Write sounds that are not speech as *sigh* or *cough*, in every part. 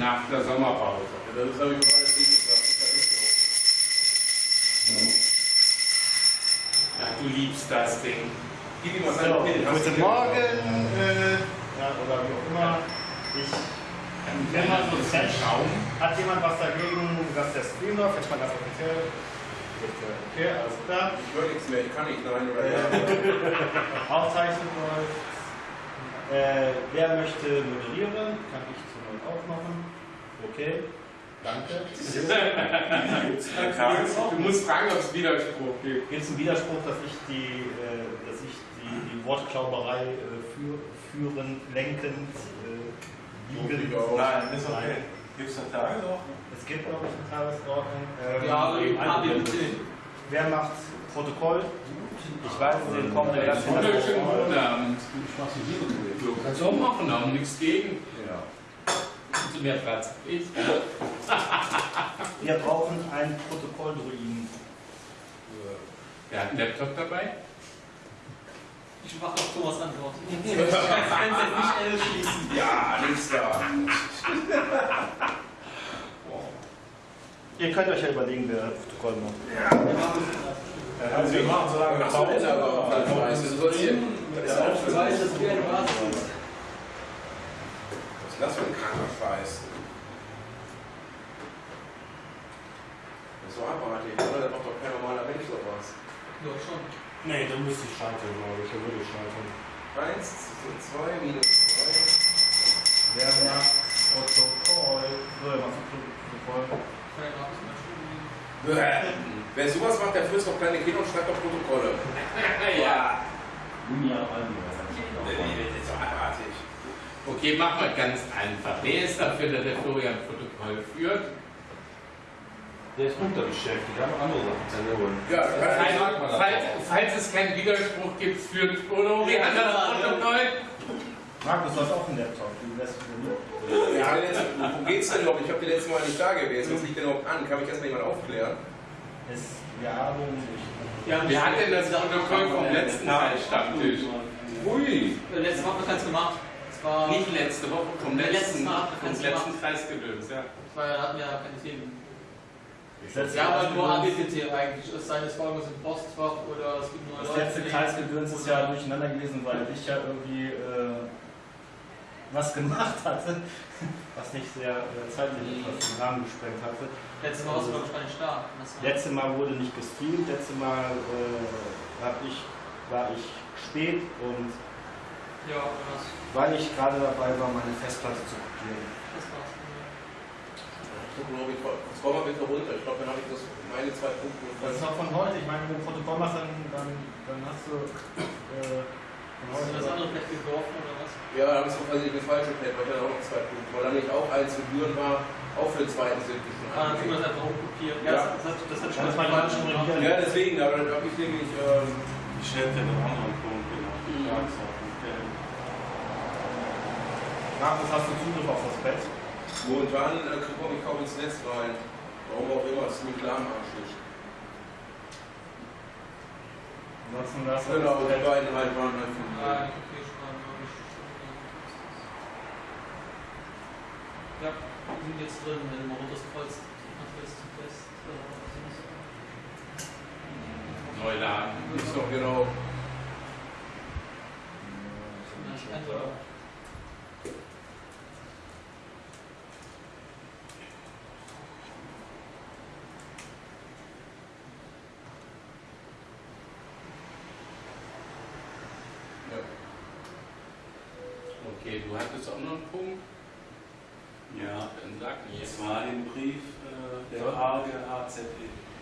nach der Sommerpause. Ja, das habe ich gerade gesagt. Ist Ja, du liebst das Ding. so. Gib ihm mal So, seinen Pin. Hast guten Morgen, äh, ja, oder wie auch immer. Ich Wenn man so ein Schaum. Hat jemand was dagegen, dass der Stream läuft? Jetzt mal ganz offiziell. Okay, alles klar. Ich höre nichts mehr, ich kann nicht, nein oder ja. *laughs* Aufzeichnung läuft. Äh, wer möchte moderieren? Kann ich zur Not auch machen. Okay, danke. Du musst fragen, ob es Widerspruch gibt. Gibt es einen Widerspruch, dass ich die, äh, dass ich die, die Wortklauberei äh, für, führen, lenkend, äh, liegen? Auch. Nein, ist okay. Gibt es eine Tagesordnung? Es gibt, glaube ich, eine Tagesordnung. Ähm, Ja, HBBT. Wer macht Protokoll? Ich weiß, den kommen in der Wunderschönen guten Abend. Du kannst auch machen, haben nichts gegen. Zu mehr Platz. Ich. *laughs* Wir brauchen einen Protokolldruiden. Wer hat einen Laptop dabei? Ich mache auf Thomas Antwort. *laughs* Ich kann nicht L schließen. Ja, nichts da. Ihr könnt euch ja überlegen, wer Protokoll macht. Also wir machen so lange Ach so, ist aber auch ganz scheiße. Du sollst hier. Das ist auch Ich weiß, dass wir eine Basis. Was ist das für ein kranker Scheiß? Das ist so abartig, oder? Da macht doch kein normaler Mensch sowas. Ja, schon. Nee, dann müsste ich scheitern, glaube ich. Da würde ich scheitern. 1, 2, minus 2. Wer macht Protokoll? So, wer macht Protokoll? Keine Wer sowas macht, der frisst doch kleine Kinder und schreibt doch Protokolle. *laughs* Ja. Ja, Das ist so abartig. Okay, machen wir ganz einfach. Wer ist dafür, dass der Florian Protokoll führt? Der ist unterbeschäftigt, wir haben andere Sachen zu holen. Ja, Falls, falls, falls es keinen Widerspruch gibt, führt Florian das Protokoll. Markus, du hast auch einen Laptop. Du lässt ihn Ja, wo geht's denn überhaupt? Ich habe die letzte Mal nicht da gewesen. Was liegt denn überhaupt an? Kann mich erstmal jemand aufklären? Es, wir haben Ja, Wer hat denn das Protokoll vom letzten Teil-Stammtisch? Ui. Äh, Letzte Woche gemacht. Es war. Nicht letzte Woche, vom letzten, Mal vom letzten Kreisgedöns, ja. War, da hatten wir ja keine Themen. haben halt nur ABPT eigentlich. Es sei denn, es war irgendwas im Postfach oder es gibt nur Das letzte Kreisgedöns ist ja durcheinander gewesen, weil ich ja irgendwie äh, was *laughs* gemacht hatte, was nicht sehr äh, zeitlich was den Rahmen gesprengt hatte. Letztes Mal warst du, glaube ich, gar nicht da. Das war- Letztes Mal wurde nicht gestreamt, letztes Mal äh, hab ich, war ich spät und Ja, das, weil ich gerade dabei war, meine Festplatte zu kopieren. das war's. Scroll mal bitte runter. Ich glaube, dann habe ich das meine zwei Punkte. Das ist noch von heute. Ich meine, wenn du ein Protokoll machst, dann, dann, dann hast du äh, Hast du das andere Pad geworfen oder was? Ja, da habe ich so quasi den falschen Pad, weil ich dann auch noch zwei Punkte. Weil dann nicht auch eins Gebühren war, auch für den zweiten sind die schon Ah, dann wir angelegt. das einfach umkopieren. Ja. Ja, das, das, das hat schon Kann das gemacht. korrigieren? Ja, deswegen, aber dann habe ich nämlich. Ähm, Ich stelle den anderen Punkt genau. Mhm. Tagesordnung. Okay. Markus, hast du Zugriff auf das Bett? momentan äh, komme ich kaum ins Netz rein. Warum auch immer, es ist ziemlich lahmarschig. Ansonsten lass uns Genau, das die beiden halt waren halt glaube ich. Ja, wir sind jetzt drin, wenn du mal runterkreuzt. Von fest zu fest. das? Neuladen. Ist doch genau. Ja. Okay, du hattest Punkt? Ja, das war den Brief äh, der AZE.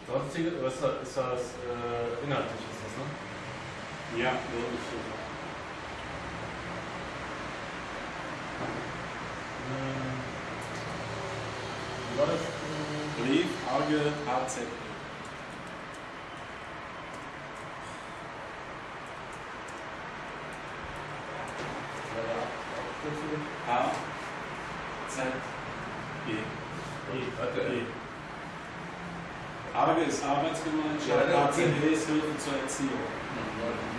Sonstige, oder ist das, ist das äh, inhaltlich, ist das, ne? Ja, wirklich so. War das? Ähm, Brief ARGE AZE. war der A Z E. E. E. ARGE ist Arbeitsgemeinschaft, Ja, AZE ist Hilfe zur Erziehung.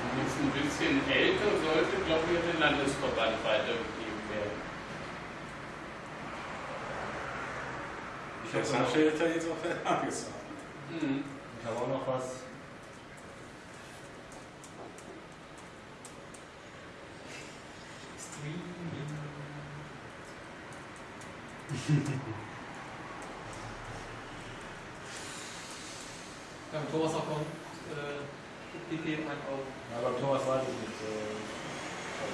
Du bist ein bisschen älter, sollte, glaube ich, an den Landesverband weitergegeben werden. Ich habe da jetzt auf der Tagesordnung. Mhm. ich hab auch noch was. Ja, mit Thomas auch kommt. Äh, PP halt auch. Ja, beim Thomas weiß ich nicht. Äh,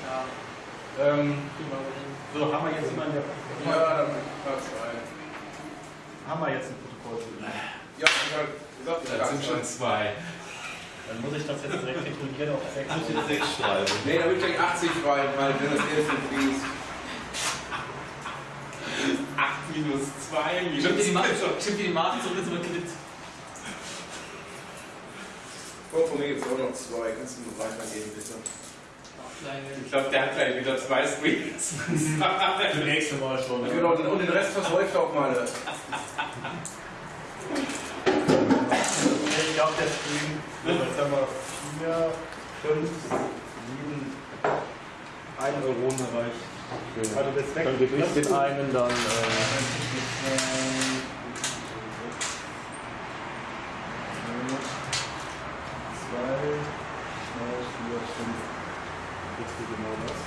Ja, ähm, aber so, haben wir jetzt jemanden, der. Ja, dann Platz rein. Haben wir jetzt ein Protokoll zu? Ja, ich hab gesagt, Das sind schon zwei. Dann muss ich das jetzt direkt titulieren auf 6. Muss jetzt 6 schreiben. Nee, da will ich gleich 80 rein, weil wenn das erste fließt. Minus 2 minus Stimmt dir die Marke, stimmt dir die zurück ins Kredit. Komm, von mir gibt es auch noch zwei. Kannst du mir weitergeben, bitte? Ich glaube, der hat gleich wieder zwei Screens. *laughs* Für nächste Mal schon. Genau, und den Rest versäuft auch mal. Ich glaube, der Stream, jetzt haben wir 4, 5, 7, 1 Euro erreicht. Also das weg. Dann gebe ich den einen dann. Äh, Zwei, drei, vier, fünf. Jetzt genau das.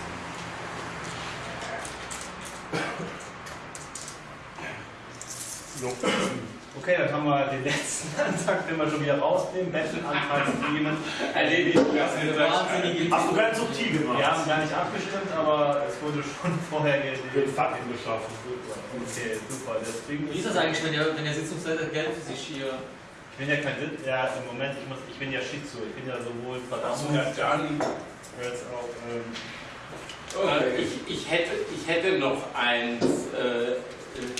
So. Okay, dann haben wir den letzten *laughs* Antrag, den wir schon wieder rausnehmen. Bettelantrag streamen. Erledigt. Das ist Wahnsinnige hast du ganz subtil gemacht. Wir haben gar nicht abgestimmt, aber es wurde schon *laughs* vorher den. Fakten geschaffen. Okay, super. Stream Wie ist das eigentlich, wenn der, wenn der Sitzungsleiter Geld für sich hier. Ich bin ja kein Sitz, ja im Moment, ich, muss, ich bin ja Schizo, ich bin ja sowohl verdammt dann. als auch ähm, Äh, ich, ich, hätte, ich hätte noch eins, äh, äh, ähm,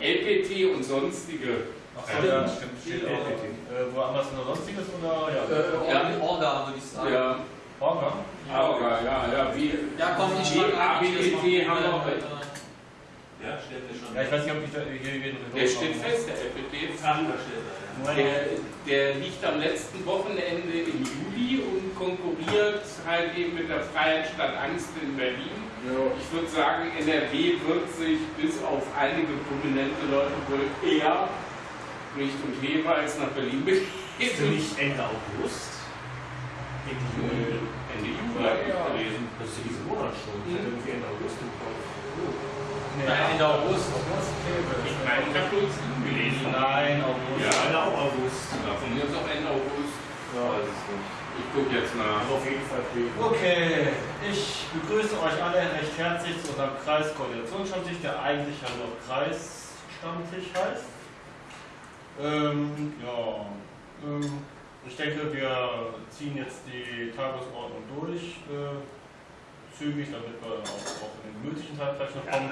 LPT und sonstige. Ach so, ja, stimmt, steht auch. Äh, wo haben wir es noch sonstiges oder? Ja. Äh, Ja. Orga, würde ich sagen. Ja, Orga? ja, ja, wie. Ja, komm, ich das ABET haben wir. Äh, Ja, steht der schon. Ja, ich weiß nicht, ob ich da hier jeden Der steht fest, der LPT. Ach, da steht er, ja. Der, der liegt am letzten Wochenende im Juli und konkurriert halt eben mit der Freiheit statt Angst in Berlin. Ich würde sagen, NRW wird sich bis auf einige prominente Leute wohl eher Richtung jeweils nach Berlin Ist du begeben. nicht Ende August? Ende Juli? Ende Juli habe ich gelesen. Das ist ja diesen Monat schon. Ich hätte irgendwie Ende August im Kopf. Nein, Ende August. Ich meine, ich habe nur gelesen. Nein, August. Ja. Ende auch August. Ja, von mir ist auch Ende August. Ja, weiß es nicht. Ich gucke jetzt nach. Also auf jeden Fall fehlt. Okay, ich begrüße euch alle recht herzlich zu unserem Kreiskoordinationsstammtisch, der eigentlich ja nur Kreisstammtisch heißt. Ähm, ja, ähm, ich denke, wir ziehen jetzt die Tagesordnung durch, äh, zügig, damit wir auch, auch in den gemütlichen Teil vielleicht noch kommen.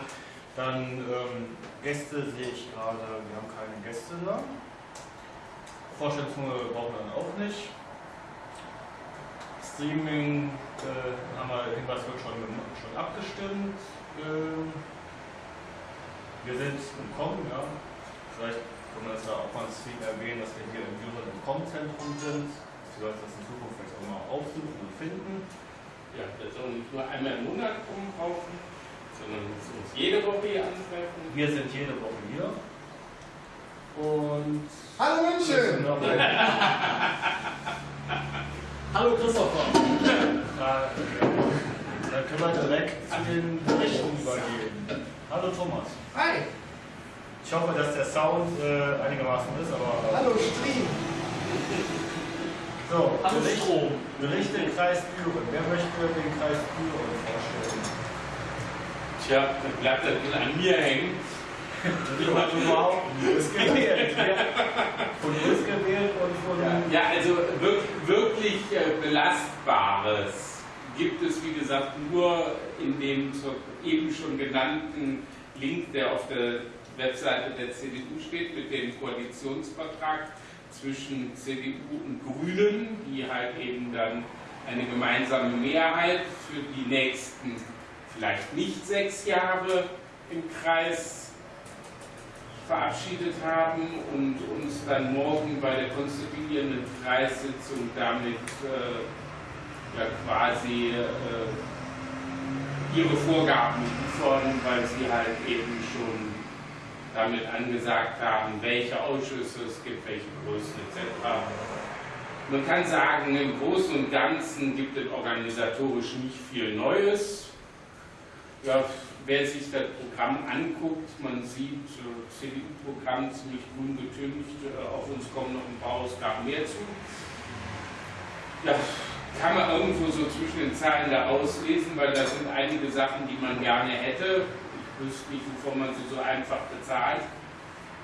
Dann ähm, Gäste sehe ich gerade, wir haben keine Gäste da. Vorstellungsrunde brauchen wir dann auch nicht. Streaming äh, haben wir Hinweis wird schon, schon abgestimmt. Ähm, wir sind im Com, ja. Vielleicht können wir das ja auch mal im Stream erwähnen, dass wir hier im User im Com-Zentrum sind. Sie sollten das in Zukunft vielleicht auch mal aufsuchen und finden. Ja, das soll nicht nur einmal im Monat rumkaufen, sondern uns jede Woche hier antreffen. Wir sind jede Woche hier. Und Hallo München! *laughs* Hallo Christopher. da, *laughs* dann können wir direkt zu den Berichten übergehen. Hallo Thomas. Hi! Ich hoffe, dass der Sound äh, einigermaßen ist, aber. Hallo Stream! So, Hallo Bericht, Strom. Berichte Kreis Büren. Wer möchte den Kreis Büren vorstellen? Tja, dann bleibt das an mir hängen. Überhaupt nicht gewählt. Von uns gewählt und von. Ja, also wirklich, wirklich äh, Belastbares gibt es, wie gesagt, nur in dem zur, eben schon genannten Link, der auf der Webseite der CDU steht, mit dem Koalitionsvertrag zwischen CDU und Grünen, die halt eben dann eine gemeinsame Mehrheit für die nächsten vielleicht nicht sechs Jahre im Kreis verabschiedet haben und uns dann morgen bei der konstituierenden Kreissitzung damit äh, ja, quasi äh, ihre Vorgaben liefern, weil sie halt eben schon damit angesagt haben, welche Ausschüsse es gibt, welche Größen etc. Man kann sagen, im Großen und Ganzen gibt es organisatorisch nicht viel Neues. Ja, wer sich das Programm anguckt, man sieht äh, CDU-Programm ziemlich grün getüncht, äh, auf uns kommen noch ein paar Ausgaben mehr zu. Ja, kann man irgendwo so zwischen den Zeilen da auslesen, weil da sind einige Sachen, die man gerne hätte. Ich wüsste nicht, wovon man sie so einfach bezahlt,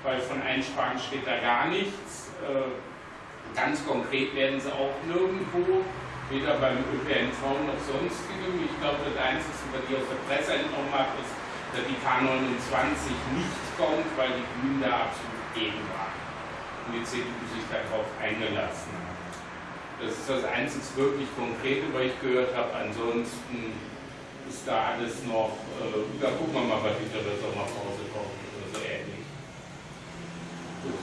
weil von Einsparen steht da gar nichts. Äh, ganz konkret werden sie auch nirgendwo weder beim ÖPNV noch sonstigem. Ich glaube, das Einzige, was ich aus der Presse entnommen habe, ist, dass die K29 nicht kommt, weil die Grünen da absolut gegen waren und die CDU sich darauf eingelassen hat. Das ist das einzige wirklich Konkrete, was ich gehört habe. Ansonsten ist da alles noch, äh, da gucken wir mal, was hinter der Sommerpause kommt oder so ähnlich. Gut.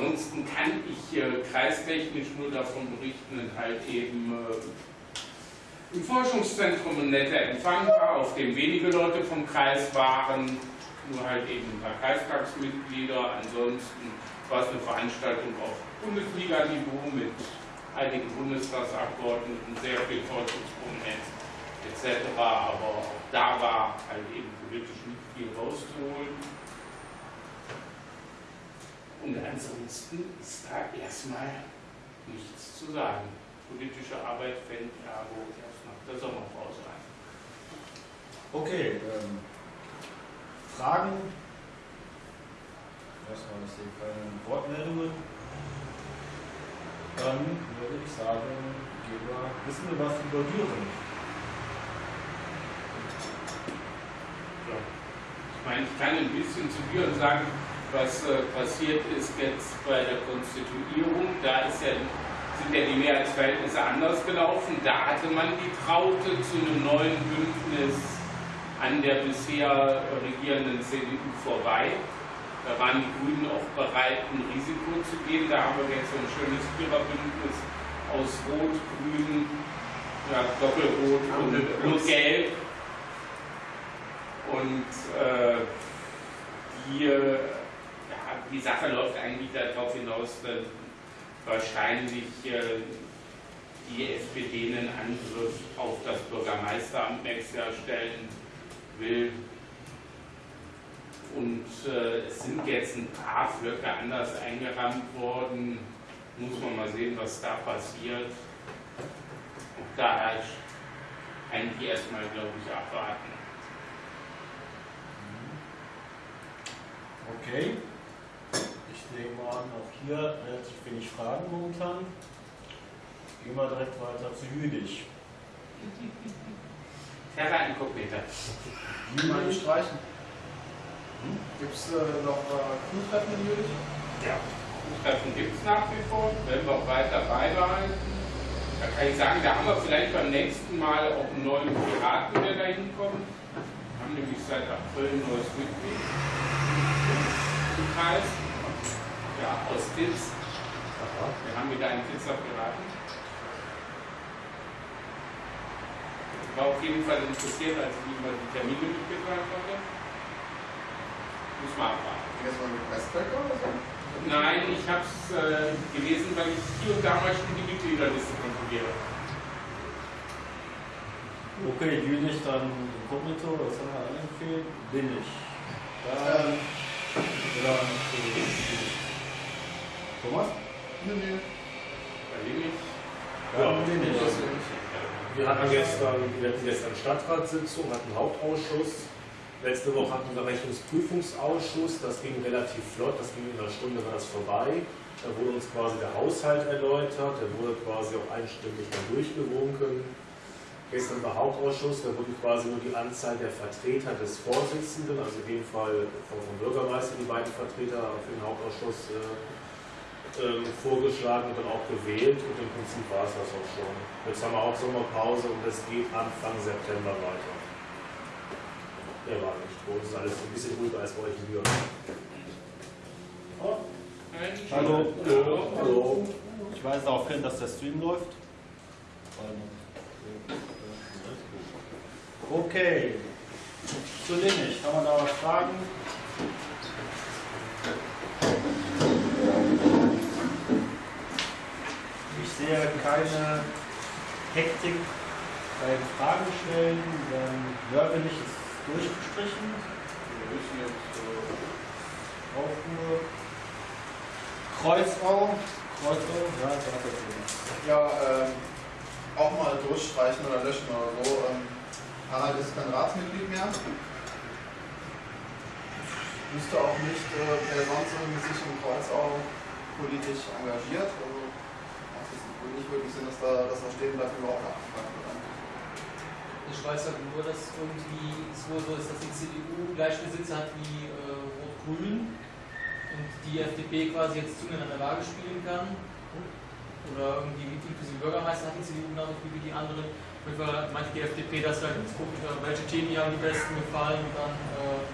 Ansonsten kann ich äh, kreistechnisch nur davon berichten, halt eben äh, im Forschungszentrum ein netter Empfang war, auf dem wenige Leute vom Kreis waren, nur halt eben ein paar Kreistagsmitglieder. Ansonsten war es eine Veranstaltung auf Bundesliga-Niveau mit einigen Bundestagsabgeordneten, sehr viel Forschungsprominenz etc. Aber auch da war halt eben politisch nicht viel rauszuholen. Und ansonsten ist da erstmal nichts zu sagen. Politische Arbeit fängt ergo erst nach der Sommerpause an. Okay, ähm, Fragen? Erstmal, ich sehe keine Wortmeldungen. Dann würde ich sagen, gehen wir, wissen wir was über Düren? Ja. Ich meine, ich kann ein bisschen zu Büren sagen, was äh, passiert ist jetzt bei der Konstituierung. Da ist ja, sind ja die Mehrheitsverhältnisse anders gelaufen. Da hatte man die Traute zu einem neuen Bündnis an der bisher regierenden CDU vorbei. Da waren die Grünen auch bereit, ein Risiko zu gehen. Da haben wir jetzt so ein schönes Viererbündnis aus Rot, Grün, ja, Doppelrot und, und Gelb. Und äh, die, äh, die Sache läuft eigentlich darauf hinaus, dass wahrscheinlich äh, die SPD einen Angriff auf das Bürgermeisteramt nächstes Jahr stellen will. Und äh, es sind jetzt ein paar Flöcke anders eingerammt worden. Muss man mal sehen, was da passiert. Und da eigentlich erstmal, glaube ich, abwarten. Okay. An, auch hier relativ wenig Fragen momentan. Gehen wir direkt weiter zu Jülich. Terra Incognita. Wie man die streichen? Gibt es äh, noch äh, Crew-Treffen in Jülich? Ja. Treffen gibt es nach wie vor, werden wir auch weiter beibehalten. Da kann ich sagen, da haben wir vielleicht beim nächsten Mal auch einen neuen Piraten, der da hinkommt. Wir haben nämlich seit April ein neues Mitglied im Kreis. Ja, aus Kitz. Wir haben wieder einen Kitzer Piraten. Ich war auf jeden Fall interessiert, als ich ihm mal die Termine mitgeteilt hatte. Muss man abwarten. Jetzt mal mit Westbecker oder so? Nein, ich habe es äh, gelesen, weil ich hier und da mal schon die Mitgliederliste kontrolliere. Okay, Jülich dann Inkognito, was haben wir alle empfehlen? Bin ich. Dann, oder, Thomas? Nee, nee. Bei dem ich. Ja, bin ich. Wir hatten gestern, wir hatten gestern Stadtratssitzung, hatten Hauptausschuss. Letzte Woche hatten wir Rechnungsprüfungsausschuss, das ging relativ flott, das ging in einer Stunde war das vorbei. Da wurde uns quasi der Haushalt erläutert, der wurde quasi auch einstimmig dann durchgewunken. Gestern war Hauptausschuss, da wurde quasi nur die Anzahl der Vertreter des Vorsitzenden, also in dem Fall vom Bürgermeister, die beiden Vertreter für den Hauptausschuss äh, ähm, vorgeschlagen und dann auch gewählt und im Prinzip war es das auch schon. Jetzt haben wir auch Sommerpause und es geht Anfang September weiter. Der war nicht. Uns ist alles ein bisschen ruhiger als bei euch in Nürnberg. Hallo. Hallo. Hallo. Ich weise darauf hin, dass der Stream läuft. Okay. Zu Linnich, haben wir da was Fragen? Sehe keine Hektik beim Fragen stellen. Dann Wörterlich ist durchgestrichen. Wir müssen jetzt, Aufruhr. Kreuzau. Kreuzau, ja, da hat er. Ja, ähm, auch mal durchstreichen oder löschen oder so. Ähm, Harald ist kein Ratsmitglied mehr. Wüsste auch nicht, äh, wer sonst irgendwie sich im Kreuzau politisch engagiert. Nicht wirklich Sinn, dass da, dass da stehen bleibt, überhaupt nachgefragt wird. Ich weiß halt nur, dass irgendwie es wohl so ist, dass die CDU gleiche Besitzer hat wie äh, Rot-Grün und die FDP quasi jetzt zunehmend an der Waage spielen kann. Oder irgendwie inklusive Bürgermeister hat die CDU genauso viel wie die anderen. Fall meinte die FDP, dass wir jetzt gucken, welche Themen ihr am besten gefallen und dann. Äh,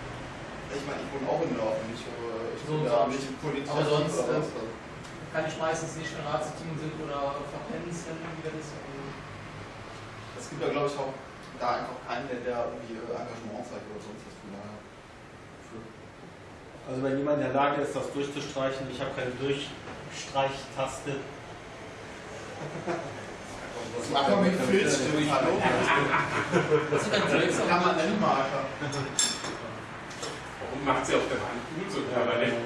Ich meine, ich wohne auch in Dorfen, ich, ich So bin da nicht politisch Aber aktiv sonst, äh, was. Kann ich meistens nicht in Ratssitzungen sind oder verpennen, wenn wieder das. Also, Es gibt ja, glaube ich, auch da einfach keinen, der, der irgendwie äh, Engagement zeigt oder sonst was. Von daher. Also wenn jemand in der Lage ist, das durchzustreichen, ich habe keine Durchstreichtaste. Das macht man mit Filzstift, hallo? das sind dann Drinks, aber Permanentmarker. Warum macht sie auf der Hand gut so permanent?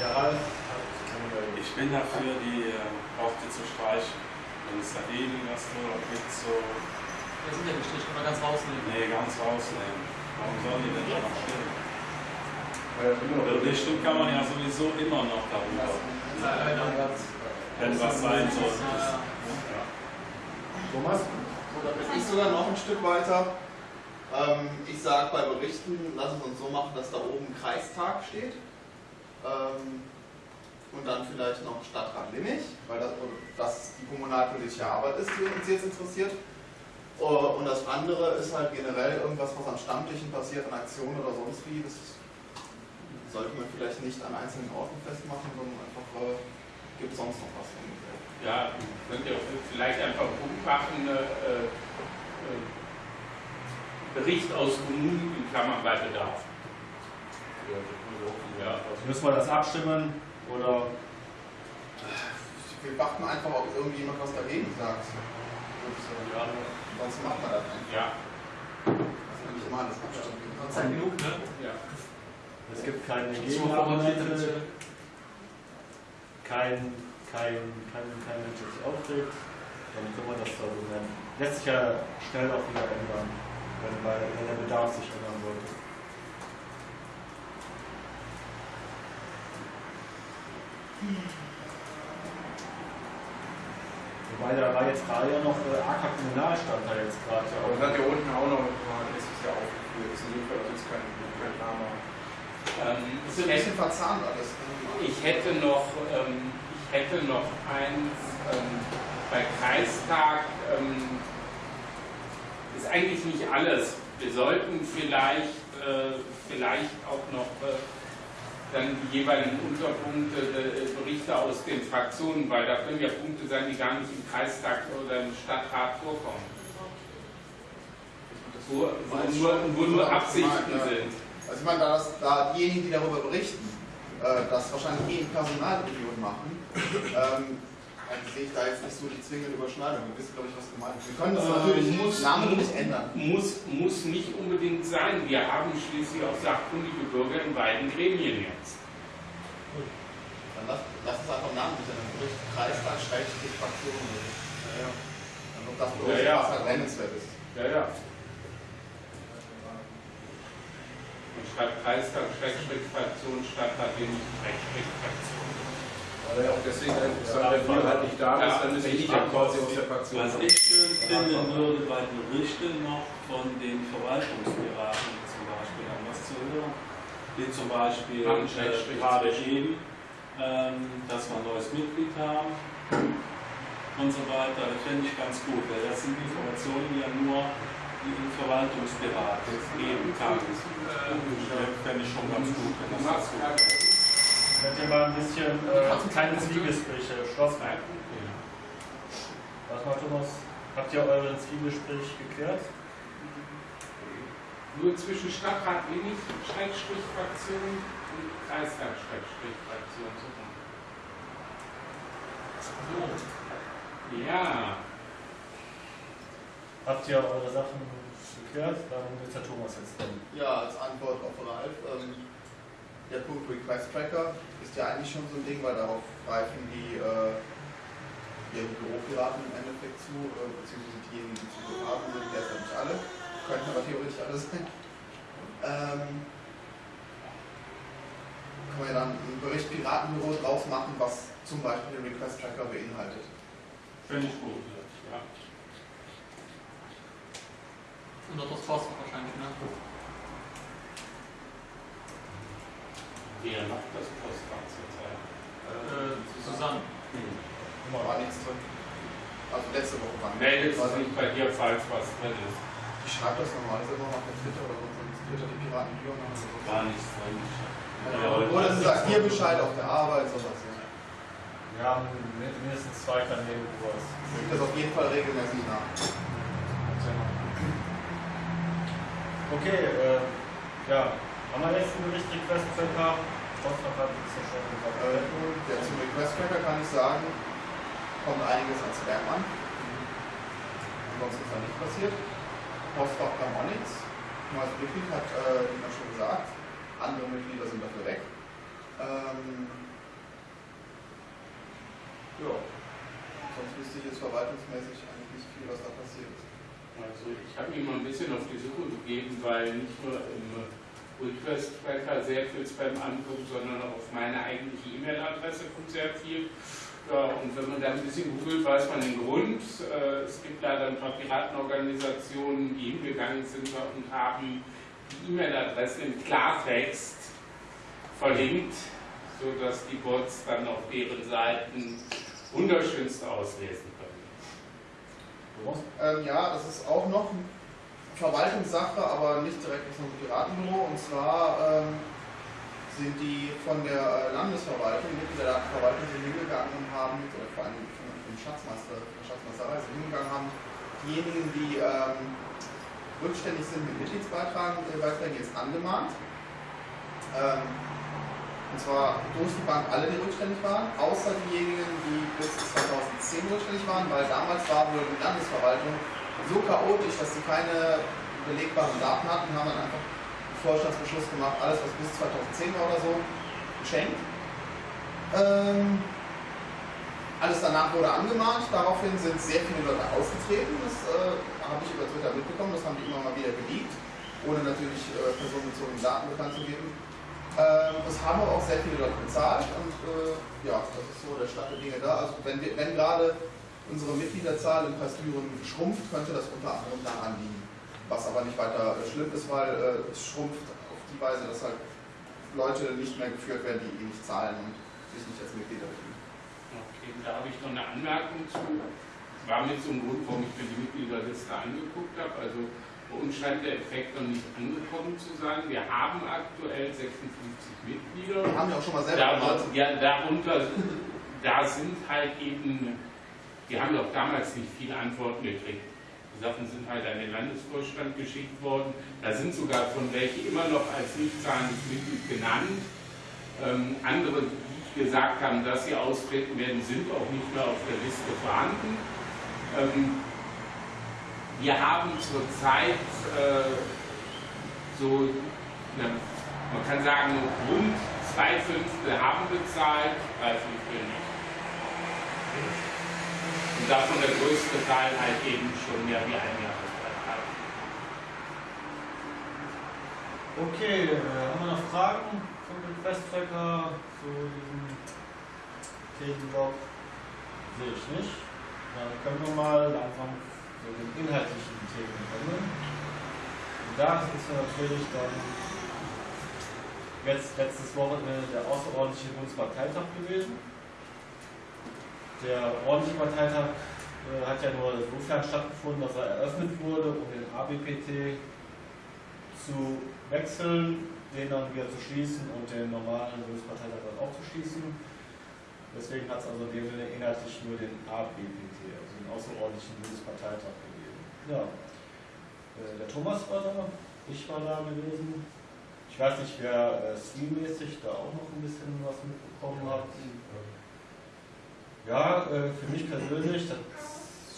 Ja. Ich bin dafür, die äh, Worte zu streichen. Wenn es da irgendwas nur gibt, so, wir sind ja gestrichen oder ganz rausnehmen. nee, ganz rausnehmen. Warum sollen die denn da noch noch Über die Stimmt kann man ja sowieso immer noch darüber, wenn was sein sollte. Ja, Thomas? So, da bin ich sogar noch ein Stück weiter. Ähm, ich sage bei Berichten, lass es uns so machen, dass da oben Kreistag steht. Ähm, und dann vielleicht noch Stadtrat Limmich, weil das, das die kommunalpolitische Arbeit ist, die uns jetzt interessiert. Uh, Und das andere ist halt generell irgendwas, was an Stammtischen passiert, an Aktionen oder sonst wie. Das sollte man vielleicht nicht an einzelnen Orten festmachen, sondern einfach, äh, gibt sonst noch was ungefähr. Ja, könnt ihr vielleicht einfach einen Punkt machen, äh, äh, Bericht aus Kommunen in Klammern bei Bedarf. Ja, Müssen wir das abstimmen oder Wir warten einfach, ob irgendjemand was dagegen sagt. Äh, ja, sonst macht man das einfach. ja, Das ist nämlich immer alles abstimmen. Gott sei Dank genug, ne? ja. es gibt keine mal Gegenargumente, wir- kein, kein, kein, kein Mensch, der sich aufregt, dann können wir das so nennen. Lässt sich ja schnell auch wieder ändern, wenn, bei, wenn der Bedarf sich ändern sollte. Wobei da war jetzt gerade ja noch äh, AK Kommunalstand da jetzt gerade ja Aber das hat ja unten auch noch mal letztes Jahr aufgeführt. Das ist insofern jetzt kein, kein Name. Ähm, Das ich, ist ein bisschen hätte, verzahnt alles. ich hätte noch, ähm, ich hätte noch eins ähm, bei Kreistag. Ähm, ist eigentlich nicht alles. Wir sollten vielleicht, äh, vielleicht auch noch äh, dann die jeweiligen Unterpunkte, äh, Berichte aus den Fraktionen, weil da können ja Punkte sein, die gar nicht im Kreistag oder im Stadtrat vorkommen. Wo, wo, nur, wo nur Absichten sind. Also ich meine, da, das, da diejenigen, die darüber berichten, äh, das wahrscheinlich eh in Personalunion machen, ähm, dann sehe ich da jetzt nicht so die zwingende Überschneidung. Wir wissen, glaube ich, was gemeint ist. Wir können das Äh, natürlich muss- namentlich ändern. Muss, muss nicht unbedingt sein. Wir haben schließlich auch sachkundige Bürger in beiden Gremien jetzt. Dann lass, lass uns einfach namentlich ändern. Bericht Kreistag, Schrägstrich, Fraktion. Ja, ja. Dann wird das bloß, Ja, ja. was halt nennenswert ist. Ja, ja. Und schreibt Kreistag, Schrägstrich, Fraktion, Stadtrat, den nicht Schrägstrich, Fraktion. Weil er auch deswegen interessant, wenn wir halt nicht da Ja, ist, dann ist er nicht ja. quasi aus der Fraktion. Was ich schön finden würde bei Berichten noch von den Verwaltungsberaten zum Beispiel an was zu hören, wie zum Beispiel äh, gerade eben, ähm, dass wir ein neues Mitglied haben und so weiter. Das fände ich ganz gut, weil das sind Informationen, die ja nur die im Verwaltungsberat geben kann. Das fände ich schon ganz gut, wenn das dazu kommt. Könnt ihr mal ein bisschen äh, keine Zwiegespräche schlossen? Was mal, Thomas? Habt ihr euren Zwiegespräch geklärt? Nur zwischen Stadtrat wenig, Schrägstrich, Fraktion und Kreistag, Schrägstrich, Fraktion. So Ja, Habt ihr eure Sachen geklärt? Dann wird der Thomas jetzt kommen. Ja, als Antwort auf Ralf. Ähm, der Punkt Request Tracker ist ja eigentlich schon so ein Ding, weil darauf greifen die äh, ihre Büropiraten im Endeffekt zu, äh, beziehungsweise diejenigen, die haben, sind derzeit nicht alle. Könnten aber theoretisch alle sein. Ähm, können wir dann einen Bericht Piratenbüro draus machen, was zum Beispiel den Request Tracker beinhaltet. finde ich gut. Ja. und auch das Postfach wahrscheinlich, ne? Wer macht das Postfach zurzeit? Äh, Susanne. Hm. War nichts drin. Also letzte Woche war Meldet war sich nicht bei dir, falls was drin ist. Ich schreibe das normalerweise immer auf Twitter oder sonst Twitter die Piraten Björn oder so. Gar nichts drin. Oder sie sagt hier Bescheid auf der Arbeit, sowas. Ja. Wir haben mi- mindestens zwei Kanäle, wo es. Ich gucke das auf jeden Fall regelmäßig nach. Okay, äh, ja. Haben wir jetzt einen Bericht Request Tracker? Postfach hat es ja schon gesagt. Äh, ja, zum Request Tracker kann ich sagen, kommt einiges an Spam an. Ansonsten ist da nicht passiert. Postfach kam auch nichts. Neues Mitglied hat, äh, wie man schon gesagt, andere Mitglieder sind dafür weg. Ähm, ja, sonst wüsste ich jetzt verwaltungsmäßig eigentlich nicht viel, was da passiert ist. Also ich habe mich mal ein bisschen auf die Suche begeben, weil nicht nur im Request-Tracker sehr viel Spam ankommt, sondern auf meine eigentliche E-Mail-Adresse kommt sehr viel. Ja, und wenn man da ein bisschen googelt, weiß man den Grund. Äh, Es gibt leider ein paar Piratenorganisationen, die hingegangen sind und haben die E-Mail-Adresse im Klartext verlinkt, sodass die Bots dann auf deren Seiten wunderschönst auslesen können. Ähm, ja, das ist auch noch Verwaltungssache, aber nicht direkt aus dem Piratenbüro. Und zwar ähm, sind die von der äh, Landesverwaltung, Mitglieder der Verwaltung sind hingegangen und haben, oder vor allem von dem Schatzmeister, von Schatzmeisterei sind hingegangen haben, diejenigen, die ähm, rückständig sind mit Mitgliedsbeiträgen, äh, jetzt angemahnt. Ähm, und zwar durch die Bank alle, die rückständig waren, außer diejenigen, die bis 2010 rückständig waren, weil damals war wohl die Landesverwaltung so chaotisch, dass sie keine belegbaren Daten hatten, haben dann einfach einen Vorstandsbeschluss gemacht, alles was bis 2010 war oder so, geschenkt. Ähm, alles danach wurde angemahnt, daraufhin sind sehr viele Leute ausgetreten, das äh, habe ich über Twitter mitbekommen, das haben die immer mal wieder geleakt, ohne natürlich äh, personenbezogene Daten bekannt zu geben. Ähm, das haben aber auch sehr viele Leute bezahlt und äh, ja, das ist so der Stand der Dinge da. Also wenn, wenn gerade unsere Mitgliederzahl in Kreisbüren schrumpft, könnte das unter anderem daran liegen. Was aber nicht weiter äh, schlimm ist, weil äh, es schrumpft auf die Weise, dass halt Leute nicht mehr geführt werden, die eh nicht zahlen und sich nicht als Mitglieder fühlen. Okay, da habe ich noch eine Anmerkung zu. War mit so einem Grund, warum ich mir die Mitgliederliste angeguckt habe. Also bei uns scheint der Effekt noch nicht angekommen zu sein. Wir haben aktuell 56 Mitglieder. Wir haben ja auch schon mal selber Darunter, ja, darunter, da sind halt eben, wir haben doch damals nicht viele Antworten gekriegt. Die Sachen sind halt an den Landesvorstand geschickt worden. Da sind sogar von welche immer noch als nicht zahlendes Mitglied genannt. Ähm, andere, die gesagt haben, dass sie austreten werden, sind auch nicht mehr auf der Liste vorhanden. Ähm, wir haben zurzeit äh, so, na, man kann sagen, rund zwei Fünftel haben bezahlt, drei Fünftel nicht. Und davon der größte Teil halt eben schon mehr wie ein Jahresbeitrag. Okay, äh, haben wir noch Fragen zum Request Tracker, zu diesem Themenblock? Sehe ich nicht. Dann können wir mal langsam zu den inhaltlichen Themen kommen. Und da ist natürlich dann jetzt letztes Wochenende der außerordentliche Bundesparteitag gewesen. Der ordentliche Parteitag äh, hat ja nur insofern stattgefunden, dass er eröffnet wurde, um den ABPT zu wechseln, den dann wieder zu schließen und den normalen Bundesparteitag dann auch zu schließen. Deswegen hat es also in dem Sinne inhaltlich nur den ABPT, also den außerordentlichen Bundesparteitag gegeben. Ja. Äh, Der Thomas war da, ich war da gewesen. Ich weiß nicht, wer äh, streammäßig da auch noch ein bisschen was mitbekommen hat. Ja, äh, für mich persönlich, das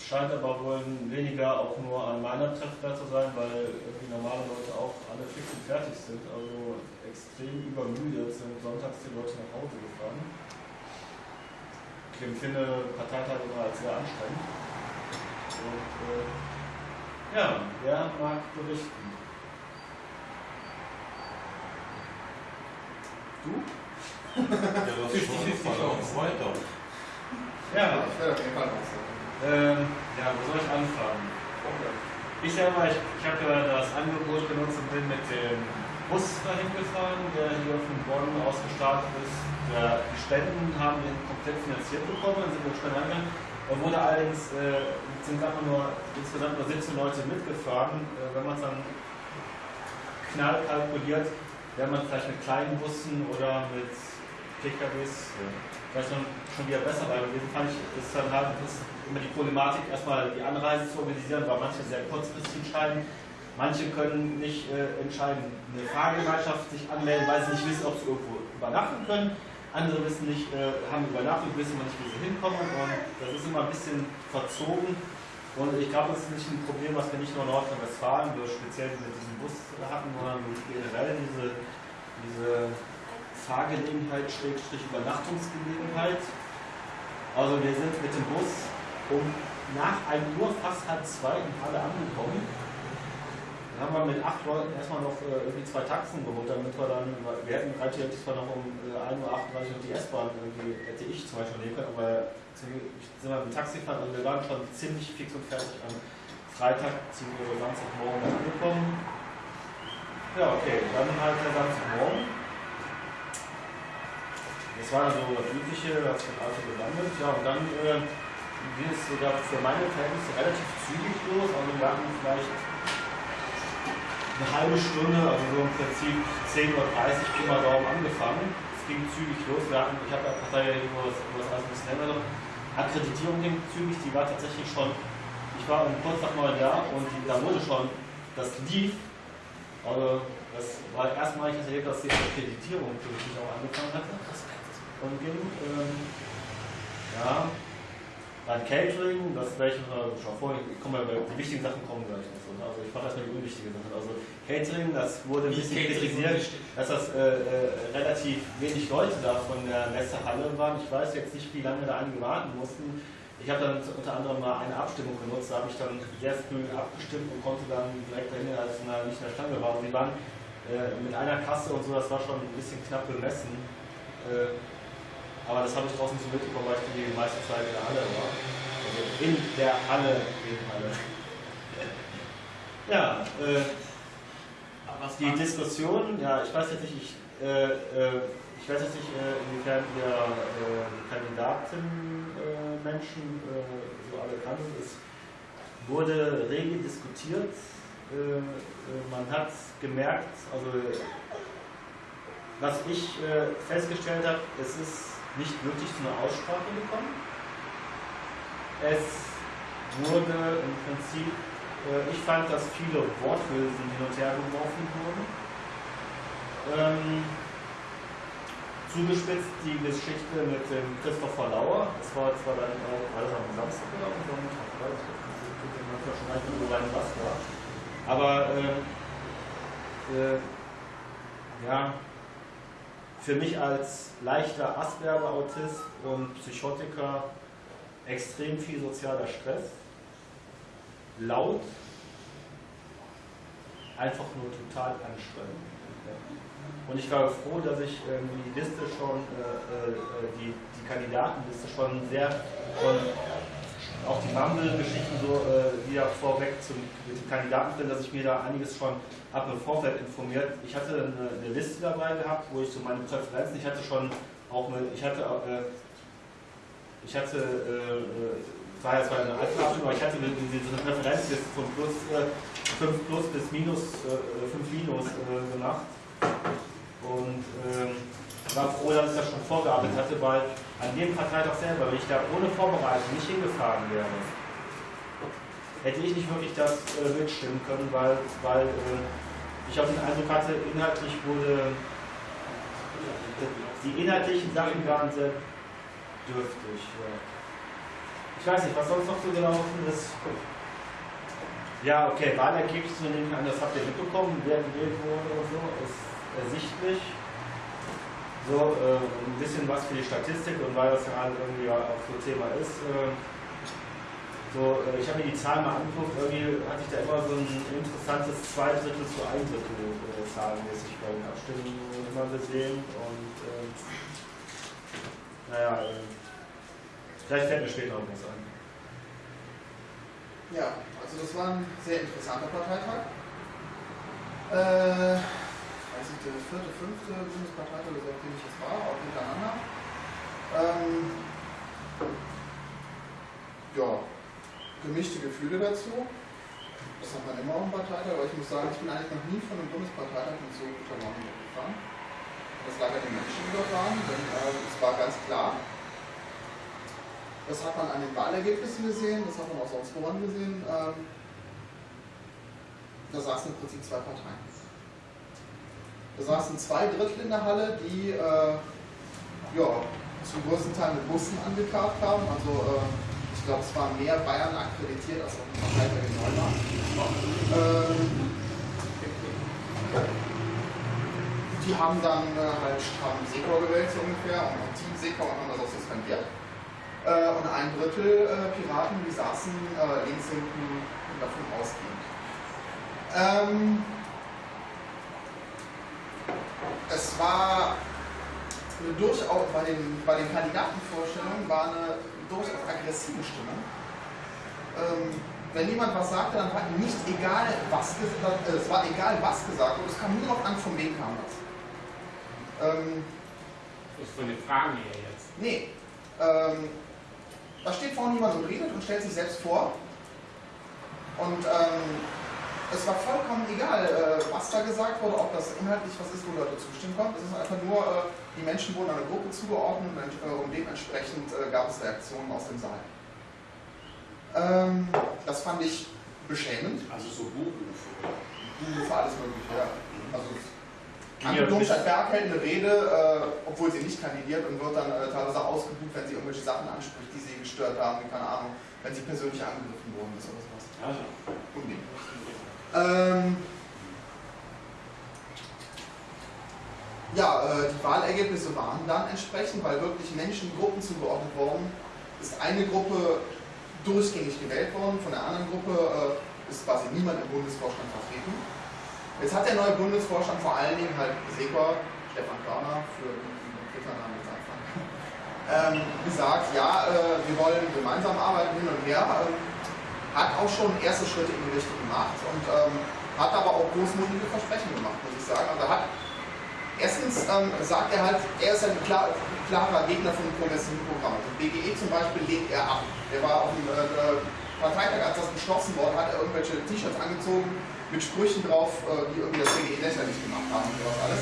scheint aber wohl weniger auch nur an meiner Treffzeit zu sein, weil irgendwie normale Leute auch alle fix und fertig sind, also extrem übermüdet sind sonntags die Leute nach Hause gefahren. Ich empfinde Parteitage immer als sehr anstrengend. Und äh, ja, wer mag berichten? Du? Ja, das ist *laughs* schon auch weiter. Ja, Ich werde auf jeden Fall ähm, ja, wo soll ich anfangen? Ich selber, ich, ich habe ja das Angebot genutzt und bin mit dem Bus dahin gefahren, der hier von Bonn aus gestartet ist. Der, die Spenden haben wir komplett finanziert bekommen, dann sind wir schnell reingegangen. Da wurde allerdings, äh, sind einfach nur insgesamt nur 17 Leute mitgefahren. Äh, wenn man es dann knall kalkuliert, wäre man vielleicht mit kleinen Bussen oder mit PKWs vielleicht noch, schon wieder besser, weil in dem Fall ist dann halt ist immer die Problematik, erstmal die Anreise zu organisieren, weil manche sehr kurzfristig entscheiden. Manche können nicht äh, entscheiden, eine Fahrgemeinschaft sich anmelden, weil sie nicht wissen, ob sie irgendwo übernachten können. Andere wissen nicht, äh, haben Übernachtung, wissen nicht, wie sie hinkommen. Und das ist immer ein bisschen verzogen. Und ich glaube, das ist nicht ein Problem, was wir nicht nur in Nordrhein-Westfalen, speziell mit diesem Bus hatten, sondern generell diese, diese Fahrgelegenheit, Schrägstrich Übernachtungsgelegenheit. Also wir sind mit dem Bus um nach 1 Uhr, fast halb zwei in Halle angekommen. Dann haben wir mit acht Leuten erstmal noch äh, irgendwie zwei Taxen geholt, damit wir dann, wir hätten theoretisch zwar noch um äh, 1.38 Uhr die S-Bahn irgendwie, hätte ich zum Beispiel nehmen können, aber sind wir mit Taxi gefahren, also wir waren schon ziemlich fix und fertig am Freitag, beziehungsweise Samstagmorgen angekommen. Ja, okay, dann halt der Samstagmorgen. War so das Übliche, das hat also gelandet. Ja, und dann äh, ging es sogar für meine Verhältnisse relativ zügig los. Also wir hatten vielleicht eine halbe Stunde, also so im Prinzip 10.30 Uhr Pi mal angefangen. Es ging zügig los. Wir hatten, ich habe ja Partei über das, über das alles ein bisschen länger noch. Akkreditierung ging zügig, die war tatsächlich schon, ich war kurz nach neun da und die, da wurde schon, das lief. Also das war erstmalig erlebt, dass die Akkreditierung wirklich auch angefangen hatte. Und ging, ähm, ja, dann Catering, das werde ich noch schon vor, ich komme die wichtigen Sachen kommen gleich noch so. ne? Also ich mache erstmal die unwichtigen Sachen. Also Catering, das wurde ein bisschen kritisiert, dass das äh, äh, relativ wenig Leute da von der Messehalle waren. Ich weiß jetzt nicht, wie lange da einige warten mussten. Ich habe dann unter anderem mal eine Abstimmung genutzt, da habe ich dann sehr früh abgestimmt und konnte dann direkt dahin, als ich nicht in der Stange war. Und die waren äh, mit einer Kasse und so, das war schon ein bisschen knapp bemessen. Äh, aber das habe ich draußen so mitbekommen, weil ich die meiste Zeit in der Halle war. Also in der Halle, in Halle. Ja, äh, die Diskussion, ja, ich weiß jetzt nicht, ich, äh, äh, ich weiß jetzt nicht, äh, inwiefern ihr äh, Kandidatenmenschen äh, so alle kannten. Es wurde rege diskutiert. Äh, äh, man hat gemerkt, also was ich äh, festgestellt habe, es ist nicht wirklich zu einer Aussprache gekommen. Es wurde im Prinzip äh, Ich fand, dass viele Worthülsen hin und her geworfen wurden. Ähm, zugespitzt die Geschichte mit dem Christopher Lauer. Das war zwar dann auch alles am Samstag oder am Sonntag, weiß ich manchmal schon mehr so rein was war. Aber äh, äh, ja, für mich als leichter Asperger-Autist und Psychotiker extrem viel sozialer Stress laut, einfach nur total anstrengend. Und ich war froh, dass ich ähm, die Liste schon, äh, äh, die, die Kandidatenliste schon sehr, schon auch die Mumble-Geschichten so äh, wieder vorweg zum, den Kandidaten bin, dass ich mir da einiges schon ab im Vorfeld informiert. Ich hatte eine, eine Liste dabei gehabt, wo ich so meine Präferenzen, ich hatte schon auch eine, ich hatte, äh, ich hatte, äh, es war ja zwar eine alte Abstimmung, aber ich hatte diese eine Präferenzliste von plus, äh, 5 plus bis minus, äh, 5 minus äh, gemacht. Und ähm, war froh, dass ich das schon vorgearbeitet hatte, weil an dem Parteitag selber, wenn ich da ohne Vorbereitung nicht hingefahren wäre, hätte ich nicht wirklich das äh, mitstimmen können, weil, weil äh, ich auch den Eindruck hatte, inhaltlich wurde, die inhaltlichen Sachen waren sehr dürftig. Ja. Ich weiß nicht, was sonst noch so gelaufen ist. Ja, okay, Wahlergebnisse nehme ich an, das habt ihr mitbekommen, wer gewählt wurde oder so, ist ersichtlich. So, äh, ein bisschen was für die Statistik und weil das gerade irgendwie auch so Thema ist. Äh, so, äh, ich habe mir die Zahlen mal angeguckt, irgendwie hatte ich da immer so ein interessantes zwei Drittel zu ein Drittel äh, zahlenmäßig bei den Abstimmungen immer gesehen und äh, naja, äh, vielleicht fällt mir später noch was ein. Ja, also das war ein sehr interessanter Parteitag. Äh, weiß nicht, der vierte, fünfte Bundesparteitag, oder so, auf ich jetzt war, auch hintereinander. Ähm, ja, gemischte Gefühle dazu. Das hat man immer auf dem Parteitag, aber ich muss sagen, ich bin eigentlich noch nie von einem Bundesparteitag mit so guter Laune weggefahren. Das lag an den Menschen, die dort waren, denn äh, es war ganz klar, das hat man an den Wahlergebnissen gesehen, das hat man auch sonst woran gesehen. Ähm, da saßen im Prinzip zwei Parteien. Da saßen zwei Drittel in der Halle, die äh, ja, zum größten Teil mit Bussen angekarrt haben. Also äh, ich glaube, es waren mehr Bayern akkreditiert als Parteitag in Neumarkt. Ähm, die haben dann äh, halt Stramm Sekor gewählt so ungefähr und auch Team Sekor und haben das auch suspendiert. Äh, und ein Drittel äh, Piraten, die saßen äh, links hinten davon ausgehend. Ähm, es war eine durchaus, bei den, bei den Kandidatenvorstellungen war eine durchaus aggressive Stimmung. Ähm, wenn jemand was sagte, dann war nicht egal, was gesagt, äh, es war egal, was gesagt wurde, es kam nur noch an, von wem kam das. Ähm, Das ist so eine Frage hier jetzt. nee, ähm, da steht vorne jemand und redet und stellt sich selbst vor. Und ähm, es war vollkommen egal, äh, was da gesagt wurde, ob das inhaltlich was ist, wo Leute zustimmen konnten. Es ist einfach nur, äh, die Menschen wurden einer Gruppe zugeordnet und, äh, und dementsprechend gab es Reaktionen aus dem Saal. Ähm, das fand ich beschämend. Also so Buchrufe. Buhrufe, alles Mögliche, ja. Also, Anke Blomstedt-Berg hält eine Rede, äh, obwohl sie nicht kandidiert und wird dann äh, teilweise ausgebucht, wenn sie irgendwelche Sachen anspricht, die sie gestört haben, keine Ahnung, wenn sie persönlich angegriffen worden ist oder sowas. Also, Unding. Ähm, ja, äh, die Wahlergebnisse waren dann entsprechend, weil wirklich Menschen Gruppen zugeordnet worden ist eine Gruppe durchgängig gewählt worden, von der anderen Gruppe äh, ist quasi niemand im Bundesvorstand vertreten. Jetzt hat der neue Bundesvorstand vor allen Dingen halt Sekor, Stefan Körner, für den Twitter-Namen jetzt anfangen, *laughs* ähm, gesagt, ja, äh, wir wollen gemeinsam arbeiten hin und her. Ähm, hat auch schon erste Schritte in die Richtung gemacht und ähm, hat aber auch großmutige Versprechen gemacht, muss ich sagen. Also er hat erstens ähm, sagt er halt, er ist ein klar, klarer Gegner von progressiven Programmen. Also BGE zum Beispiel lehnt er ab. Der war auf dem äh, Parteitag, als das beschlossen wurde, hat er irgendwelche T-Shirts angezogen mit Sprüchen drauf, äh, die irgendwie das BGE lächerlich gemacht haben und sowas alles.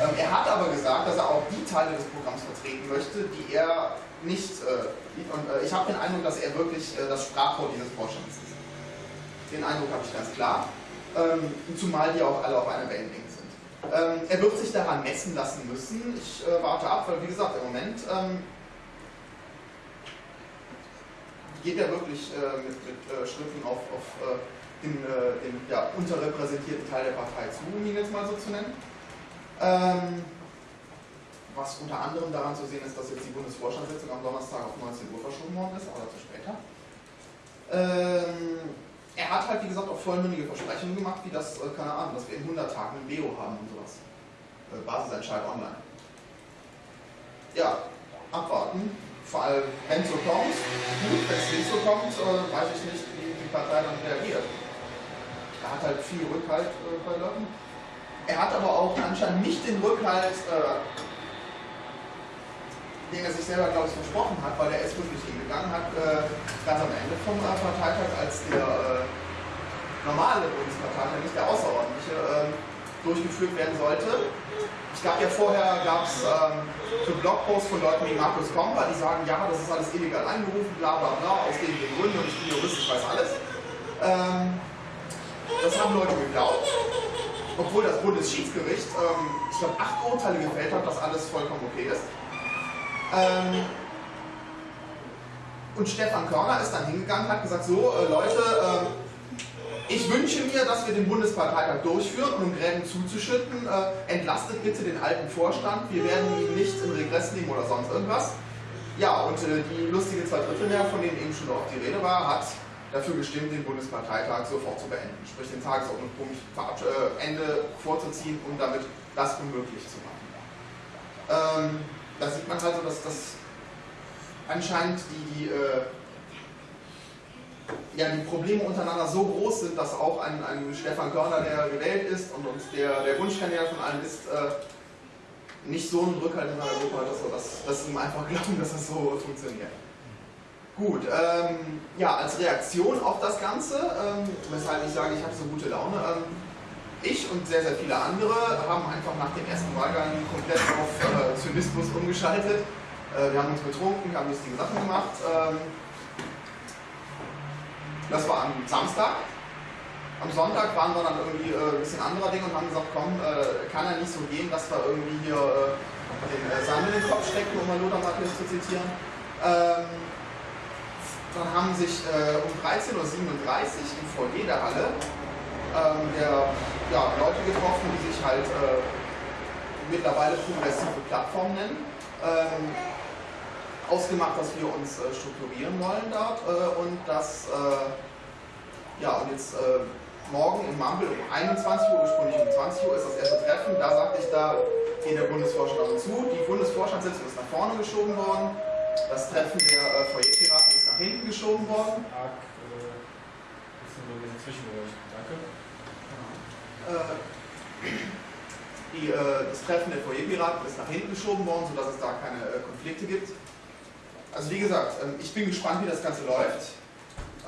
Ähm, er hat aber gesagt, dass er auch die Teile des Programms vertreten möchte, die er nicht, äh, und äh, ich habe den Eindruck, dass er wirklich äh, das Sprachrohr dieses Vorstands ist. Den Eindruck habe ich ganz klar, ähm, zumal die auch alle auf einer Wellenlänge sind. Ähm, er wird sich daran messen lassen müssen. Ich warte ab, weil wie gesagt, im Moment geht er wirklich mit, mit Schriften auf, auf den, den ja, unterrepräsentierten Teil der Partei zu, um ihn jetzt mal so zu nennen. Ähm, was unter anderem daran zu sehen ist, dass jetzt die Bundesvorstandssitzung am Donnerstag auf 19 Uhr verschoben worden ist, aber dazu später. Ähm, er hat halt, wie gesagt, auch vollmündige Versprechungen gemacht, wie das, äh, keine Ahnung, dass wir in 100 Tagen ein Beo haben und sowas. Äh, Basisentscheid online. Ja, abwarten. Vor allem, wenn es so kommt, gut, wenn es nicht so kommt, äh, weiß ich nicht, wie die Partei dann reagiert. Er hat halt viel Rückhalt äh, bei Leuten. Er hat aber auch anscheinend nicht den Rückhalt, äh, den er sich selber, glaube ich, versprochen hat, weil er ist wirklich hingegangen hat, äh, ganz am Ende vom äh, Parteitag, als der äh, normale Bundesparteitag, nicht der außerordentliche, ähm, durchgeführt werden sollte. Ich glaube ja vorher gab es ähm, so Blogposts von Leuten wie Markus Komper, die sagen, ja, das ist alles illegal einberufen, bla bla bla, aus den, den Gründen und ich bin Jurist, ich weiß alles. Ähm, das haben Leute geglaubt, obwohl das Bundesschiedsgericht, ähm, ich glaube, acht Urteile gefällt hat, dass alles vollkommen okay ist. Ähm, Und Stefan Körner ist dann hingegangen, hat gesagt, so äh, Leute, äh, ich wünsche mir, dass wir den Bundesparteitag durchführen und um Gräben zuzuschütten, äh, entlastet bitte den alten Vorstand, wir werden ihn nicht in Regress nehmen oder sonst irgendwas. Ja, und äh, die lustige Zweidrittelmehrheit, von denen eben schon oft die Rede war, hat dafür gestimmt, den Bundesparteitag sofort zu beenden, sprich den Tagesordnungspunkt äh, Ende vorzuziehen, um damit das unmöglich zu machen. Ähm, da sieht man also, dass das anscheinend die, die, äh, ja, die Probleme untereinander so groß sind, dass auch ein, ein Stefan Körner, der gewählt ist und uns der, der Wunschkandidat von allen ist, äh, nicht so einen Rückhalt in Gruppe hat, dass, dass sie ihm einfach glauben, dass das so funktioniert. Gut, ähm, ja, als Reaktion auf das Ganze, ähm, weshalb ich sage, ich habe so gute Laune, ähm, ich und sehr, sehr viele andere haben einfach nach dem ersten Wahlgang komplett auf äh, Zynismus umgeschaltet. Äh, wir haben uns betrunken, wir haben lustige Sachen gemacht. Ähm, das war am Samstag. Am Sonntag waren wir dann irgendwie äh, ein bisschen anderer Dinge und haben gesagt, komm, äh, kann ja nicht so gehen, dass wir irgendwie hier äh, den äh, Sand in den Kopf stecken, um mal Lothar Matthäus zu zitieren. Ähm, dann haben sich äh, um 13.37 Uhr im Foyer der Halle ähm, der, ja, Leute getroffen, die sich halt äh, mittlerweile progressive Plattformen nennen. Ähm, ausgemacht, dass wir uns äh, strukturieren wollen dort äh, und dass, äh, ja, und jetzt äh, morgen im Mumble um 21 Uhr, ursprünglich um 20 Uhr ist das erste Treffen, da sagte ich, da geht der Bundesvorstand zu. Die Bundesvorstandssitzung ist nach vorne geschoben worden, das Treffen der äh, nach hinten geschoben worden. Arg, äh, bisschen so ein Zwischengeräusch. Danke. Äh, die, äh, das Treffen der Foyerpiraten ist nach hinten geschoben worden, sodass es da keine Konflikte gibt. Also wie gesagt, ähm, ich bin gespannt, wie das Ganze läuft.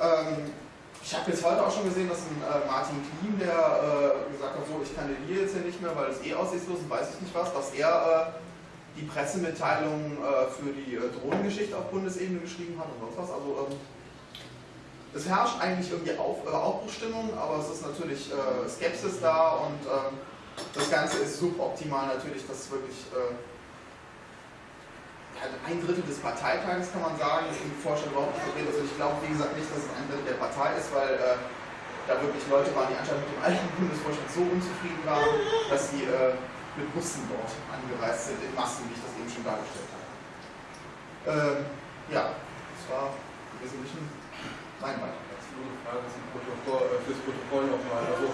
Ähm, ich habe jetzt heute auch schon gesehen, dass ein Martin Klim, der gesagt hat, so ich kandidiere jetzt hier nicht mehr, weil es eh aussichtslos ist, weiß ich nicht was, dass er die Pressemitteilung äh, für die Drohnengeschichte auf Bundesebene geschrieben hat und sonst was. Also ähm, es herrscht eigentlich irgendwie Auf, äh, Aufbruchstimmung, aber es ist natürlich äh, Skepsis da und ähm, das Ganze ist suboptimal natürlich, dass wirklich äh, ein Drittel des Parteitages kann man sagen, im Vorstand überhaupt nicht vertreten. Also ich glaube, wie gesagt, nicht, dass es ein Drittel der Partei ist, weil äh, da wirklich Leute waren, die anscheinend mit dem alten Bundesvorstand so unzufrieden waren, dass sie äh, mit Bussen dort angereist sind, in Massen, wie ich das eben schon dargestellt habe. Ähm, ja, das war im Wesentlichen mein Beitrag. Nur eine Frage zum Protokoll, äh, fürs Protokoll nochmal. Also,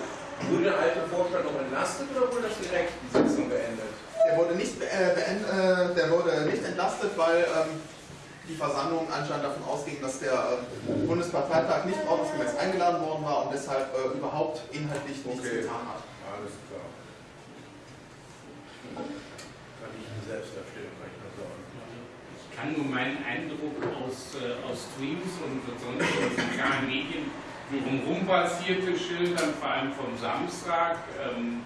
wurde der alte Vorstand noch entlastet oder wurde das direkt die Sitzung beendet? Der wurde nicht, äh, beend, äh, der wurde nicht entlastet, weil ähm, die Versammlung anscheinend davon ausging, dass der äh, Bundesparteitag nicht ordnungsgemäß eingeladen worden war und deshalb äh, überhaupt inhaltlich nichts Okay. getan hat. Alles klar. Kann ich selbst erstellen, kann ich nur sagen. Ich kann nur meinen Eindruck aus, äh, aus Streams und sonst in sozialen Medien die rumrum passierte schildern, vor allem vom Samstag. Ähm,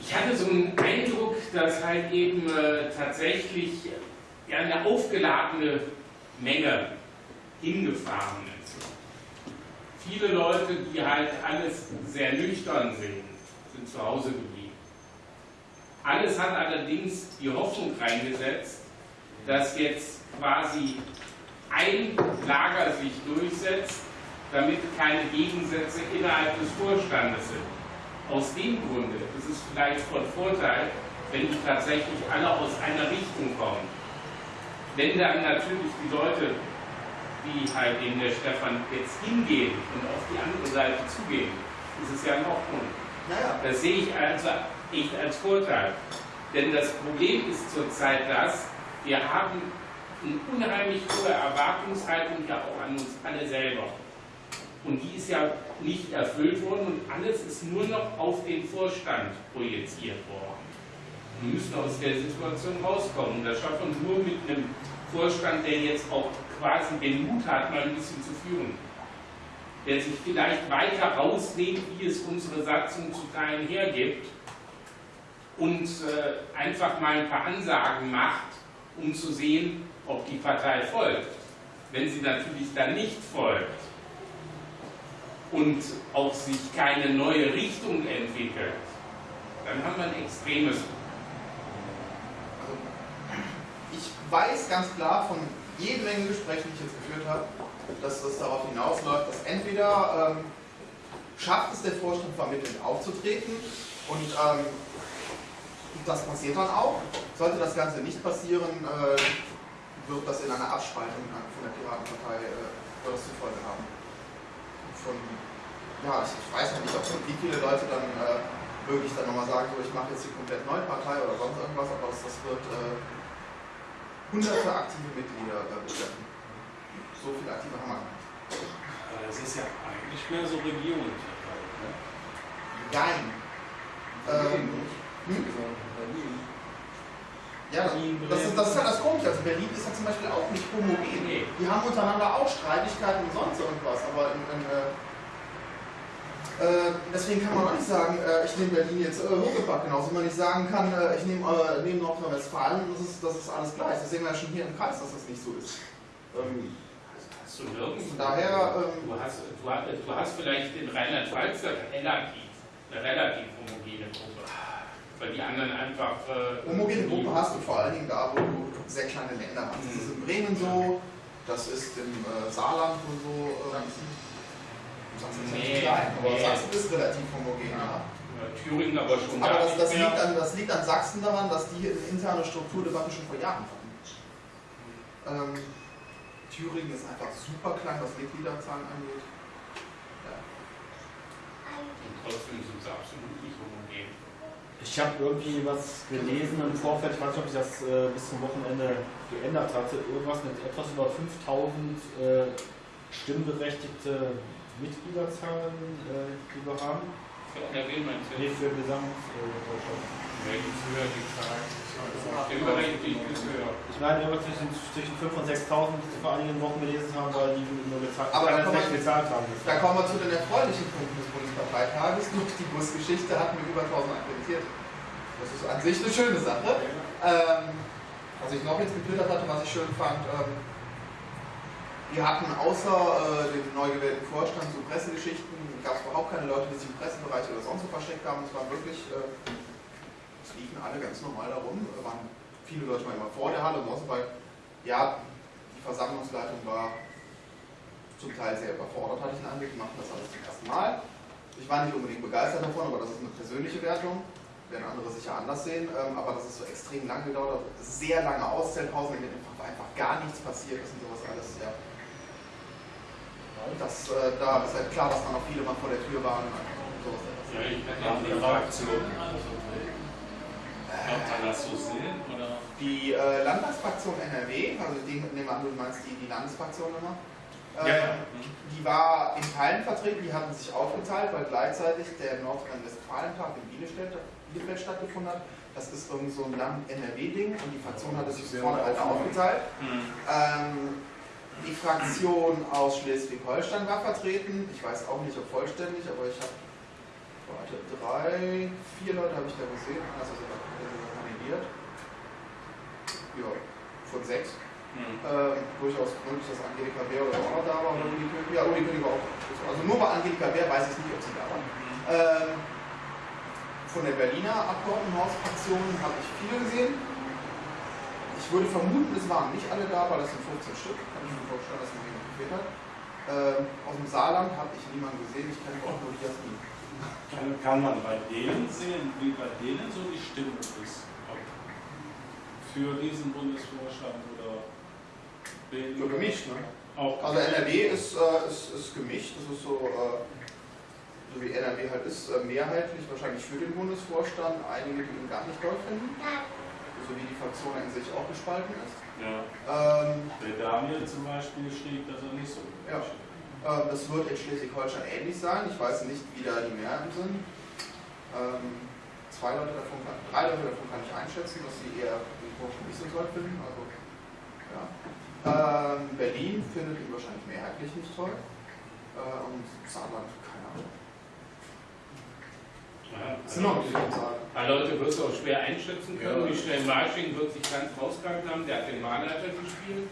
ich hatte so einen Eindruck, dass halt eben äh, tatsächlich ja, eine aufgeladene Menge hingefahren ist. Viele Leute, die halt alles sehr nüchtern sehen, sind zu Hause geblieben. Alles hat allerdings die Hoffnung reingesetzt, dass jetzt quasi ein Lager sich durchsetzt, damit keine Gegensätze innerhalb des Vorstandes sind. Aus dem Grunde ist es vielleicht von Vorteil, wenn die tatsächlich alle aus einer Richtung kommen. Wenn dann natürlich die Leute, wie halt eben der Stefan jetzt hingehen und auf die andere Seite zugehen, ist es ja in Ordnung. Naja, Das sehe ich also echt als Vorteil. Denn das Problem ist zurzeit das, wir haben eine unheimlich hohe Erwartungshaltung ja auch an uns alle selber. Und die ist ja nicht erfüllt worden und alles ist nur noch auf den Vorstand projiziert worden. Wir müssen aus der Situation rauskommen. Und das schafft man nur mit einem Vorstand, der jetzt auch quasi den Mut hat, mal ein bisschen zu führen. Der sich vielleicht weiter rausnimmt, wie es unsere Satzung zu teilen hergibt und äh, einfach mal ein paar Ansagen macht, um zu sehen, ob die Partei folgt. Wenn sie natürlich dann nicht folgt und auch sich keine neue Richtung entwickelt, dann haben wir ein extremes ich weiß ganz klar von jede Menge Gespräche, die ich jetzt geführt habe, dass das darauf hinausläuft, dass entweder ähm, schafft es der Vorstand vermittelnd aufzutreten und ähm, das passiert dann auch. Sollte das Ganze nicht passieren, äh, wird das in einer Abspaltung von der Piratenpartei äh, zur Folge haben. Von, ja, ich, ich weiß ja nicht, ob wie viele Leute dann äh, wirklich dann nochmal sagen, so, ich mache jetzt die komplett neue Partei oder sonst irgendwas, aber das, das wird äh, hunderte aktive Mitglieder äh, betreffen. So viele aktive haben wir nicht. Das ist ja eigentlich mehr so. Ne? Nein. Ähm, hm? Ja, das, ist, das ist ja das Komische. Also Berlin ist ja zum Beispiel auch nicht homogen. Nee. Die haben untereinander auch Streitigkeiten und sonst irgendwas, aber in, in, äh, äh, deswegen kann man auch nicht sagen, äh, ich nehme Berlin jetzt äh, hochgepackt, genauso wie man nicht sagen kann, äh, ich nehme äh, nehm Nordrhein-Westfalen, das ist, das ist alles gleich. Das sehen wir ja schon hier im Kreis, dass das nicht so ist. Ähm, Hast du nirgends. von daher, ähm, Du hast, du, hast, du hast vielleicht in Rheinland-Pfalz relativ, eine relativ homogene Gruppe. Weil die anderen einfach. Äh, homogene Gruppe hast du vor allen Dingen da, wo du sehr kleine Länder hast. Das ist in Bremen so, das ist im äh, Saarland und so. Ähm, Sachsen ist Nee, nicht klein, aber nee. Sachsen ist relativ homogen. Ja. Ja, Thüringen aber schon. Aber das, das, liegt an, das liegt an Sachsen daran, dass die eine interne Strukturdebatte schon vor Jahren hatten. Ähm, Thüringen ist einfach super klein, was Mitgliederzahlen angeht. Ja. Und trotzdem sind sie absolut. Ich habe irgendwie was gelesen im Vorfeld, ich weiß nicht, ob sich das äh, bis zum Wochenende geändert hatte, irgendwas mit etwas über 5000 äh, stimmberechtigte Mitgliederzahlen, äh, die wir haben. Für NRW meinst du? Nee, für Gesamt äh, ist höher, die Zahl. Ich meine, irgendwas zwischen, zwischen 5.000 und 6.000 vor einigen Wochen gelesen haben, weil die nur gezahlt, Aber da nicht gezahlt haben. Da kommen wir zu den erfreulichen Punkten des Bundesparteitages. Durch die Busgeschichte hatten wir über 1000 akkreditiert. Das ist an sich eine schöne Sache. Ähm, was ich noch jetzt getwittert hatte, was ich schön fand, ähm, wir hatten außer äh, dem neu gewählten Vorstand so Pressegeschichten, gab es überhaupt keine Leute, die sich im Pressebereich oder sonst wo versteckt haben. Es waren wirklich, äh, es liefen alle ganz normal darum. Waren viele Leute waren immer vor der Halle und sonst, weil ja, die Versammlungsleitung war zum Teil sehr überfordert, hatte ich den die machten das alles zum ersten Mal. Ich war nicht unbedingt begeistert davon, aber das ist eine persönliche Wertung. Werden andere sicher anders sehen, ähm, aber das ist so extrem lang gedauert, sehr lange Auszählpausen, in denen einfach, gar nichts passiert ist und sowas alles, ja. Das, äh, da ist halt klar, dass da noch viele mal vor der Tür waren und sowas. Ja, ich ja Haben die nicht Kann man das so sehen? Oder? Die äh, Landtagsfraktion NRW, also die, nehmen wir an, du meinst die, die Landesfraktion immer, ähm, Ja, ja. die war in Teilen vertreten, die hatten sich aufgeteilt, weil gleichzeitig der Nordrhein-Westfalen-Tag in Bielefeld, Bielefeld stattgefunden hat. Das ist irgend so ein Land-NRW-Ding und die Fraktion hatte sich vorne halt aufgeteilt. Hm. Ähm, die Fraktion aus Schleswig-Holstein war vertreten. Ich weiß auch nicht, ob vollständig, aber ich habe warte, drei, vier Leute habe ich da gesehen. Also sogar kandidiert. Ja, von sechs. Hm. Ähm, durchaus möglich, dass Angelika Bär oder auch noch da war oder Uli König. Ja, Uli König war auch. Also nur bei Angelika Bär weiß ich nicht, ob sie da war. Ähm, von der Berliner Abgeordnetenhausfraktion habe ich viele gesehen. Ich würde vermuten, es waren nicht alle da, weil das sind 15 Stück. Kann ich mir vorstellen, dass noch jemand gefehlt hat. Ähm, aus dem Saarland habe ich niemanden gesehen. Ich kenne auch nur die Jasmin. Kann, kann man bei denen sehen, wie bei denen so die Stimmung ist? Für diesen Bundesvorstand oder wen- So gemischt, ne? Auch Also NRW ist, äh, ist, ist gemischt. Das ist so, äh, so wie NRW halt ist, äh, mehrheitlich wahrscheinlich für den Bundesvorstand. Einige, die ihn gar nicht toll finden. So wie die Fraktion in sich auch gespalten ist. ja, Ähm, der Daniel zum Beispiel schrieb, dass er nicht so Ja. Ähm, Das wird in Schleswig-Holstein ähnlich sein. Ich weiß nicht, wie da die Mehrheiten sind. Ähm, zwei Leute davon kann, drei Leute davon kann ich einschätzen, dass sie eher nicht so toll finden. Also, ja. ähm, Berlin findet ihn wahrscheinlich mehrheitlich nicht toll. Äh, und Saarland, keine Ahnung. Ja, nicht. Ein paar Leute wirst du auch schwer einschätzen können. Ja. Michel Marsching wird sich ganz rausgegangen haben, der hat den Mahnleiter gespielt.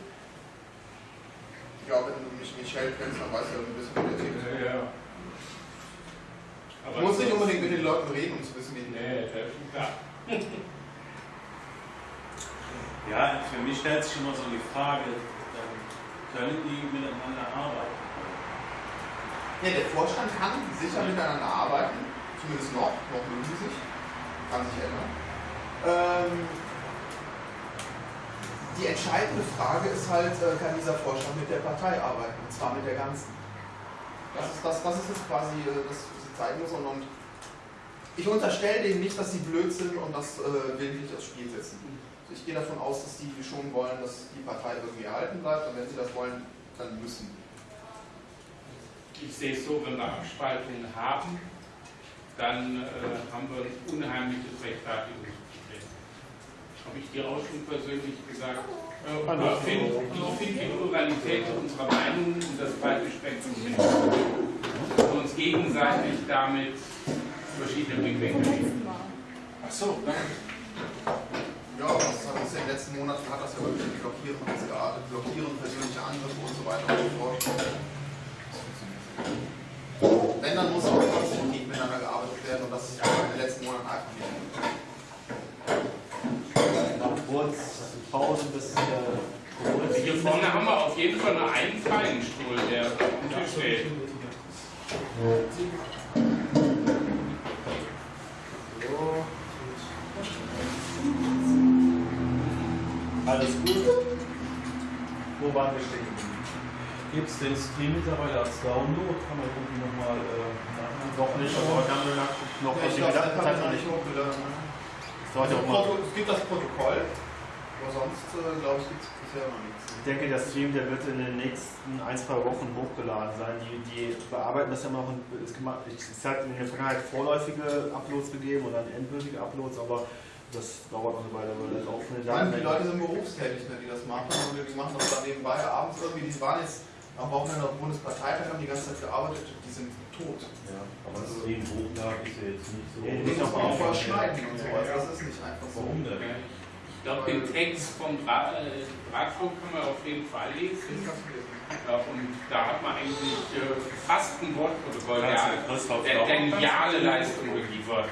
Ja, wenn du mich Michelle kennst, dann weißt du ja ein bisschen, wie der tickt. Ja. Du musst nicht unbedingt mit den Leuten reden, um zu wissen, wie die Nee, das ist klar. *laughs* Ja, für mich stellt sich immer so die Frage, da können die miteinander arbeiten. Ja, der Vorstand kann sicher miteinander arbeiten, zumindest noch, noch mögen sie sich, kann sich ändern. Ähm, die entscheidende Frage ist halt, äh, kann dieser Vorstand mit der Partei arbeiten, und zwar mit der ganzen. Das ist, das, das ist jetzt quasi äh, das, was sie zeigen müssen. Und, und ich unterstelle denen nicht, dass sie blöd sind und das äh, willentlich aufs Spiel setzen. Also ich gehe davon aus, dass die schon wollen, dass die Partei irgendwie erhalten bleibt und wenn sie das wollen, dann müssen. Ich sehe es so, wenn wir Abspaltungen haben, dann äh, haben wir ein unheimliches Rechtfertigungsproblem. Habe ich dir auch schon persönlich gesagt. Äh, ich finde ich find die Pluralität unserer Meinungen und das breite Spektrum wichtig. Und uns gegenseitig damit verschiedene Blickwinkel geben. Ach so, danke. Ja, das hat uns in den letzten Monaten hat das ja wirklich mit Blockieren und geartet, Blockieren, persönliche Angriffe und so weiter und so fort. Wenn, dann muss auch konstruktiv miteinander gearbeitet werden und das ist in den letzten Monaten einfach nicht. Noch kurz Pause bis der Also hier vorne haben wir auf jeden Fall nur einen freien Stuhl, der auf dem Tisch steht. Alles gut. Wo waren wir stehen? Gibt es den Stream mittlerweile als Download? Kann man irgendwie nochmal äh, nachmachen? Noch nicht, aber dann noch Ja, was ich die das Gedanken kann noch ich nicht. hochgeladen. Es gibt das Protokoll, aber sonst, äh, glaube ich, gibt es bisher noch nichts. Ich denke, der Stream, der wird in den nächsten ein, zwei Wochen hochgeladen sein. Die, die bearbeiten das ja immer Es es hat in der Vergangenheit vorläufige Uploads gegeben und dann endgültige Uploads, aber das dauert noch eine Weile, weil das laufende meine, die Daten. Leute sind berufstätig, ne, die das machen und die machen das dann nebenbei abends irgendwie. Die waren jetzt am Wochenende auf dem Bundesparteitag, haben die ganze Zeit gearbeitet, die sind tot. Ja, aber das Stream hochladen ist ja jetzt nicht so. Die nicht auf Aufwand, verschneiden ja. und sowas. Das ist nicht einfach so. Warum denn? Ich glaube, den Text vom Dra äh, Drahtflug kann man auf jeden Fall lesen. Ja, und da hat man eigentlich äh, fast ein Wortprotokoll der, der, geniale Leistung geliefert.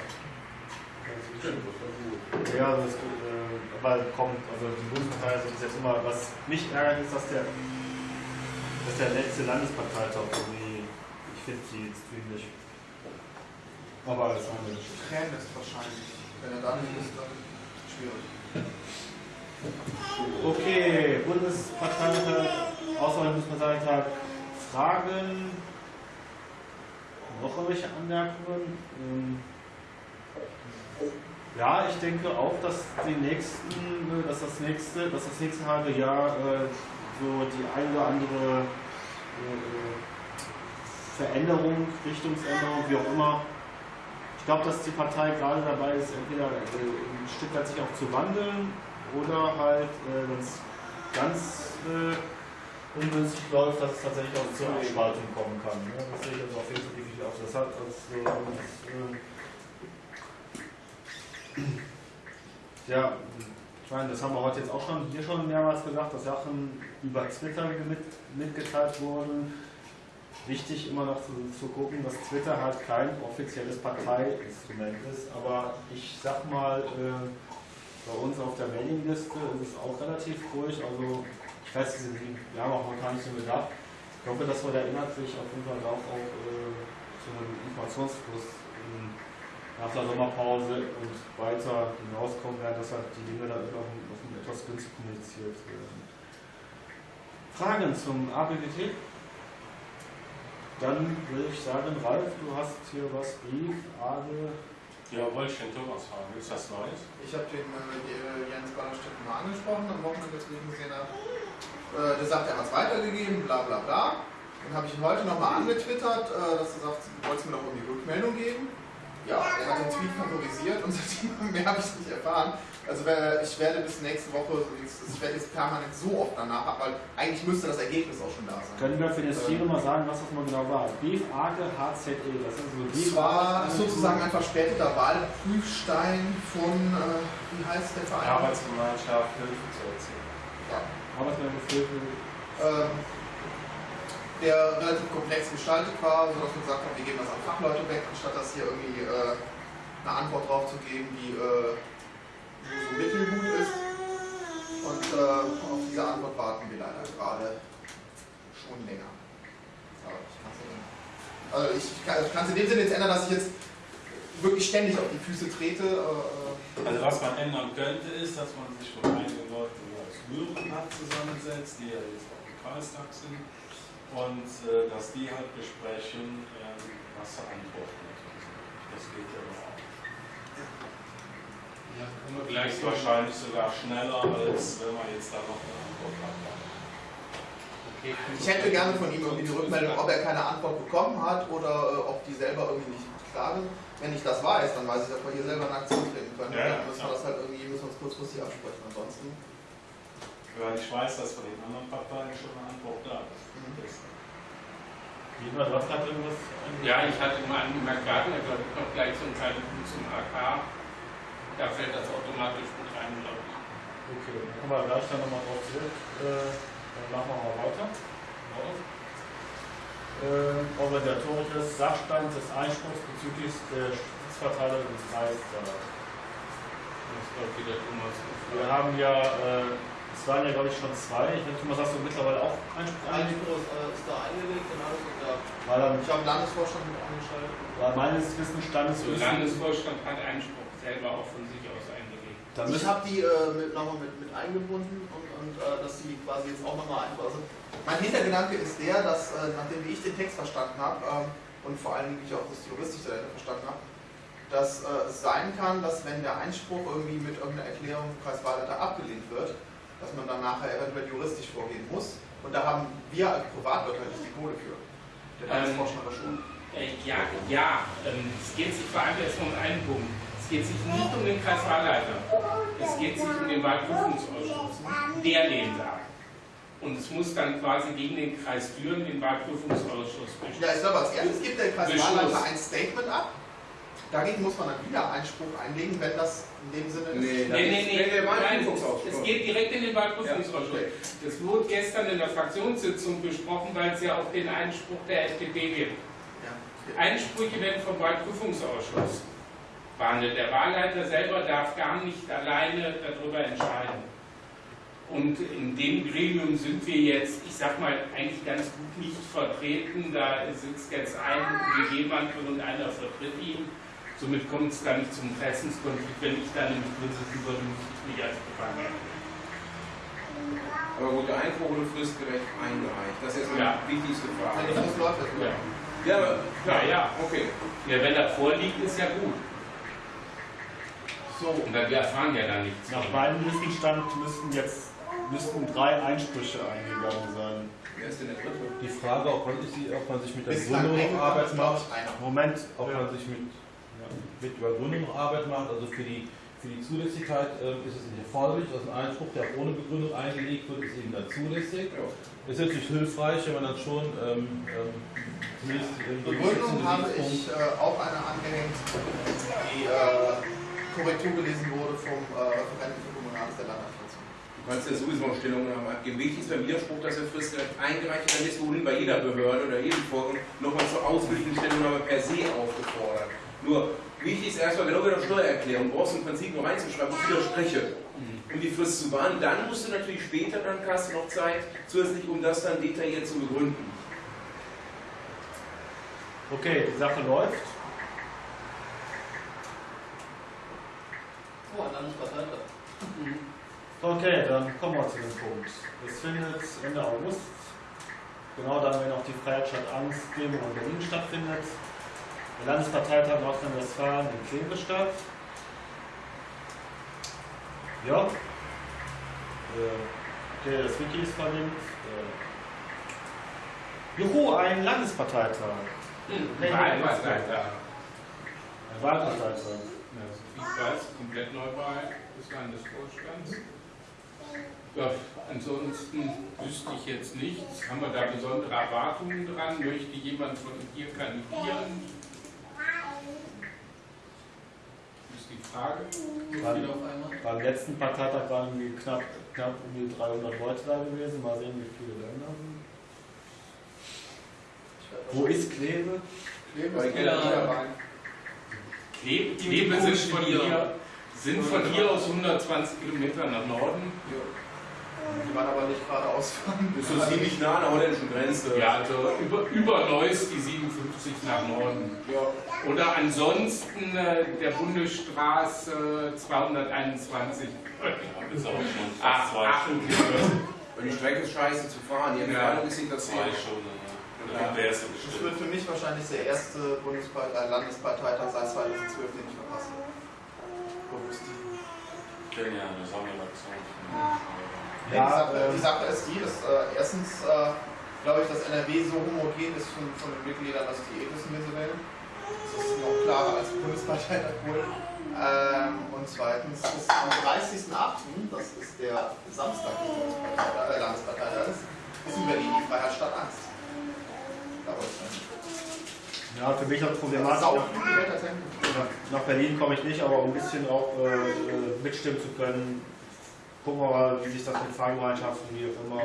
Ja, das, äh, aber kommt, also die Bundespartei ist jetzt immer, was mich ärgert, ist, dass der, dass der letzte Landesparteitag irgendwie, ich finde die Stream nicht. Aber das haben wir nicht. Krähen ist wahrscheinlich. Wenn er da nicht ist, dann schwierig. Okay, Bundesparteitag, außerhalb Bundesparteitag, Fragen, noch irgendwelche Anmerkungen? Ähm, Ja, ich denke auch, dass die nächsten, äh, dass das nächste, dass das nächste halbe Jahr äh, so die eine oder andere äh, Veränderung, Richtungsänderung, wie auch immer. Ich glaube, dass die Partei gerade dabei ist, entweder ein Stück weit sich auch zu wandeln oder halt, äh, wenn es ganz äh, ungünstig läuft, dass es tatsächlich auch zur Abspaltung kommen kann. Ne? Das sehe ich also auf jeden Fall definitiv auch. Das hat als, äh, äh, ja, ich meine, das haben wir heute jetzt auch schon hier schon mehrmals gesagt, dass Sachen über Twitter mit, mitgeteilt wurden. Wichtig immer noch zu, zu gucken, dass Twitter halt kein offizielles Parteiinstrument ist, aber ich sag mal, äh, bei uns auf der Mailingliste ist es auch relativ ruhig, also ich weiß, wir haben auch momentan nicht so gedacht. Ich hoffe, dass wir da inhaltlich auf jeden Fall auch, äh, zu einem Informationsfluss ähm, nach der Sommerpause und weiter hinauskommen werden, dass halt die Dinge da auf, auf einem etwas günstig kommuniziert werden. Fragen zum ABWT? Dann würde ich sagen, Ralf, du hast hier was, Brief, Ade. Ja, wollte ich den Thomas fragen. Ist das Neues? Ich habe den äh, Jens Ballerstedt mal angesprochen am Wochenende, als ich ihn gesehen habe. Äh, der sagt, er hat es weitergegeben, bla bla bla. Dann habe ich ihn heute nochmal angetwittert, äh, dass er sagt, du wolltest mir noch irgendwie Rückmeldung geben. Ja, er hat den Tweet favorisiert und *laughs* seitdem mehr habe ich nicht erfahren. Also ich werde bis nächste Woche, ich werde jetzt permanent so oft danach, weil eigentlich müsste das Ergebnis auch schon da sein. Können wir für den Stream mal sagen, was das mal genau war? Brief, Age, HZE, das ist so Das Brief. war sozusagen ein verspäteter Wahlprüfstein von, äh, wie heißt der Verein? Arbeitsgemeinschaft Hilfe zu erzielen. Arbeitsgemeinschaft ähm, der relativ komplex gestaltet war, sodass wir gesagt haben, wir geben das an Fachleute weg, anstatt das hier irgendwie äh, eine Antwort drauf zu geben, die äh, so mittelgut ist. Und äh, auf diese Antwort warten wir leider gerade. schon länger. Aber ich kann's ja nicht. Also ich kann es in dem Sinne jetzt ändern, dass ich jetzt wirklich ständig auf die Füße trete. äh, Also was man ändern könnte, ist, dass man sich von einigen Leuten, Hören hat, zusammensetzt, die ja jetzt auch im Kreistag sind, und äh, dass die halt besprechen, äh, was sie antworten. Das geht ja auch. Ja, wir gleich ist wahrscheinlich sogar schneller, als wenn man jetzt da noch eine Antwort hat. Ich hätte gerne von ihm irgendwie die Rückmeldung, ob er keine Antwort bekommen hat oder äh, ob die selber irgendwie nicht klar sind. Wenn ich das weiß, dann weiß ich, dass wir hier selber in Aktion treten können. Ja, ja, dann müssen wir klar. das halt irgendwie, müssen wir uns kurzfristig absprechen. Ansonsten. Weil ich weiß, dass von den anderen Parteien schon eine Antwort da Mhm. ist. Jemand, was hat irgendwas? Ja, ich hatte mal angemerkt, wir hatten ja glaube ich noch gleich so einen kleinen Punkt zum AK. Da fällt das automatisch mit rein, glaube ich. Okay, dann kommen wir gleich dann nochmal drauf zurück. Äh, dann machen wir mal weiter. Äh, organisatorisches Sachstand des Einspruchs bezüglich der Stützverteilung des Kreises. Das glaube ich wieder Thomas. Wir haben ja, äh, es waren ja glaube ich schon zwei. Ich weiß, Thomas, hast du mittlerweile auch Einspruch? Einspruch äh, ist da eingelegt und alles und da. Weil, Ich habe den Landesvorstand mit angeschaltet. weil meines Wissensstandes Der Landesvorstand hat Einspruch selber auch von sich aus eingelegt. dann Ich habe die äh, nochmal mit, mit eingebunden und, und äh, dass die quasi jetzt auch nochmal einfach. Also mein Hintergedanke ist der, dass äh, nachdem wie ich den Text verstanden habe ähm, und vor allem wie ich auch das Juristische dahinter verstanden habe, dass äh, es sein kann, dass wenn der Einspruch irgendwie mit irgendeiner Erklärung im Kreiswahlleiter abgelehnt wird, dass man dann nachher eventuell juristisch vorgehen muss. Und da haben wir als Privatleute halt nicht die Kohle für. Der Ähm, aber schon. Äh, ja, ja. Ähm, es geht sich vor allem erstmal um einen Punkt. Es geht sich nicht um den Kreiswahlleiter. Es geht sich um den Wahlprüfungsausschuss. Der lehnt ab. Und es muss dann quasi gegen den Kreis führen, den Wahlprüfungsausschuss bestimmen. Ja, ich glaube, als erstes gibt der Kreiswahlleiter ein Statement ab. Dagegen muss man dann wieder Einspruch einlegen, wenn das in dem Sinne ist. Nee, Nee, nee, nee, nein, es geht direkt in den Ja, Wahlprüfungsausschuss. okay. Das wurde gestern in der Fraktionssitzung besprochen, weil es ja auch den Einspruch der FDP gibt. Ja, okay. Einsprüche werden vom Wahlprüfungsausschuss behandelt. Der Wahlleiter selber darf gar nicht alleine darüber entscheiden. Und in dem Gremium sind wir jetzt, ich sag mal, eigentlich ganz gut nicht vertreten. Da sitzt jetzt ein WG-Mantel und einer vertritt ihn. Somit kommt es da nicht zum Interessenskonflikt. Wenn ich da nämlich drin sitzen würde, müsste ich mich als Befangener. Aber gut, der Einspruch wurde fristgerecht eingereicht. Das ist jetzt Ja. die wichtigste Frage. Ja. Ja, ja. Okay. ja, wenn er vorliegt, ist ja gut. So. Und dann, wir erfahren ja dann nichts. Nach meinem Wissensstand müssten jetzt müssten drei Einsprüche eingegangen sein. Wer ist denn der dritte? Die Frage, ob man, sich- ob man sich mit der Bislang Gründung noch eingegangen Arbeit ist, glaube macht. Moment, ob man sich mit, ja, mit Übergründung noch Arbeit macht, also für die, für die Zulässigkeit ähm, ist es nicht erforderlich, dass ein Einspruch, der ohne Begründung eingelegt wird, ist eben dann zulässig. Ja. Ist natürlich hilfreich, wenn man dann schon ähm, ähm, zumindest die Begründung habe ich äh, auch eine angehängt, die äh, Korrektur gelesen wurde vom äh, Referenten für Kommunales der Landadministration. Du kannst ja sowieso noch Stellungnahmen abgeben. Wichtig ist beim Widerspruch, dass er fristgerecht eingereicht wird. Dann ist wohl bei jeder Behörde oder jedem Vorgang nochmal zur ausführlichen Stellungnahme per se aufgefordert. Nur wichtig ist erstmal genau wie bei der Steuererklärung. Du brauchst im Prinzip nur reinzuschreiben, ich widerspreche. Um die Frist zu wahren, dann musst du natürlich später, dann hast du noch Zeit, zusätzlich um das dann detailliert zu begründen. okay, die Sache läuft. Oh, ein Landesparteitag. Okay, dann kommen wir zu dem Punkt. Es findet Ende August, genau dann, wenn auch die Freiheitsstadt Angst Demo in Berlin stattfindet, der Landesparteitag Nordrhein-Westfalen in Kleve statt. Ja. Äh, Okay, das Wiki ist verlinkt. Äh, Juhu, ein Landesparteitag. Wahlparteitag. Ein Wahlparteitag. Ja, Ich weiß, komplett Neuwahl des Landesvorstands. Ja, ansonsten wüsste ich jetzt nichts. Haben wir da besondere Erwartungen dran? Möchte jemand von hier kandidieren? Ist die Frage. Wann- Wieder auf einmal. Beim letzten Parteitag waren irgendwie knapp, knapp um die 300 Leute da gewesen. Mal sehen, wie viele Länder sind. Wo ist Kleve? Klebe Bei ist Ja. Klebe, Die Klebe sind von hier, sind von hier aus 120 Kilometer nach Norden. Die waren aber nicht geradeaus fahren. Das ist so ziemlich nah an der holländischen Grenze. Ja, also über, über Neuss die 57 nach Norden. Ja. Oder ansonsten äh, der Bundesstraße 221. Das ist auch schon Ach, fast zwei Aachen. Stunden. Und die Strecke ist scheiße zu fahren. Die Entfernung ist hinter Zwei 10. Stunden, ja. Ja. Der Das wird für mich wahrscheinlich der erste Bundespartei, Landesparteitag seit 2012, den ich verpasse. Bewusst. Genial, das haben wir die, Sache, die Sache ist die, dass äh, erstens, äh, glaube ich, dass NRW so homogen ist von, von den Mitgliedern, dass die eh wie sie wählen. Das ist noch klarer als Bundesparteitag wohl. Ähm, und zweitens ist am 30.08., das ist der Samstag, äh, Landesparteitag ist, ist in Berlin die Freiheit statt Angst. Da wollte ich nicht. Ja, für mich auch problematisch. Nach, nach, Berlin komme ich nicht, aber um ein bisschen auch äh, äh, mitstimmen zu können, gucken wir mal, wie sich das mit Fahrgemeinschaften, wie auch immer,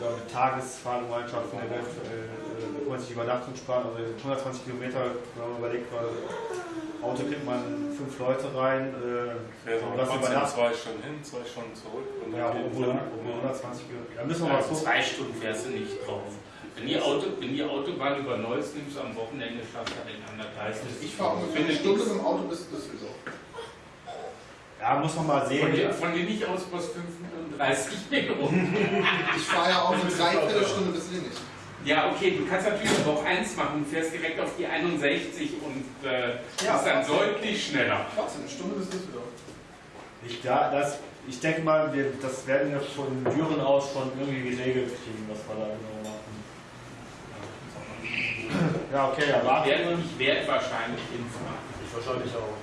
oder mit Tagesfahrgemeinschaften eventuell, äh, man sich die Übernachtung sparen, also 120 Kilometer, wenn man überlegt, weil Auto kriegt man fünf Leute rein, äh, Ja, so und das übernachtet. zwei Stunden hin, zwei Stunden zurück. Und Ja, obwohl, Tag. obwohl 120 Kilometer. Da müssen wir mal gucken. zwei Stunden fährst du nicht drauf. Wenn die, Auto, wenn die Autobahn über Neuss nimmst, am Wochenende schaffst du den anderthalb. Ich fahre ungefähr eine Stunde mit dem Auto bis Düsseldorf. Ja, muss man mal Von sehen. dir, von dir nicht aus plus 35 Minuten. Ich fahre ja auch eine Dreiviertelstunde bis Linnich. Ja, okay, du kannst natürlich aber auch eins machen. Du fährst direkt auf die 61 und äh, Ja, bist dann deutlich schneller. Trotzdem, eine Stunde bis Düsseldorf. Ich, da, das, ich denke mal, wir, das werden wir von Düren aus schon irgendwie geregelt kriegen, was wir da genau. Ja, okay, ja, Ich werde, wir. ich werde wahrscheinlich hinfahren. Ich wahrscheinlich auch.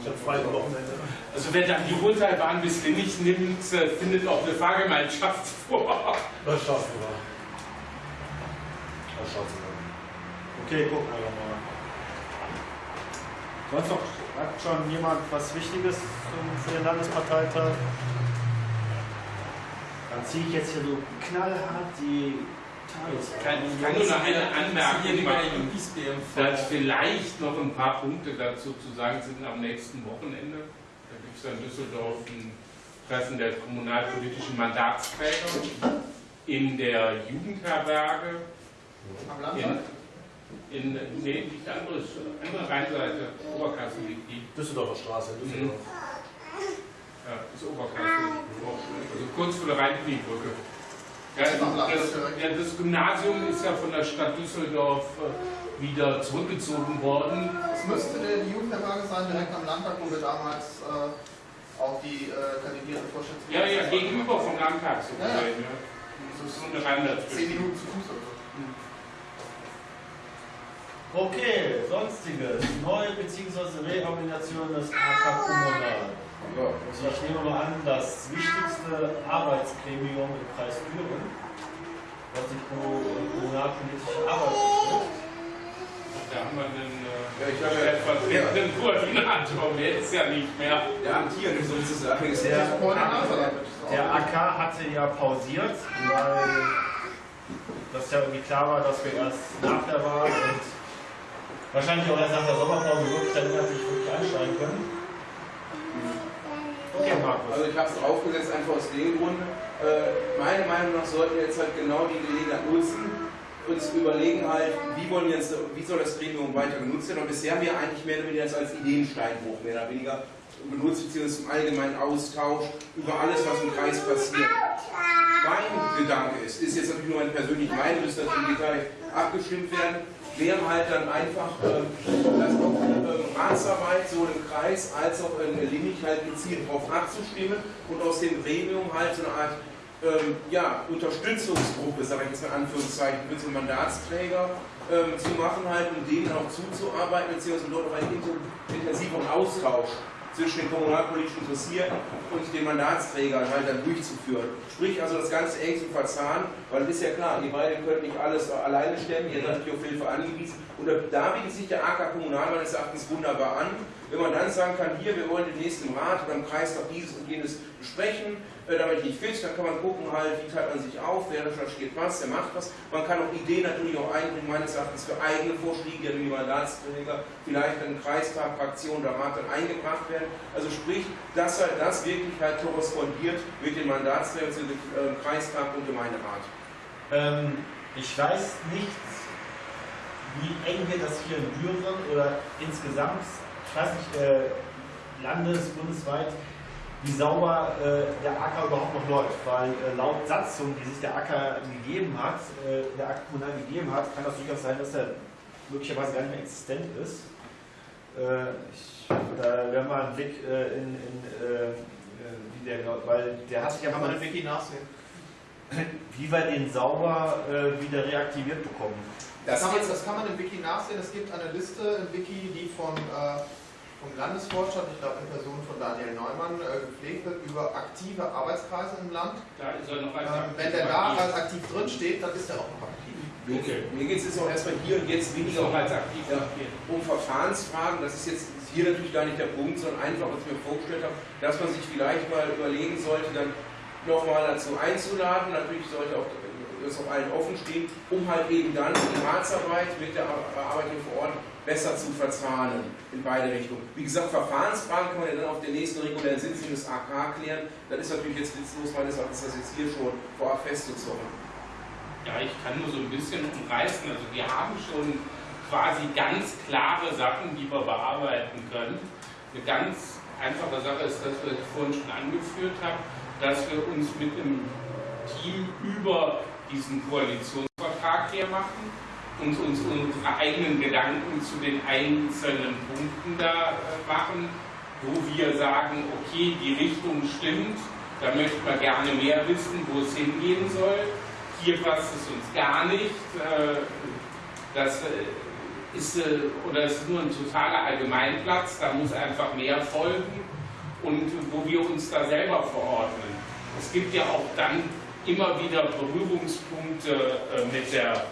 Ich habe zwei Wochenende. Also wer dann die Rundtalbahn bis Linnich nimmt, äh, findet auch eine Fahrgemeinschaft *laughs* vor. Das schaffen wir. Das schaffen wir. Okay, gucken wir mal. Sonst noch, hat schon jemand was Wichtiges für den Landesparteitag? Dann ziehe ich jetzt hier so knallhart die Ich kann, ich kann nur noch eine Anmerkung machen, dass vielleicht noch ein paar Punkte dazu zu sagen sind am nächsten Wochenende. Da gibt es in Düsseldorf ein Treffen der kommunalpolitischen Mandatsträger in der Jugendherberge. Am Landtag? In, in nee, nicht andere, andere Rheinseite, Oberkassel liegt die. Düsseldorfer Straße, Düsseldorf. Ja, das ist Oberkassel. Also kurz vor der Rhein-Kniebrücke. Ja, das, ja, das Gymnasium ist ja von der Stadt Düsseldorf äh, wieder zurückgezogen worden. Es müsste der die Jugendherberge sein, direkt am Landtag, wo wir damals äh, auch die äh, kandidierende Vorstandsmitglieder. Ja, ja, gegenüber vom Landtag so Ja, ja. gesehen. Ja. Das ist so eine Reim Zehn dazwischen. Minuten zu Fuß oder so. Okay, sonstiges. Neue bzw. Reorganisation des AK Kommunal. Ja. Also ich nehme mal an, das wichtigste Arbeitsgremium im Kreis Düren, was die Ko- kommunalpolitische Arbeit betrifft. Da haben wir einen Ja, äh, ich glaube, stellvertretenden Koordinator, der ist ja nicht mehr. Der amtierende sozusagen ist Der- Der. AK hatte ja pausiert, weil das ja irgendwie klar war, dass wir erst nach der Wahl und wahrscheinlich auch erst nach der Sommerpause wirklich dann inhaltlich wirklich einsteigen können. Okay, Markus. Also ich habe es draufgesetzt einfach aus dem Grund. Äh, meiner Meinung nach sollten wir jetzt halt genau die Gelegenheit nutzen, uns überlegen halt, wie wollen jetzt, wie soll das Gremium weiter genutzt werden. Und bisher haben wir eigentlich mehr oder weniger das als Ideensteinbruch mehr oder weniger benutzt, beziehungsweise zum allgemeinen Austausch über alles, was im Kreis passiert. Mein Gedanke ist, ist jetzt natürlich nur meine persönliche Meinung, müsste natürlich im Detail abgestimmt werden, wäre halt dann einfach, ähm, dass auch ähm, Ratsarbeit sowohl im Kreis als auch in Limich halt gezielt darauf abzustimmen und aus dem Gremium halt so eine Art ähm, ja, Unterstützungsgruppe, sage ich jetzt mal in Anführungszeichen, für so Mandatsträger ähm, zu machen, halt, um denen auch zuzuarbeiten, beziehungsweise dort auch einen inten- intensiveren Austausch zwischen den kommunalpolitisch Interessierten und den Mandatsträgern halt dann durchzuführen. Sprich also das Ganze eng zu verzahnen, weil es ist ja klar, ihr beide könnt nicht alles alleine stemmen, ihr seid natürlich auf Hilfe angewiesen. Und da bietet sich der AK Kommunal meines Erachtens wunderbar an, Wenn man dann sagen kann, hier, wir wollen demnächst im Rat oder im Kreistag dieses und jenes besprechen, damit nicht fit, dann kann man gucken halt, wie teilt man sich auf, wer recherchiert was, wer macht was. Man kann auch Ideen natürlich auch einbringen, meines Erachtens für eigene Vorschläge, wie Mandatsträger, vielleicht in Kreistag, Fraktion oder Rat dann eingebracht werden. Also sprich, dass halt das wirklich halt korrespondiert mit den Mandatsträgern zu dem äh, Kreistag und Gemeinderat. Ähm, ich weiß nicht, wie eng wir das hier in Büren oder insgesamt, ich weiß nicht, äh, landes-, bundesweit, wie sauber äh, der Acker überhaupt noch läuft. Weil äh, laut Satzung, die sich der Acker gegeben hat, äh, der Acker kommunal gegeben hat, kann das durchaus sein, dass er möglicherweise gar nicht mehr existent ist. Äh, ich, da werden wir einen Blick äh, in, in äh, wie der, weil der hat sich ja Kann man mal im Wiki nachsehen. *clears throat* wie wir den sauber wieder reaktiviert bekommen. Das kann, man, das kann man im Wiki nachsehen. Es gibt eine Liste im Wiki, die von, vom Landesvorstand, ich glaube in Person von Daniel Neumann, äh, gepflegt wird über aktive Arbeitskreise im Land. Da ist er noch Ähm, wenn der da als aktiv drin steht, dann ist er auch noch aktiv. Mir, Okay. mir geht es jetzt auch erstmal hier und jetzt weniger auch um, als aktiv ja, um Verfahrensfragen. Das ist jetzt hier natürlich gar nicht der Punkt, sondern einfach, was ich mir vorgestellt habe, dass man sich vielleicht mal überlegen sollte, dann nochmal dazu einzuladen. Natürlich sollte auch das auf allen offen stehen, um halt eben dann die Ratsarbeit mit der Arbeit hier vor Ort besser zu verzahnen in beide Richtungen. Wie gesagt, Verfahrensfragen kann man ja dann auf der nächsten regulären Sitzung des AK klären. Dann ist natürlich jetzt witzlos meines Erachtens, das jetzt hier schon vorab festzuzorgen. Ja, ich kann nur so ein bisschen umreißen. Also wir haben schon quasi ganz klare Sachen, die wir bearbeiten können. Eine ganz einfache Sache ist, dass wir vorhin schon angeführt haben, dass wir uns mit dem Team über diesen Koalitionsvertrag hier machen und uns unsere eigenen Gedanken zu den einzelnen Punkten da äh, machen, wo wir sagen, okay, die Richtung stimmt, da möchten wir gerne mehr wissen, wo es hingehen soll. Hier passt es uns gar nicht. Äh, Das äh, ist, oder ist nur ein totaler Allgemeinplatz, da muss einfach mehr folgen und wo wir uns da selber verordnen. Es gibt ja auch dann immer wieder Berührungspunkte mit der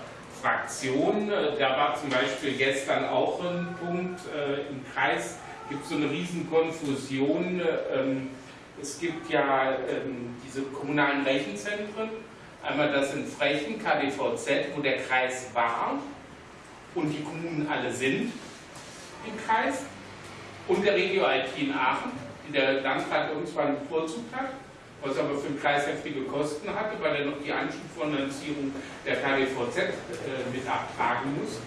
Fraktion. Äh, Da war zum Beispiel gestern auch ein Punkt äh, im Kreis, gibt es so eine riesen Konfusion. äh, ähm, Es gibt ja ähm, diese kommunalen Rechenzentren, einmal das in Frechen, KDVZ, wo der Kreis war und die Kommunen alle sind im Kreis und der Regio IT in Aachen, die der Landrat irgendwann bevorzugt hat, was aber für den Kreis heftige Kosten hatte, weil er noch die Anschubfinanzierung der KDVZ äh, mit abtragen muss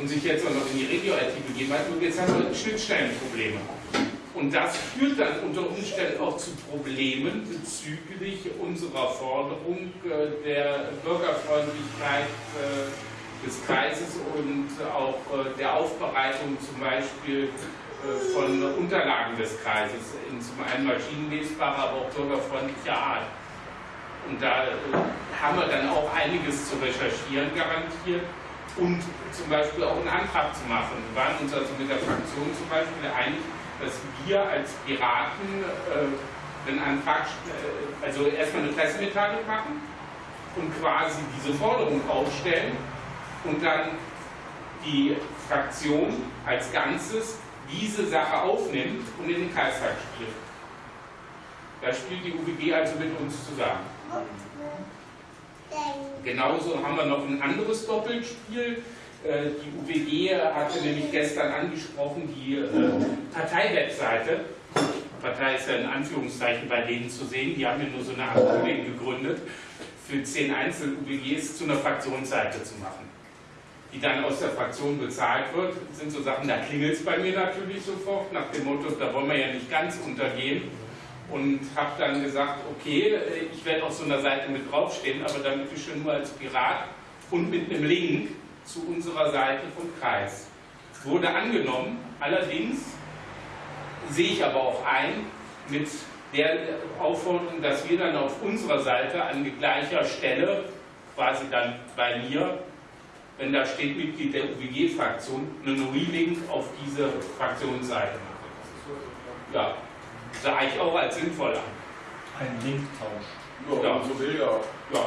und sich jetzt auch noch in die Regio IT begeben hat. Und jetzt haben wir Schnittstellenprobleme. Und das führt dann unter Umständen auch zu Problemen bezüglich unserer Forderung äh, der Bürgerfreundlichkeit äh, des Kreises und auch äh, der Aufbereitung zum Beispiel von Unterlagen des Kreises in zum einen maschinenlesbarer, aber auch bürgerfreundlicher Art. Und da äh, haben wir dann auch einiges zu recherchieren garantiert und zum Beispiel auch einen Antrag zu machen. Wir waren uns also mit der Fraktion zum Beispiel einig, dass wir als Piraten äh, einen Antrag, äh, also erstmal eine Pressemitteilung machen und quasi diese Forderung aufstellen und dann die Fraktion als Ganzes diese Sache aufnimmt und in den Kreistag spielt. Da spielt die UBG also mit uns zusammen. Genauso haben wir noch ein anderes Doppelspiel. Äh, Die UWG hatte nämlich gestern angesprochen, die äh, Parteiwebseite. Partei ist ja in Anführungszeichen bei denen zu sehen. Die haben ja nur so eine Art Holding gegründet, für zehn Einzel-UWGs zu einer Fraktionsseite zu machen. Die dann aus der Fraktion bezahlt wird. Sind so Sachen, da klingelt es bei mir natürlich sofort, nach dem Motto, da wollen wir ja nicht ganz untergehen und habe dann gesagt, okay, äh, ich werde auf so einer Seite mit draufstehen, aber dann bitte schön nur als Pirat und mit einem Link zu unserer Seite vom Kreis. Wurde angenommen, allerdings sehe ich aber auch ein, mit der Aufforderung, dass wir dann auf unserer Seite an gleicher Stelle, quasi dann bei mir, wenn da steht Mitglied der UWG-Fraktion, einen Relink auf diese Fraktionsseite machen. Ja, sah ich auch als sinnvoll an. Ein Linktausch. Ja, Ja. so will ja. Ja.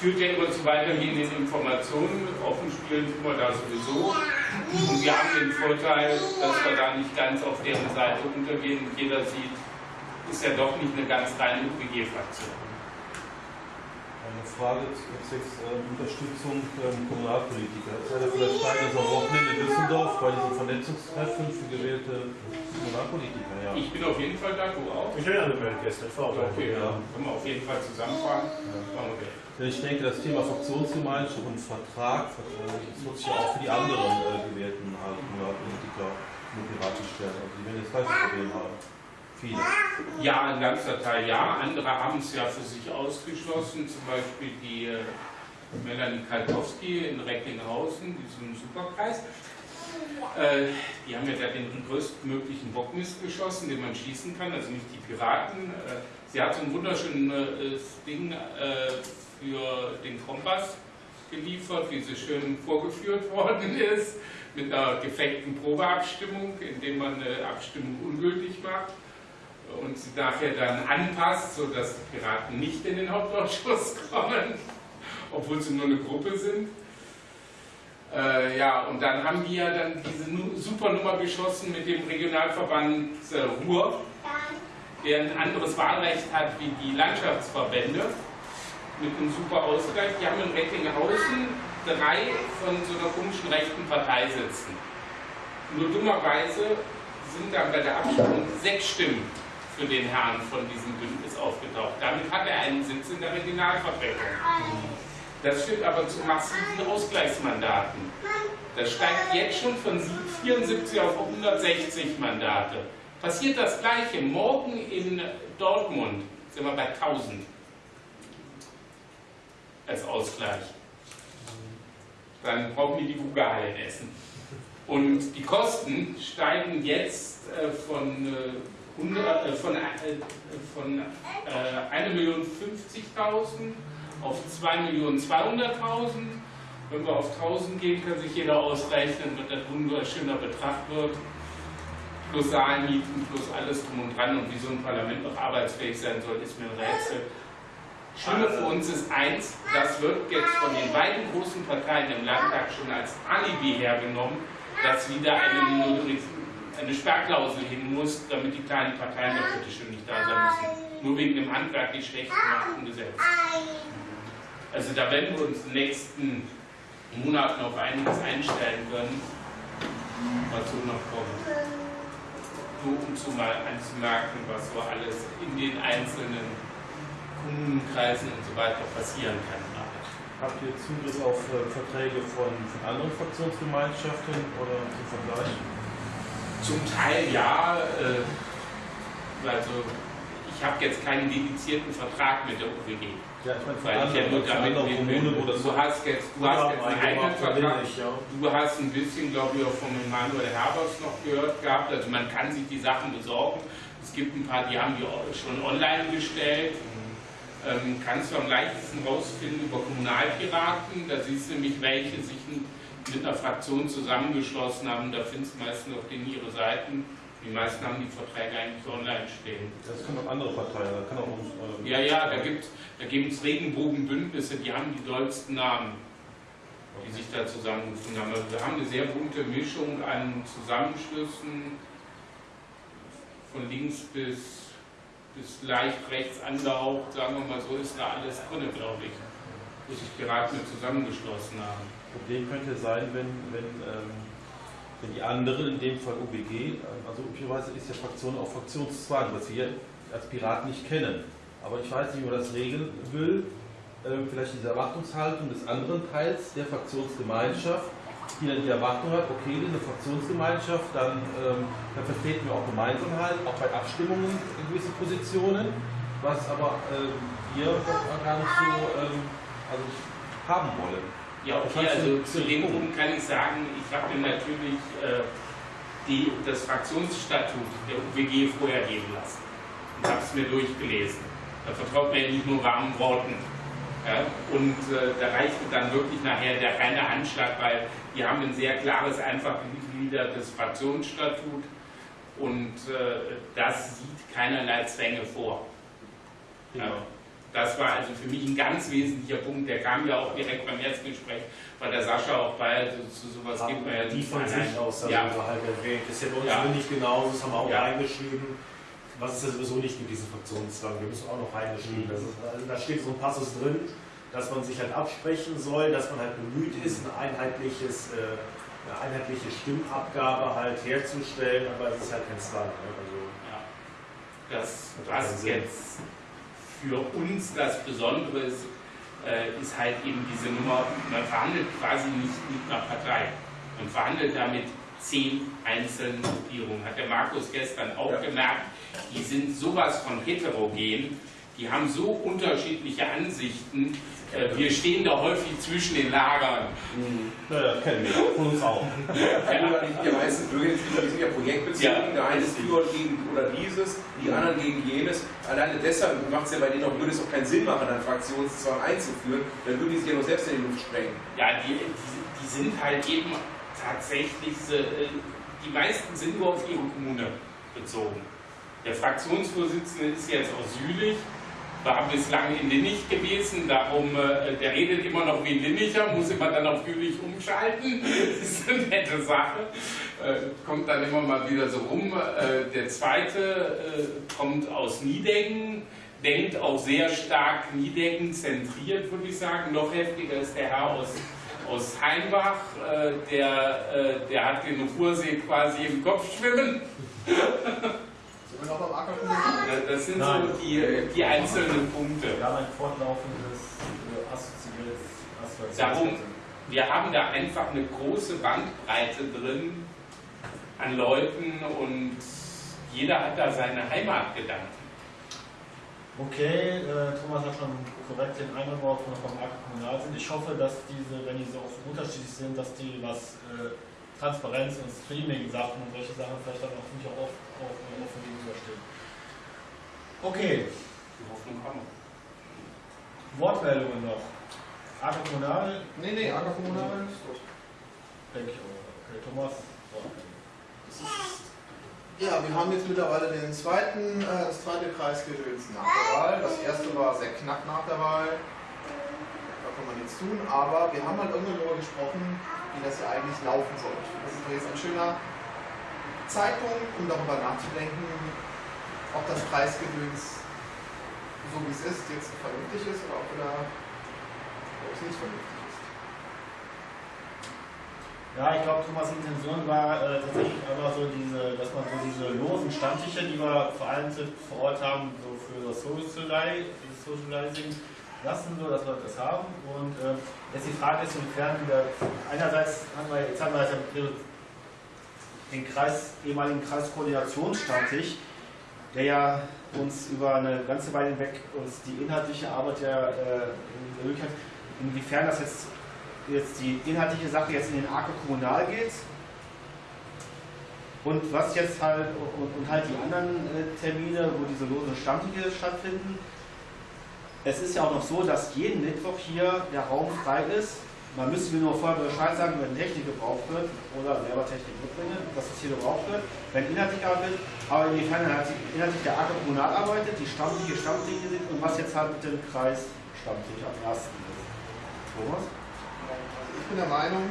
Führt ja immer zu weitergehenden Informationen. Offen spielen tun wir da sowieso. Und wir haben den Vorteil, dass wir da nicht ganz auf deren Seite untergehen. Jeder sieht, ist ja doch nicht eine ganz reine UPG-Fraktion. Eine Frage zu jetzt, ähm, Unterstützung ähm, Kommunalpolitiker. Es ja vielleicht Zeit am Wochenende in Düsseldorf bei diesem Vernetzungstreffen für gewählte Kommunalpolitiker. Ja. Ich bin auf jeden Fall da, du auch. Ich bin angemeldet gestern, ich war auch Okay, Ja. ja. können wir auf jeden Fall zusammenfahren. Wir. Denn ich denke, das Thema Fraktionsgemeinschaft und Vertrag, äh, das wird sich ja auch für die anderen äh, gewählten halt, Kommunalpolitiker und Piraten stellen. Also die werden das gleiche Problem haben. Viele. Ja, ein ganzer Teil ja. Andere haben es ja für sich ausgeschlossen. Zum Beispiel die äh, Melanie Kalkowski in Recklinghausen, diesem Superkreis. Äh, die haben ja da den größtmöglichen Bockmist geschossen, den man schießen kann, also nicht die Piraten. Äh, sie hat so ein wunderschönes Ding äh, für den Kompass geliefert, wie sie schön vorgeführt *laughs* worden ist, mit einer gefakten Probeabstimmung, indem man eine Abstimmung ungültig macht und sie nachher dann anpasst, sodass die Piraten nicht in den Hauptausschuss *laughs* kommen, obwohl sie nur eine Gruppe sind. Äh, ja, und dann haben die ja dann diese super Nummer geschossen mit dem Regionalverband äh, Ruhr, der ein anderes Wahlrecht hat wie die Landschaftsverbände, mit einem super Ausgleich. Die haben in Recklinghausen drei von so einer komischen rechten Partei sitzen. Nur dummerweise sind dann bei der Abstimmung sechs Stimmen für den Herrn von diesem Bündnis aufgetaucht. Damit hat er einen Sitz in der Regionalvertretung. Das führt aber zu massiven Ausgleichsmandaten. Das steigt jetzt schon von 74 auf 160 Mandate. Passiert das Gleiche morgen in Dortmund, sind wir bei 1000 als Ausgleich. Dann brauchen die die Bugahalle in Essen. Und die Kosten steigen jetzt äh, von, äh, 100, äh, von, äh, von äh, 1.050.000 auf 2.200.000. Wenn wir auf 1000 gehen, kann sich jeder ausrechnen, was das wunderschöner Betrag wird. Plus Saalmieten, plus alles drum und dran. Und wie so ein Parlament noch arbeitsfähig sein soll, ist mir ein Rätsel. Schlimme für uns ist eins, das wird jetzt von den beiden großen Parteien im Landtag schon als Alibi hergenommen, dass wieder eine, Minorität- eine Sperrklausel hin muss, damit die kleinen Parteien bitte schön nicht da sein müssen. Nur wegen dem handwerklich schlecht gemachten Gesetz. Also da werden wir uns in den nächsten Monaten auf einiges einstellen können, was so noch kommt. Nur um zu mal anzumerken, was so alles in den einzelnen Kommunenkreisen und so weiter passieren kann. Habt ihr Zugriff auf äh, Verträge von, von anderen Fraktionsgemeinschaften oder zum Vergleich? Zum Teil ja, äh, also ich habe jetzt keinen dedizierten Vertrag mit der UWG. Ja, ich meine, von Weil ich ja nur von damit Kommunen, wo das Du hast jetzt, du hast jetzt einen eigenen Vertrag. Ich, ja. Du hast ein bisschen, glaube ich, auch vom Emanuel Herbers noch gehört gehabt. Also man kann sich die Sachen besorgen. Es gibt ein paar, die haben die schon online gestellt. Ähm, kannst du am leichtesten rausfinden über Kommunalpiraten. Da siehst du nämlich, welche sich mit einer Fraktion zusammengeschlossen haben. Da findest du meistens auf denen ihre Seiten. Die meisten haben die Verträge eigentlich online stehen. Das können auch andere Parteien, da kann auch uns. ähm, Ja, ja, da gibt da es Regenbogenbündnisse, die haben die dollsten Namen, die sich da zusammengefunden haben. Also wir haben eine sehr bunte Mischung an Zusammenschlüssen, von links bis, bis leicht rechts angehaucht, sagen wir mal so, ist da alles drin, glaube ich, wo sich Piraten mit zusammengeschlossen haben. Problem könnte sein, wenn, wenn, ähm, wenn die anderen, in dem Fall UBG, ähm, also üblicherweise ist ja Fraktion auch Fraktionszwang, was wir als Piraten nicht kennen. Aber ich weiß nicht, wie man das regeln will. Ähm, vielleicht diese Erwartungshaltung des anderen Teils der Fraktionsgemeinschaft, die dann die Erwartung hat, okay, diese Fraktionsgemeinschaft, dann, ähm, dann vertreten wir auch gemeinsam halt, auch bei Abstimmungen in gewissen Positionen, was aber ähm, wir gar nicht so ähm, also haben wollen. Ja, okay, also zu dem Punkt kann ich sagen, ich habe mir natürlich äh, die, das Fraktionsstatut der UWG vorher geben lassen und habe es mir durchgelesen. Da vertraut man ja nicht nur warmen Worten. Ja? Und äh, da reichte dann wirklich nachher der reine Anschlag, weil die haben ein sehr klares, einfach gegliedertes Fraktionsstatut und äh, das sieht keinerlei Zwänge vor. Ja. Das war also für mich ein ganz wesentlicher Punkt. Der kam ja auch direkt beim ersten Gespräch, weil der Sascha auch bei also zu sowas Haben gibt man ja die von sich aus Ja. halt erwähnt. Das ist ja bei uns Ja. nicht genauso, das haben wir auch Ja. reingeschrieben. Was es ja sowieso nicht gibt, diesen Fraktionszwang. Wir müssen auch noch reingeschrieben. Das ist, also da steht so ein Passus drin, dass man sich halt absprechen soll, dass man halt bemüht ist, ein einheitliches, äh, eine einheitliche Stimmabgabe halt herzustellen, aber es ist halt kein Zwang. Ne? Also, Ja. Das, Sinn. jetzt für uns das Besondere ist, äh, ist halt eben diese Nummer, man verhandelt quasi nicht mit einer Partei. Man verhandelt da mit zehn einzelnen Gruppierungen. Hat der Markus gestern auch Ja. gemerkt, die sind sowas von heterogen, die haben so unterschiedliche Ansichten. Äh, wir stehen da häufig zwischen den Lagern. Naja, kennen wir von uns auch. Ja. Die meisten die sind ja projektbezogen. Ja. Der eine ist für und gegen oder dieses, die anderen gegen jenes. Alleine deshalb macht es ja bei denen auch, würde es auch keinen Sinn machen, einen Fraktionszwang einzuführen. Dann würden die sich ja nur selbst in die Luft sprengen. Ja, die, die, die sind halt eben tatsächlich, äh, die meisten sind nur auf ihre Kommune bezogen. Der Fraktionsvorsitzende ist jetzt aus Jülich, war bislang in Linnich gewesen, darum, äh, der redet immer noch wie ein Linnicher, muss immer dann auf Jülich umschalten. *laughs* Das ist eine nette Sache. Äh, kommt dann immer mal wieder so rum. Äh, der zweite äh, kommt aus Niedengen, denkt auch sehr stark Niedengen zentriert, würde ich sagen. Noch heftiger ist der Herr aus aus Heimbach, äh, der, äh, der hat den Ruhrsee quasi im Kopf schwimmen. *laughs* Wir noch beim? Äh, Das sind Nein. so die, die einzelnen Punkte. Wir haben ein fortlaufendes äh, assoziiertes Darum-. Wir haben da einfach eine große Bandbreite drin an Leuten und jeder hat da seine Heimatgedanken. Okay, äh, Thomas hat schon korrekt den wir vom Markt kommunal sind. Ich hoffe, dass diese, wenn die so unterschiedlich sind, dass die was äh, Transparenz und Streaming-Sachen und solche Sachen vielleicht dann auch nicht auch auf, auf, offen gegenüberstehen. Okay, Die Hoffnung haben wir. Wortmeldungen noch. Arke kommunal, Nee, nee, Ackerkommunal ist gut. denke ich auch. Okay, Thomas, Wortmeldung. Ja, wir haben jetzt mittlerweile den zweiten, äh, das zweite Kreisgedöns nach der Wahl. Das erste war sehr knapp nach der Wahl. Da kann man nichts tun, aber wir haben halt irgendwann darüber gesprochen, wie das ja eigentlich laufen soll. Finde, Das ist jetzt ein schöner Zeitpunkt, um darüber nachzudenken, ob das Kreisgedöns, so wie es ist, jetzt vernünftig ist oder ob, da, ob es nicht vernünftig ist. Ja, ich glaube, Thomas' Intention war äh, tatsächlich einfach so diese, dass man so diese losen Stammtische, die wir vereinzelt vor Ort haben, so für das Sociali- das Socializing lassen, so dass wir das haben. Und äh, jetzt die Frage ist, inwiefern wieder, einerseits haben wir, jetzt haben wir halt den Kreis, ehemaligen Kreiskoordinationsstammtisch, der ja uns über eine ganze Weile hinweg uns die inhaltliche Arbeit ja äh, ermöglicht hat, inwiefern das jetzt jetzt die inhaltliche Sache jetzt in den Arke Kommunal geht und was jetzt halt und, und halt die anderen äh, Termine, wo diese losen Stammtische stattfinden. Es ist ja auch noch so, dass jeden Mittwoch hier der Raum frei ist. Man müsste mir nur vorher Bescheid sagen, wenn Technik gebraucht wird oder selber Technik mitbringen, dass es hier gebraucht wird, wenn inhaltlich arbeitet, aber inwiefern halt inhaltlich der Arke Kommunal arbeitet, die Stammtische Stammtische sind und was jetzt halt mit dem Kreis Stammtisch am ersten ist. Thomas? Also ich bin der Meinung,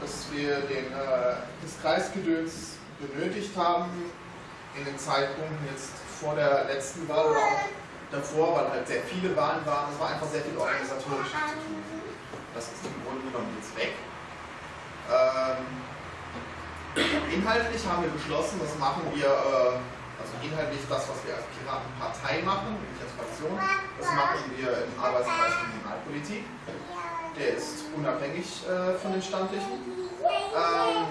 dass wir den, äh, das Kreisgedöns benötigt haben in den Zeitpunkten jetzt vor der letzten Wahl oder auch davor, weil halt sehr viele Wahlen waren. Es war einfach sehr viel organisatorisch zu tun. Das ist im Grunde genommen jetzt weg. Ähm, inhaltlich haben wir beschlossen, das machen wir, äh, also inhaltlich das, was wir als Piratenpartei machen, nicht als Fraktion, das machen wir im Arbeitskreis Kriminalpolitik. Der ist unabhängig äh, von den Stammtischen. Ähm,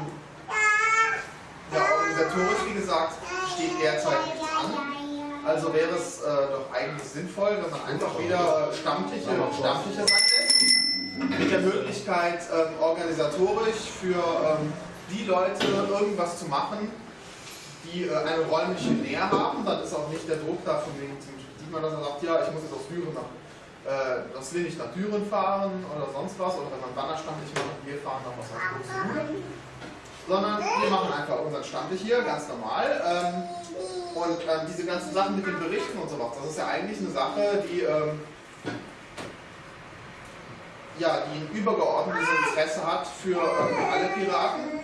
ja, organisatorisch, wie gesagt, steht derzeit nichts an. Also wäre es äh, doch eigentlich sinnvoll, wenn man einfach wieder Stammtische Stammtische sein lässt. Mit der Möglichkeit, ähm, organisatorisch für ähm, die Leute irgendwas zu machen, die äh, eine räumliche Nähe haben. Dann ist auch nicht der Druck da von wegen, zum Beispiel sieht man, dass er sagt, ja, ich muss jetzt aus Düren nach äh, das will ich nach Düren fahren oder sonst was, oder wenn man Wanderstammtisch macht, wir fahren nach was nach Buxtehude. Sondern wir machen einfach unseren Stammtisch hier, ganz normal. Ähm, Und ähm, diese ganzen Sachen mit den Berichten und so was, das ist ja eigentlich eine Sache, die, ähm, ja, die ein übergeordnetes Interesse hat für ähm, alle Piraten.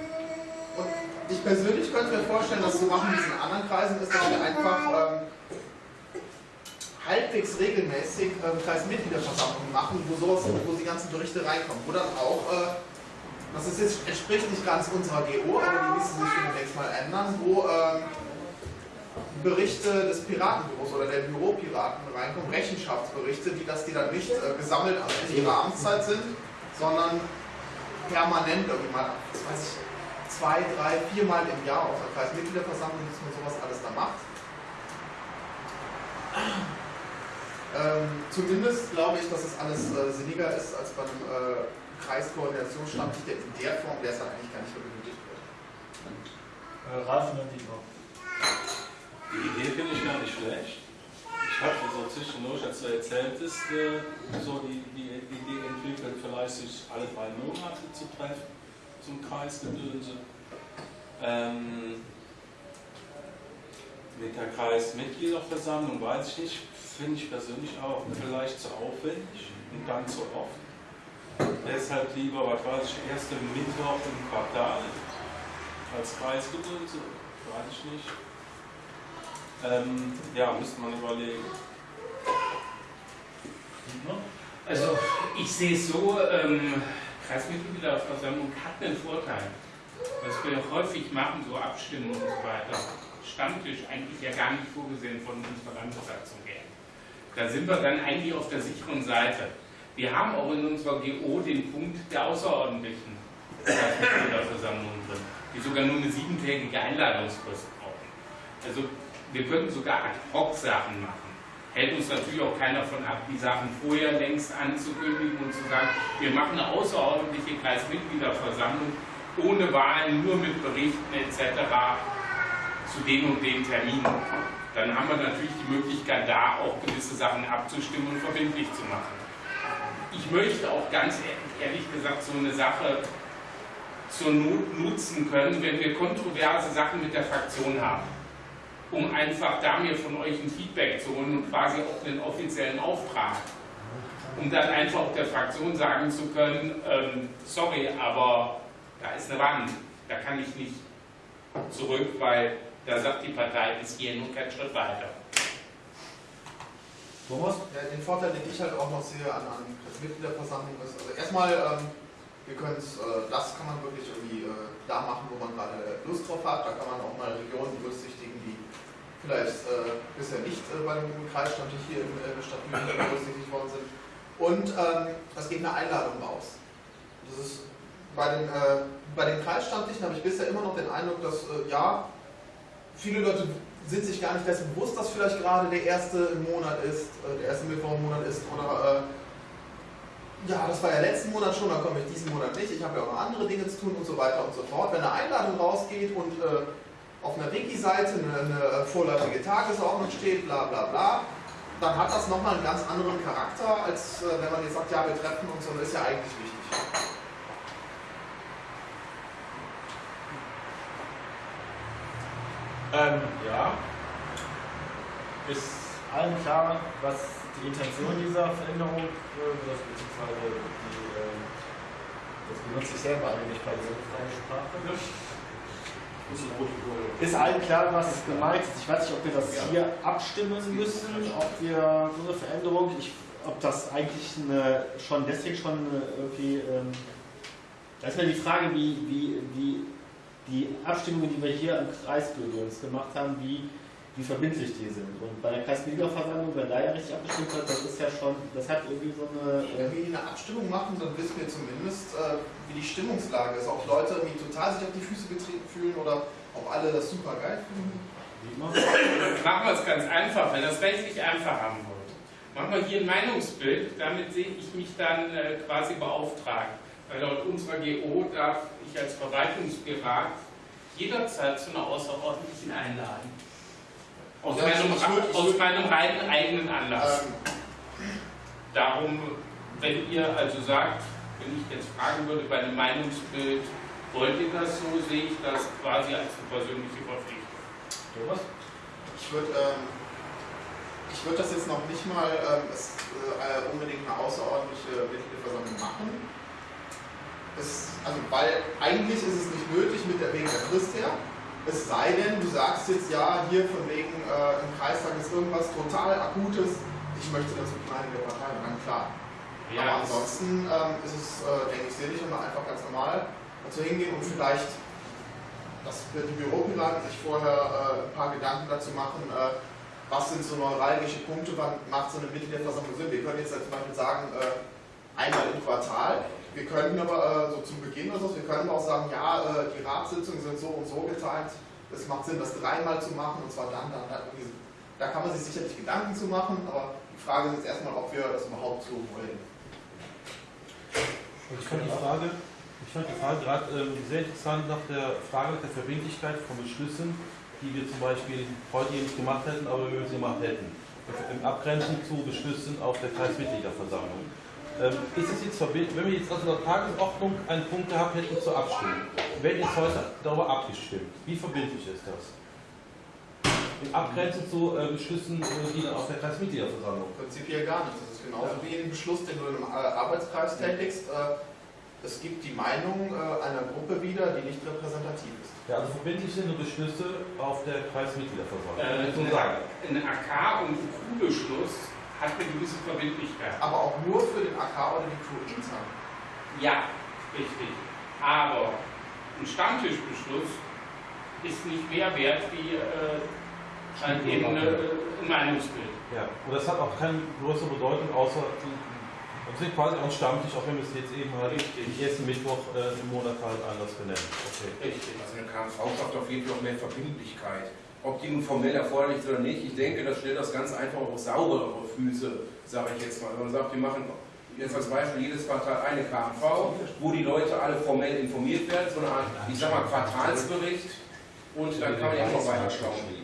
Und ich persönlich könnte mir vorstellen, dass so machen in diesen anderen Kreisen ist, dass wir einfach ähm, halbwegs regelmäßig ähm, Kreismitgliederversammlungen machen, wo sowas, wo die ganzen Berichte reinkommen, wo dann auch, äh, das ist jetzt, entspricht nicht ganz unserer GO, aber die müssen sich demnächst mal ändern, wo ähm, Berichte des Piratenbüros oder der Büropiraten reinkommen, Rechenschaftsberichte, die, dass die dann nicht äh, gesammelt an ihrer Amtszeit sind, sondern permanent irgendwie mal, das weiß ich, zwei, drei, viermal im Jahr auf der Kreismitgliederversammlung, dass man sowas alles da macht. Ähm, zumindest glaube ich, dass es alles äh, sinniger ist als bei einem äh, Kreiskoordinationsstammtisch, der in der Form, der es dann eigentlich gar nicht mehr benötigt wird. Äh, Ralf und Dietmar. Die Idee finde ich gar nicht schlecht. Ich habe so zwischendurch, als du erzähltest, äh, so die, die, die Idee entwickelt, vielleicht sich alle drei Monate zu treffen zum Kreisgedönse. Ähm, mit der Kreismitgliederversammlung weiß ich nicht, finde ich persönlich auch vielleicht zu aufwendig und dann zu oft. Deshalb lieber, was weiß ich, erste Mittwoch im Quartal als Kreisgedönse, weiß ich nicht. Ähm, ja, müsste man überlegen. Also ich sehe es so, ähm, Kreismitgliederversammlung hat einen Vorteil. Was wir häufig machen, so Abstimmungen und so weiter, Stammtisch eigentlich ja gar nicht vorgesehen von unserer Landessatzung her. Da sind wir dann eigentlich auf der sicheren Seite. Wir haben auch in unserer GO den Punkt der außerordentlichen Kreismitgliederversammlung drin, die sogar nur eine siebentägige Einladungsfrist brauchen. Also wir könnten sogar Ad-Hoc-Sachen machen hält uns natürlich auch keiner davon ab, die Sachen vorher längst anzukündigen und zu sagen, wir machen eine außerordentliche Kreismitgliederversammlung ohne Wahlen, nur mit Berichten etc. zu den und den Terminen. Dann haben wir natürlich die Möglichkeit, da auch gewisse Sachen abzustimmen und verbindlich zu machen. Ich möchte auch ganz ehrlich gesagt so eine Sache zur Not nutzen können, wenn wir kontroverse Sachen mit der Fraktion haben um einfach da mir von euch ein Feedback zu holen und quasi auch einen offiziellen Auftrag. Um dann einfach der Fraktion sagen zu können, ähm, sorry, aber da ist eine Wand, da kann ich nicht zurück, weil da sagt die Partei bis hierhin und kein Schritt weiter. Thomas? Ja, den Vorteil, den ich halt auch noch sehe an, an Mitgliederversammlung ist, also erstmal, ähm, wir können es, äh, das kann man wirklich irgendwie äh, da machen, wo man gerade Lust drauf hat, da kann man auch mal Regionen berücksichtigen, die vielleicht äh, bisher nicht äh, bei dem Kreisstammtisch hier in äh, der Stadt Lüneburg *laughs* berücksichtigt worden sind. Und ähm, es geht eine Einladung raus. Das ist bei den, äh, bei den Kreisstammtischen habe ich bisher immer noch den Eindruck, dass äh, ja, viele Leute sind sich gar nicht dessen bewusst, dass vielleicht gerade der erste Monat ist, äh, der erste Mittwoch im Monat ist oder ja, das war ja letzten Monat schon, dann komme ich diesen Monat nicht, ich habe ja auch noch andere Dinge zu tun und so weiter und so fort. Wenn eine Einladung rausgeht und auf einer Wiki-Seite eine, eine vorläufige Tagesordnung steht, bla bla bla, dann hat das nochmal einen ganz anderen Charakter, als äh, wenn man jetzt sagt, ja, wir treffen uns und das ist ja eigentlich wichtig. Ähm, ja. Ist allen klar, was die Intention dieser Veränderung, äh, beziehungsweise die, äh, das benutze ich selber eigentlich bei dieser freien Sprache. Ist allen klar, was gemeint ist? Ich weiß nicht, ob wir das hier abstimmen müssen, ob wir so eine Veränderung, ich, ob das eigentlich eine, schon deswegen schon irgendwie. Ähm, da ist mir die Frage, wie, wie, wie die Abstimmungen, die wir hier im Kreisbüro gemacht haben, wie wie verbindlich die sind. Und bei der Kreismitgliederversammlung, wenn da ja richtig abgestimmt wird, das ist ja schon, das hat irgendwie so eine. Wenn wir eine Abstimmung machen, dann wissen wir zumindest, äh, wie die Stimmungslage ist. Ob Leute irgendwie total sich auf die Füße getreten fühlen oder ob alle das super geil finden. Machen wir es ganz einfach, wenn das rechtlich einfach haben wollt. Machen wir hier ein Meinungsbild, damit sehe ich mich dann äh, quasi beauftragt. Weil laut unserer GO darf ich als Verwaltungspirat jederzeit zu einer außerordentlichen einladen. Aus, ja, meinem, würd, aus meinem reinen eigenen Anlass. Ähm. Darum, wenn ihr also sagt, wenn ich jetzt fragen würde bei einem Meinungsbild, wollt ihr das so, sehe ich das quasi als eine persönliche Verpflichtung. Thomas? Ich würde ähm, ich würd das jetzt noch nicht mal ähm, es, äh, unbedingt eine außerordentliche Mitgliederversammlung machen. Es, also, weil eigentlich ist es nicht nötig mit der wegen der Frist her. Es sei denn, du sagst jetzt ja, hier von wegen äh, im Kreistag ist irgendwas total Akutes, ich möchte dazu kleine Partei, dann klar. Ja, Aber ansonsten ähm, ist es, äh, denke ich, sinnig, immer einfach ganz normal dazu hingehen und vielleicht, dass die Büropiraten sich vorher äh, ein paar Gedanken dazu machen, äh, was sind so neuralgische Punkte, wann macht so eine Mitgliederversammlung Sinn. Wir können jetzt zum Beispiel sagen, äh, einmal im Quartal. Wir könnten aber äh, so zum Beginn oder so, wir können auch sagen, ja, äh, die Ratssitzungen sind so und so geteilt. Es macht Sinn, das dreimal zu machen und zwar dann, dann, dann. Da kann man sich sicherlich Gedanken zu machen, aber die Frage ist jetzt erstmal, ob wir das überhaupt so wollen. Ich fand die Frage, ich fand die Frage gerade ähm, sehr interessant nach der Frage der Verbindlichkeit von Beschlüssen, die wir zum Beispiel heute nicht gemacht hätten, aber wir sie gemacht hätten. Im Abgrenzung zu Beschlüssen auf der Kreismitgliederversammlung. Ähm, ist es jetzt verbindlich, wenn wir jetzt also in der Tagesordnung einen Punkt gehabt hätten zur Abstimmung, wäre jetzt heute darüber abgestimmt. Wie verbindlich ist das? In Abgrenzung zu äh, Beschlüssen, äh, die dann auf der Kreismitgliederversammlung. Prinzipiell gar nicht. Das ist genauso wie ein Beschluss, den du im Ar- Arbeitskreis tätigst. Äh, Es gibt die Meinung äh, einer Gruppe wieder, die nicht repräsentativ ist. Ja, also verbindlich sind nur Beschlüsse auf der Kreismitgliederversammlung. Äh, so sagen. ein AK- und Q-Beschluss hat eine gewisse Verbindlichkeit. Aber auch nur für den AK oder die intern. Ja, richtig. Aber ein Stammtischbeschluss ist nicht mehr wert wie äh, halt eben eine, ein Meinungsbild. Ja, und das hat auch keine größere Bedeutung, außer wir sind quasi auch ein Stammtisch, auch wenn wir es jetzt eben halt Richtig. den ersten Mittwoch äh, im Monat halt anders benennen. Okay. Richtig. Also eine KMV schafft auf jeden Fall noch mehr Verbindlichkeit. Ob die nun formell erforderlich ist oder nicht, ich denke, das stellt das ganz einfach auf sauberere Füße, sage ich jetzt mal. Wenn man sagt, wir machen jetzt als Beispiel jedes Quartal eine KMV, wo die Leute alle formell informiert werden, so eine Art, ich sag mal, Quartalsbericht und dann kann man ja auch noch weiter schauen.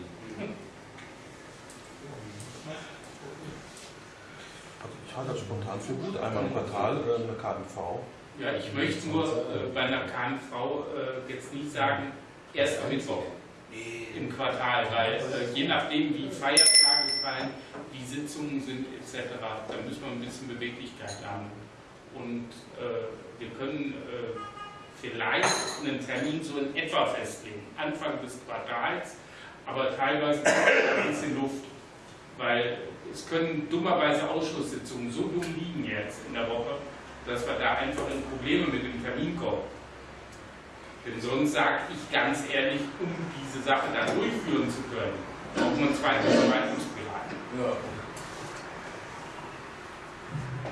Also ich halte das spontan für gut, einmal im Quartal äh, eine KMV. Ja, ich möchte nur äh, bei einer KNV äh, jetzt nicht sagen, erst am Mittwoch im Quartal, weil äh, je nachdem, wie Feiertage fallen, wie Sitzungen sind etc., da müssen wir ein bisschen Beweglichkeit haben. Und äh, wir können äh, vielleicht einen Termin so in etwa festlegen, Anfang des Quartals, aber teilweise ein bisschen Luft, weil es können dummerweise Ausschusssitzungen so dumm liegen jetzt in der Woche, dass wir da einfach in Probleme mit dem Termin kommen. Denn sonst sage ich ganz ehrlich, um diese Sache dann durchführen zu können, braucht man zweite Verwaltungsberatung. Ja.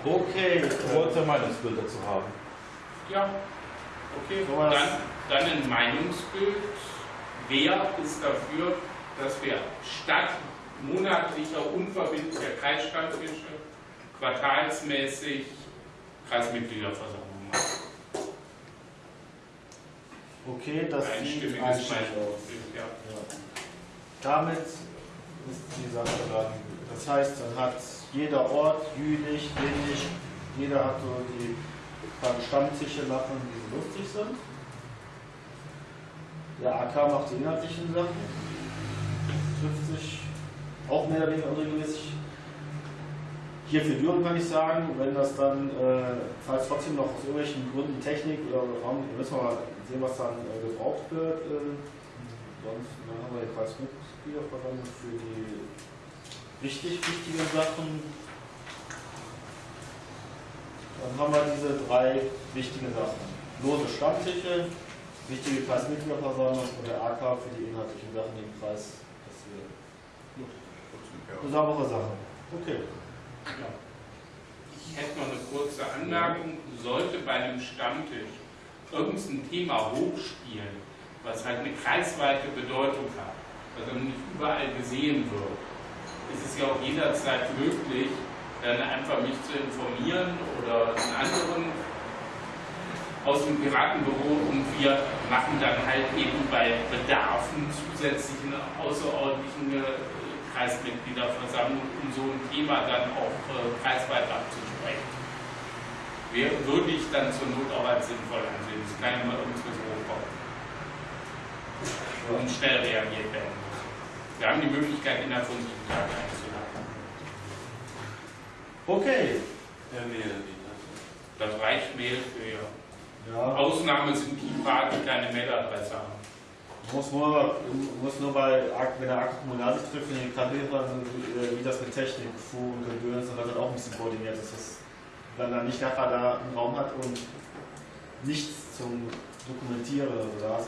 Okay, du wolltest ein Meinungsbild dazu haben. Ja, okay. So Dann, dann ein Meinungsbild. Wer ist dafür, dass wir statt monatlicher unverbindlicher Kreisstammtische quartalsmäßig Kreismitgliederversammlung machen? Okay, das sieht Einstimmiges einstimmig aus. Ja. Ja. Damit ist die Sache dann. Das heißt, dann hat jeder Ort, Jülich, Windig, jeder hat so die paar Stammtische machen, die so lustig sind. Der AK macht die inhaltlichen Sachen, trifft sich auch mehr oder weniger unregelmäßig. Hier für Düren kann ich sagen, wenn das dann, äh, falls trotzdem noch aus irgendwelchen Gründen Technik oder Raum, müssen wir mal sehen, was dann äh, gebraucht wird. Äh, sonst dann haben wir die Kreismitgliederversammlung für die richtig wichtigen Sachen. Dann haben wir diese drei wichtigen Sachen. Lose Stammtische, wichtige Kreismitgliederversammlung und der AK für die inhaltlichen Sachen, die im Kreis passieren. Eine saubere Sache. Okay. Ich hätte noch eine kurze Anmerkung. Sollte bei einem Stammtisch irgendein Thema hochspielen, was halt eine kreisweite Bedeutung hat, was aber nicht überall gesehen wird, ist es ja auch jederzeit möglich, dann einfach mich zu informieren oder einen anderen aus dem Piratenbüro und wir machen dann halt eben bei Bedarfen zusätzlichen außerordentlichen äh, Kreismitgliederversammlung, um so ein Thema dann auch äh, kreisweit abzusprechen. Wer, würde ich dann zur Not auch als sinnvoll ansehen. Es kann ja mal irgendwas hochkommen. Und schnell reagiert werden muss. Wir haben die Möglichkeit, innerhalb von sieben Tagen einzuladen. Okay. Mail wieder. Das reicht Mail für Ja. Ausnahmen sind die Paar, die keine Mailadresse haben. Muss nur, muss nur bei, wenn der Akku kommunal sich trifft, in den Kabelern, wie das mit Technik, Fu und Gedöns, und das wird auch ein bisschen koordiniert, das dann, dann nicht nachher da einen Raum hat und nichts zum Dokumentieren oder so da ist.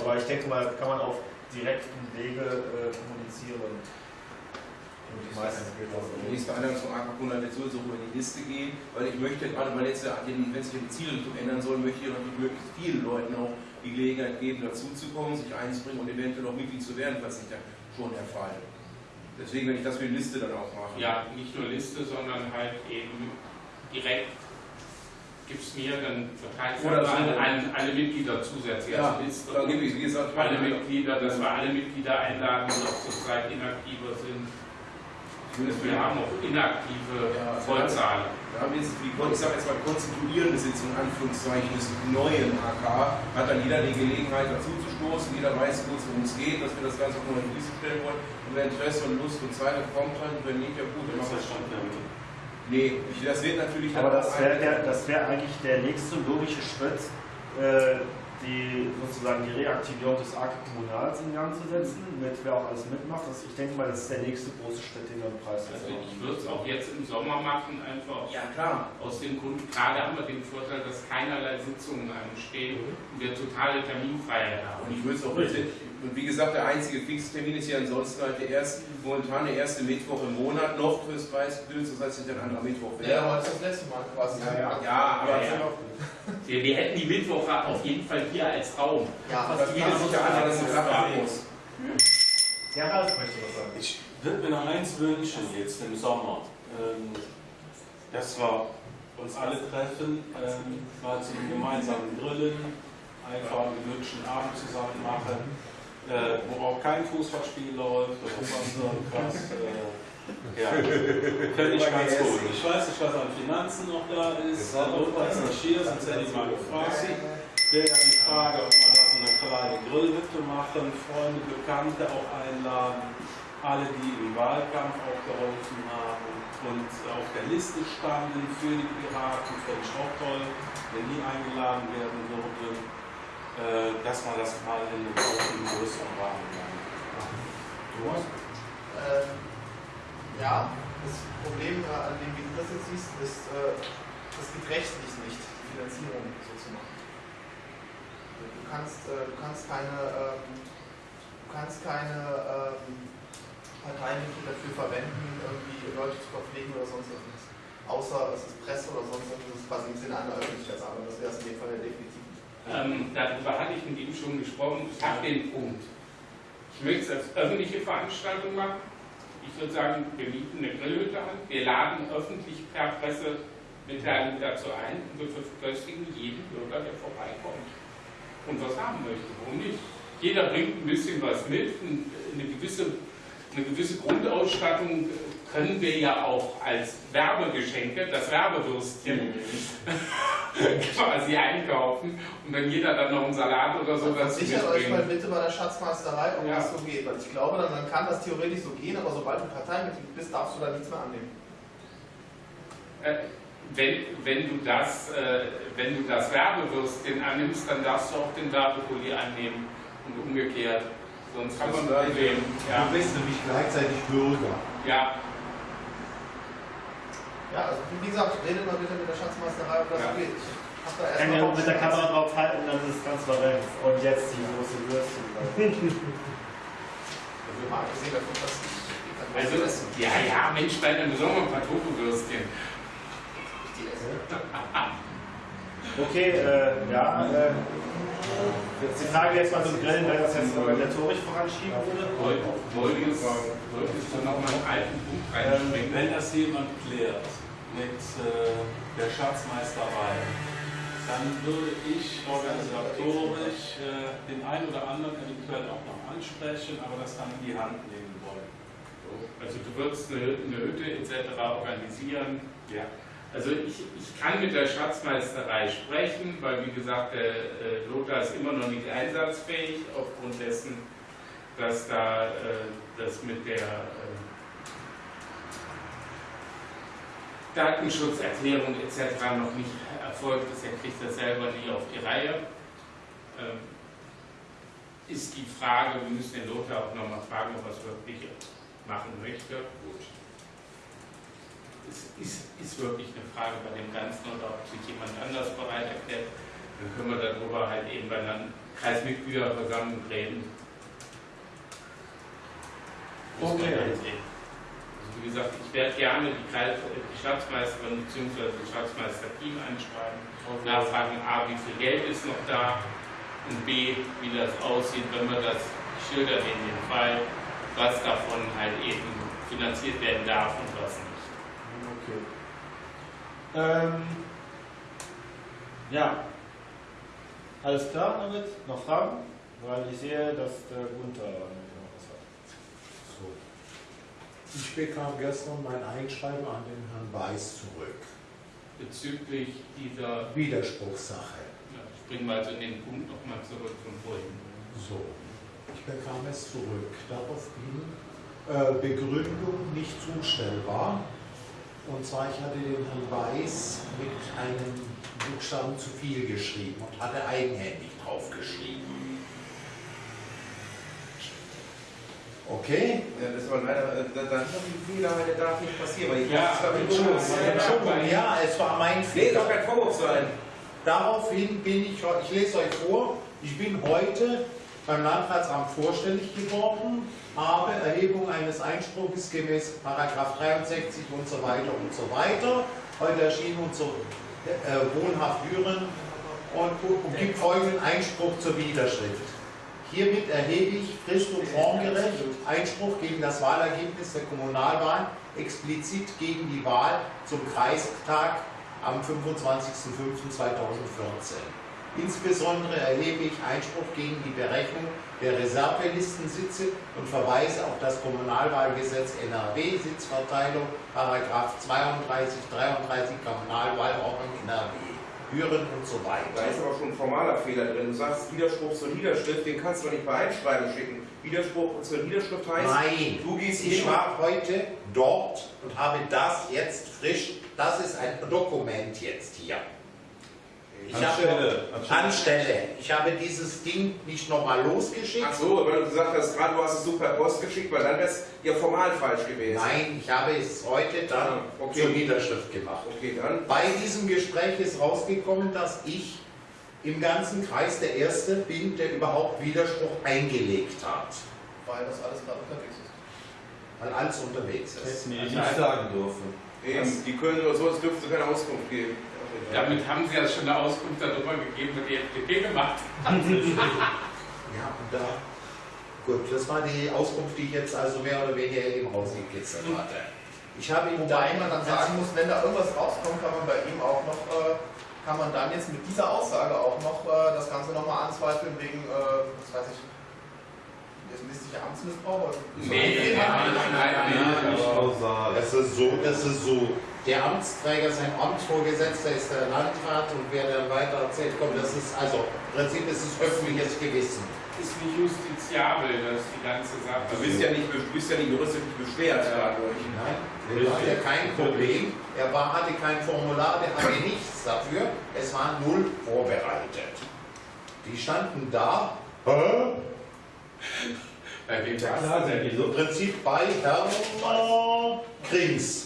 Aber ich denke mal, kann man auf direkten Wege äh, kommunizieren. Und meistens geht das Die nächste Einladung zum AK100 wird sowieso über die Liste gehen, weil ich möchte, gerade weil jetzt, ja die- wenn sich die Zielrichtung ändern soll, möchte ich natürlich möglichst vielen Leuten auch die Gelegenheit geben, dazuzukommen, sich einzubringen und eventuell auch Mitglied zu werden, falls nicht ja schon der Fall. Deswegen werde ich das für die Liste dann auch machen. Ja, nicht nur Liste, sondern halt eben direkt gib's mir, dann verteile ich Oder an, alle Mitglieder zusätzlich Ja, Liste. da gebe ich, wie gesagt, alle Mitglieder, dass wir alle Mitglieder einladen, die auch zurzeit inaktiver sind. Wir haben auch inaktive Ja, Vollzahlen. Da haben wir jetzt, die, ich sage jetzt mal, konstituierende Sitzung, in Anführungszeichen, des neuen AK, hat dann jeder die Gelegenheit dazu zu stoßen, jeder weiß kurz, worum es geht, dass wir das Ganze auch nur in die Liste stellen wollen. Und wer Interesse und Lust und Zeit hat, kommt halt, und wenn nicht, ja gut, dann machen wir es schon Nee, ich, das wird natürlich Aber dann das auch wäre das wär eigentlich der nächste logische Schritt, äh, die sozusagen die Reaktivierung des AKE Kommunals in Gang zu setzen, mit wer auch alles mitmacht. Das, ich denke mal, das ist der nächste große Schritt, den wir im Preis Also ich würde es auch jetzt im Sommer machen, einfach Ja, klar. aus dem Grund, gerade haben wir den Vorteil, dass keinerlei Sitzungen anstehen und wir totale Terminfreiheit Und haben. ich würde es auch bitte, und wie gesagt, der einzige Fixtermin ist ja ansonsten halt der erste, momentan der erste Mittwoch im Monat, noch fürs Preisgedöns, das heißt, es ist ein anderer Mittwoch. Ja, heute ist das letzte Mal quasi. ja, ja, aber Ja, ja. Wir, wir hätten die Mittwoche auf jeden Fall hier als Raum. Ja, das bietet sich ja an, dass es klappen muss. Der Ralf möchte was sagen. Ich würde mir noch eins wünschen jetzt im Sommer, ähm, dass wir uns alle treffen, ähm, mal zum gemeinsamen Grillen, einfach einen gemütlichen Abend zusammen machen, äh, wo auch kein Fußballspiel läuft oder sonst irgendwas. Äh, *laughs* ja, fände ich ganz gut. Ich weiß nicht, was an Finanzen noch da ist. Herr Lothar ist nicht hier, sonst hätte ich mal gefragt. Wäre ja die Frage, ob wir da so eine kleine Grillhütte machen, Freunde, Bekannte auch einladen, alle, die im Wahlkampf auch geholfen haben und auf der Liste standen für die Piraten, fände ich auch toll, wenn die eingeladen werden würden, dass man das mal in einem einem größeren Rahmen macht. Ähm, ja, das Problem, äh, an dem wie du das jetzt siehst, ist, äh, das geht rechtlich nicht, die Finanzierung so zu machen. Du kannst, äh, du kannst keine, ähm, du kannst keine ähm, Parteimittel dafür verwenden, irgendwie Leute zu verpflegen oder sonst irgendwas. Außer es ist Presse oder sonst irgendwas, das ist quasi im Sinne einer Öffentlichkeitsarbeit. Das wäre es in dem Fall ja definitiv. Ähm, darüber hatte ich mit ihm schon gesprochen. Ich habe den Punkt. Ich möchte es als öffentliche Veranstaltung machen. Ich würde sagen, wir mieten eine Grillhütte an. Wir laden öffentlich per Pressemitteilung dazu ein und wir verköstigen jeden Bürger, der vorbeikommt und was haben möchte. Warum nicht? Jeder bringt ein bisschen was mit. Eine gewisse, eine gewisse Grundausstattung können wir ja auch als Werbegeschenke, das Werbewürstchen, *laughs* quasi einkaufen und wenn jeder dann noch einen Salat oder so dazu Versichert euch mal bitte bei der Schatzmeisterei, ob Ja. das so geht. Weil ich glaube, dann, dann kann das theoretisch so gehen, aber sobald du Parteimitglied bist, darfst du da nichts mehr annehmen. Äh, wenn, wenn, du das, äh, wenn du das Werbewürstchen annimmst, dann darfst du auch den Werbepulli annehmen und umgekehrt. Sonst haben wir ein Das Problem. Ja, Du bist nämlich gleichzeitig Bürger. ja, Ja, also wie gesagt, redet mal bitte mit der Schatzmeisterei, ob das Ja. geht. Ich hab da Kann ja mit der Kamera drauf halten, dann ist es transparent. Und jetzt die große Würstchen. Mal abgesehen davon, dass ich also, ja, ja, Mensch, bei einem besonderen Pantoffelwürstchen. die esse. Okay, äh, ja. Äh, jetzt die Frage jetzt mal zum Grillen, wer das jetzt organisatorisch voranschieben würde. Wolltest du noch mal einen alten Punkt reinbringen? Wenn das jemand klärt mit äh, der Schatzmeisterei, dann würde ich organisatorisch äh, den einen oder anderen eventuell auch noch ansprechen, aber das dann in die Hand nehmen wollen. Also du würdest eine, eine Hütte etc. organisieren. Ja. Also ich, ich kann mit der Schatzmeisterei sprechen, weil wie gesagt, der äh, Lothar ist immer noch nicht einsatzfähig aufgrund dessen, dass da äh, das mit der äh, Datenschutzerklärung etc. noch nicht erfolgt ist. Er kriegt das selber nie auf die Reihe. Ähm, ist die Frage, wir müssen den Lothar auch nochmal fragen, ob er es wirklich machen möchte. Gut. Es ist, ist wirklich eine Frage bei dem Ganzen oder ob sich jemand anders bereit erklärt. Dann können wir darüber halt eben bei einer Kreismitgliederversammlung reden. Okay. Wie gesagt, ich werde gerne die, Kreis, die Staatsmeisterin bzw. das Staatsmeister-Team anschreiben, nachfragen, A, wie viel Geld ist noch da und B, wie das aussieht, wenn wir das ich schilder in den Fall, was davon halt eben finanziert werden darf und was nicht. Okay. Ähm, ja. Alles klar damit? Noch Fragen? Weil ich sehe, dass der Gunther noch was hat. So. Ich bekam gestern mein Einschreiben an den Herrn Weiß zurück. Bezüglich dieser, Widerspruchssache. ja, springen wir also in den Punkt nochmal zurück von vorhin. So. Ich bekam es zurück. Daraufhin äh, Begründung nicht zustellbar. Und zwar, ich hatte den Herrn Weiß mit einem Buchstaben zu viel geschrieben und hatte eigenhändig draufgeschrieben. Okay? Ja, das war leider, äh, da, da die Fehler, der darf nicht passieren, weil ich Ja, war mit Entschuldigung. Ja, es war mein Nee, Fehler. das kein Vorwurf sein. Daraufhin bin ich, ich lese euch vor, ich bin heute beim Landratsamt vorstellig geworden, habe Erhebung eines Einspruchs gemäß Paragraph 63 und so weiter und so weiter. Heute erschien uns so äh, wohnhaft Düren und, und gibt folgenden Einspruch zur Widerschrift. Hiermit erhebe ich frist- und formgerecht Einspruch gegen das Wahlergebnis der Kommunalwahl, explizit gegen die Wahl zum Kreistag am 25.05.2014. Insbesondere erhebe ich Einspruch gegen die Berechnung der Reservelistensitze und verweise auf das Kommunalwahlgesetz NRW, Sitzverteilung, Paragraph 32, 33 Kommunalwahlordnung NRW, Büren und so Da weiter. ist aber schon ein formaler Fehler drin. Du sagst Widerspruch zur Niederschrift, den kannst du doch nicht bei Einschreiben schicken. Widerspruch zur Niederschrift heißt, Nein, du gehst ich war heute dort und habe das jetzt frisch, das ist ein Dokument jetzt hier. Ich habe Anstelle, anstelle. anstelle, ich habe dieses Ding nicht nochmal losgeschickt. Ach so, weil du gesagt hast, gerade du hast es so per Post geschickt, weil dann wäre es ja formal falsch gewesen. Nein, ich habe es heute dann Ah, okay. zur Niederschrift gemacht. Okay, dann. Bei diesem Gespräch ist rausgekommen, dass ich im ganzen Kreis der Erste bin, der überhaupt Widerspruch eingelegt hat, Weil das alles gerade unterwegs ist. weil alles unterwegs ist. Hätten die nicht sagen dürfen. Eben, die können oder so, es dürfte keine Auskunft geben. Damit haben Sie ja schon eine Auskunft darüber gegeben, was die FDP gemacht hat. *laughs* Ja, und da. Gut, das war die Auskunft, die ich jetzt also mehr oder weniger im Haus gekitzelt hatte. Ich habe ihm Wobei man dann da sagen muss, wenn da irgendwas rauskommt, kann man bei ihm auch noch, äh, kann man dann jetzt mit dieser Aussage auch noch äh, das Ganze nochmal anzweifeln wegen, äh, was weiß ich, misslicher Amtsmissbrauch? oder- Nee, nein, nein, nein, Ja, nein. Kausal. Das ist so, das ist so. Der Amtsträger, sein Amtsvorgesetzter ist der Landrat und wer dann weiter erzählt, kommt, das ist also im Prinzip ist es öffentliches Gewissen. Ist nicht justiziabel, das ist die ganze Sache. Du bist ja nicht, du bist ja nicht juristisch beschwert dadurch. Nein, der hatte kein Problem. Er war, hatte kein Formular, der hatte *clears throat* nichts dafür. Es war null vorbereitet. Die standen da. Hä? Bei wem Ja, war's klar, denn? Im. Prinzip bei Herrn Krings.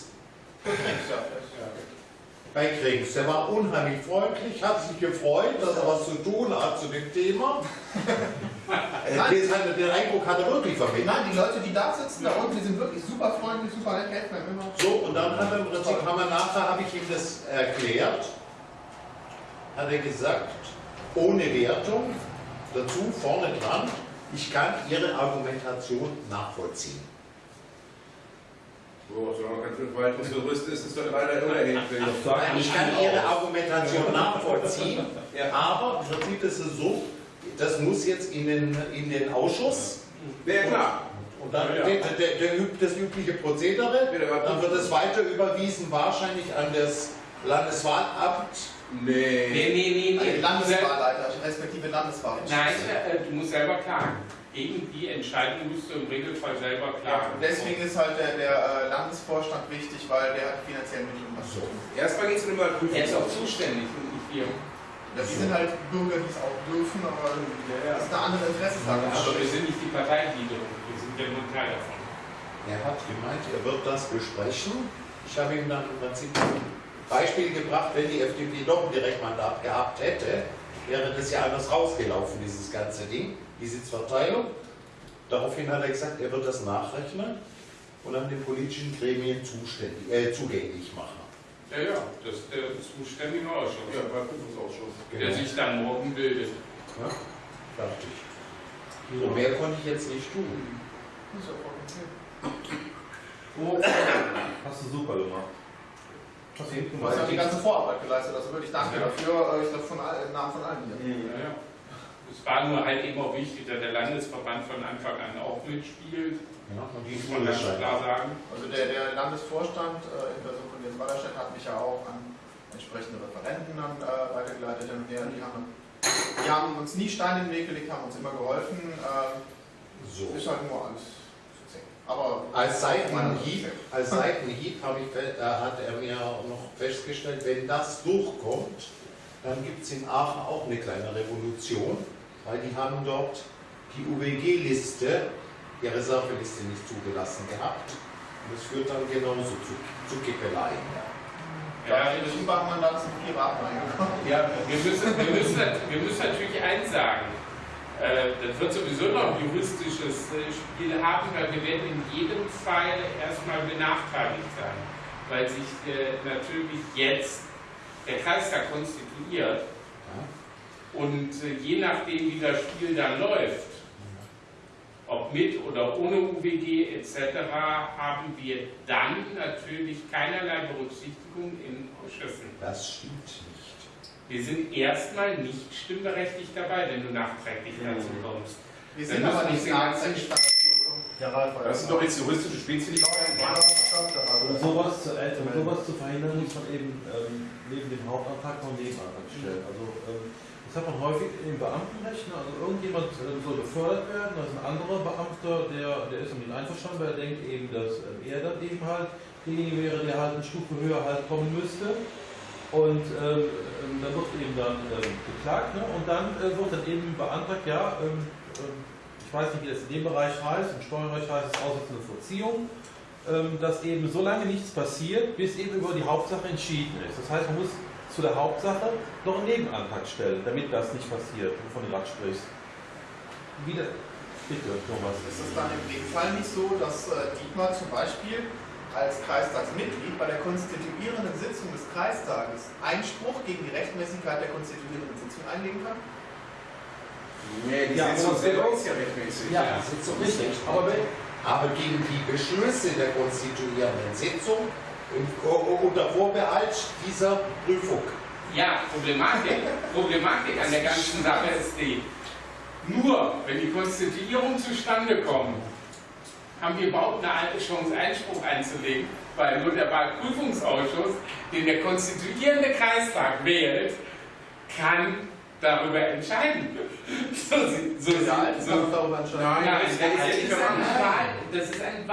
Bei Krings. Der war unheimlich freundlich, hat sich gefreut, dass er was zu tun hat zu dem Thema. *laughs* Hat- Den Eindruck hat er wirklich vermittelt. Nein, die Leute, die da sitzen, da unten, die sind wirklich super freundlich, super nett, helfen immer. So, und dann hat er im Prinzip, haben wir nachher, habe ich ihm das erklärt, hat er gesagt, ohne Wertung, dazu vorne dran, ich kann Ihre Argumentation nachvollziehen. So, solange kein Verwaltungsgerüst ist, ist doch leider unerheblich. Das Nein, ich kann Ihre. Argumentation nachvollziehen, Ja. aber im Prinzip ist es so, das muss jetzt in den, in den Ausschuss Ja, klar. und dann Ja, ja. Der, der, der, das übliche Prozedere, dann wird es weiter überwiesen, wahrscheinlich an das Landeswahlamt. Nee. Nee, nee, nee. Landeswahlleiter, respektive Landeswahl. Nein, äh, du musst selber klagen. Gegen die Entscheidung musst du im Regelfall selber Ja, klagen. deswegen ist halt der, der äh, Landesvorstand wichtig, weil der hat finanziell Mittel, um das zu tun. Erstmal geht es um immer Er ist auch zuständig und nicht wir. Ja, die sind halt Bürger, die es auch dürfen, aber das ist eine andere Interessenslage. Aber wir sind nicht die Parteigliederung, wir sind ja nur ein Teil davon. Er hat gemeint, er wird das besprechen. Ich habe ihm dann im Prinzip ein Beispiel gebracht, wenn die FDP doch ein Direktmandat gehabt hätte, wäre das ja anders rausgelaufen, dieses ganze Ding, die Sitzverteilung. Daraufhin hat er gesagt, er wird das nachrechnen und dann den politischen Gremien zuständig, äh, zugänglich machen. Ja, ja, das ist der zuständige Ausschuss, Ja, beim Prüfungsausschuss. der sich dann morgen bildet. Ja, fertig. So mehr konnte ich jetzt nicht tun. Das ist ja voll okay. Hast du super gemacht. Hast du hast ja die ganze Vorarbeit geleistet, also wirklich danke dafür, äh, ich glaube von im Namen von allen hier. Ja, ja. Es war nur halt eben auch wichtig, dass der Landesverband von Anfang an auch mitspielt, Ja, muss man ganz klar sagen. Also der, der Landesvorstand äh, in Person von Jens Wallerstedt hat mich ja auch an entsprechende Referenten dann äh, weitergeleitet. Und der, die, haben, die haben uns nie Steine in den Weg gelegt, haben uns immer geholfen. Äh, So. ist halt nur alles. Aber Als Seitenhieb, als Seitenhieb habe ich, äh, hat er mir noch festgestellt, wenn das durchkommt, dann gibt es in Aachen auch eine kleine Revolution, weil die haben dort die UWG-Liste, die Reserveliste nicht zugelassen gehabt. Und das führt dann genauso zu, zu Kippeleien. Ja, in Übermandat sind Piraten reingekommen. Ja, wir müssen, wir müssen, wir müssen natürlich eins sagen. Äh, Das wird sowieso noch ein juristisches äh, Spiel haben, weil wir werden in jedem Fall erstmal benachteiligt sein, weil sich äh, natürlich jetzt der Kreistag konstituiert und äh, je nachdem, wie das Spiel dann läuft, ob mit oder ohne UWG etc., haben wir dann natürlich keinerlei Berücksichtigung in Ausschüssen. Das stimmt nicht. Wir sind erstmal nicht stimmberechtigt dabei, wenn du nachträglich dazu kommst. Wir sind aber nicht nachträglich Das sind doch jetzt juristische Spielzügigkeiten. Um sowas, zu, äh, um sowas zu verhindern, muss man eben ähm, neben dem Hauptantrag noch einen Nebenantrag stellen. Also ähm, das hat man häufig im Beamtenrecht. Ne? Also irgendjemand äh, soll befördert werden, da ist ein anderer Beamter, der, der ist damit einverstanden, weil er denkt eben, dass ähm, er dann eben halt derjenige wäre, der halt eine Stufe höher halt kommen müsste. Und ähm, ähm, dann wird eben dann ähm, geklagt ne? und dann äh, wird dann eben beantragt, ja, ähm, ähm, ich weiß nicht, wie das in dem Bereich heißt, im Steuerrecht heißt es Aussetzende Verziehung dass eben so lange nichts passiert, bis eben über die Hauptsache entschieden ist. Das heißt, man muss zu der Hauptsache noch einen Nebenantrag stellen, damit das nicht passiert, wovon du gerade sprichst. Wieder, bitte, Thomas. Ist es dann im Regelfall nicht so, dass äh, Dietmar zum Beispiel als Kreistagsmitglied bei der konstituierenden Sitzung des Kreistages Einspruch gegen die Rechtmäßigkeit der konstituierenden Sitzung einlegen kann? Nee, die Ja, Sitzung selber ist ja rechtmäßig. Ja, das ist so richtig. Aber, aber gegen die Beschlüsse der konstituierenden Sitzung unter Vorbehalt dieser Prüfung. Ja, Problematik, Problematik an der ganzen Sache ist die, nur wenn die Konstituierung zustande kommt, haben wir überhaupt eine alte Chance, Einspruch einzulegen, weil nur der Wahlprüfungsausschuss, den der konstituierende Kreistag wählt, kann darüber entscheiden. *laughs* So, so, alte so, darüber entscheiden. Nein, Nein, das ist ein Wahl, das ist ein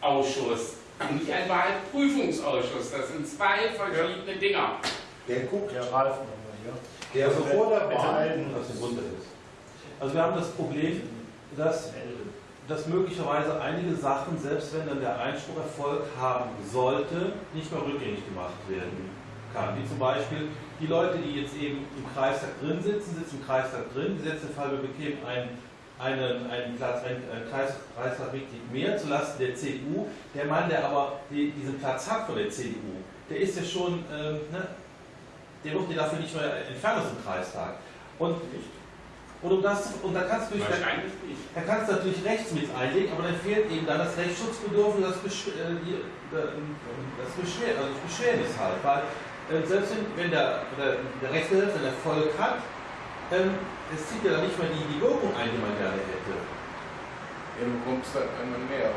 Wahlausschuss und nicht ein Wahlprüfungsausschuss. Das sind zwei verschiedene Dinger. Der guckt, Ja, Ralf nochmal hier. der Also, vor der Wahl. was im Grunde ist. Also wir haben das Problem, dass, dass möglicherweise einige Sachen, selbst wenn dann der Einspruch Erfolg haben sollte, nicht mehr rückgängig gemacht werden kann. Wie zum Beispiel die Leute, die jetzt eben im Kreistag drin sitzen, sitzen im Kreistag drin, gesetzt den Fall, wir bekämen einen, einen, einen Platz, ein ein Kreis, Kreistagmitglied mehr zulasten der CDU. Der Mann, der aber die, diesen Platz hat von der CDU, der ist ja schon, ähm, ne, der wird ja dafür nicht mehr entfernt aus dem Kreistag. Und, und, um das, und da kannst du nicht. da kannst du natürlich rechts mit einlegen, aber dann fehlt eben dann das Rechtsschutzbedürfnis, das, Besch äh, äh, das Beschwer also das Beschwernis halt. Weil äh, selbst wenn, der, der, der Rechtsgehilfe einen Erfolg hat, ähm, es zieht ja nicht mehr die, die Wirkung ein, die man gerne hätte. Ja, du bekommst halt einmal mehr.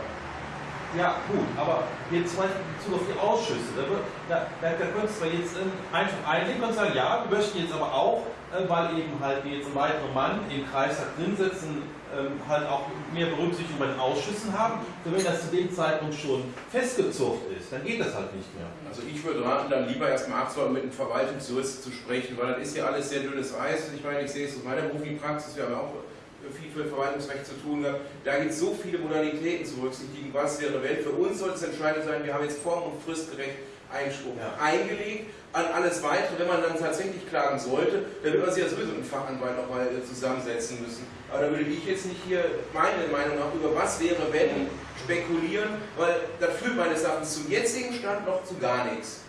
Ja, gut, aber jetzt Beispiel in Bezug auf die Ausschüsse, da, wird- da, da, da könntest du jetzt ähm, einfach einlegen und sagen, ja, wir möchten jetzt aber auch, äh, weil eben halt wir jetzt einen weiteren Mann im Kreistag drin sitzen, ähm, halt auch mehr Berücksichtigung bei den Ausschüssen haben. Und wenn das zu dem Zeitpunkt schon festgezogen ist, dann geht das halt nicht mehr. Also ich würde raten, dann lieber erstmal abzuwarten, mit dem Verwaltungsjurist zu sprechen, weil das ist ja alles sehr dünnes Eis. Ich meine, ich sehe es aus meiner beruflichen Praxis, wir haben ja auch viel für Verwaltungsrecht zu tun gehabt. Da gibt es so viele Modalitäten zu berücksichtigen. Was wäre wenn? Für uns soll es entscheidend sein, wir haben jetzt form- und fristgerecht Einspruch Ja. eingelegt. An alles weitere, wenn man dann tatsächlich klagen sollte, dann wird man sich ja sowieso einen Fachanwalt nochmal äh, zusammensetzen müssen. Aber da würde ich jetzt nicht hier meine Meinung nach über was wäre wenn spekulieren, weil das führt meines Erachtens zum jetzigen Stand noch zu gar nichts.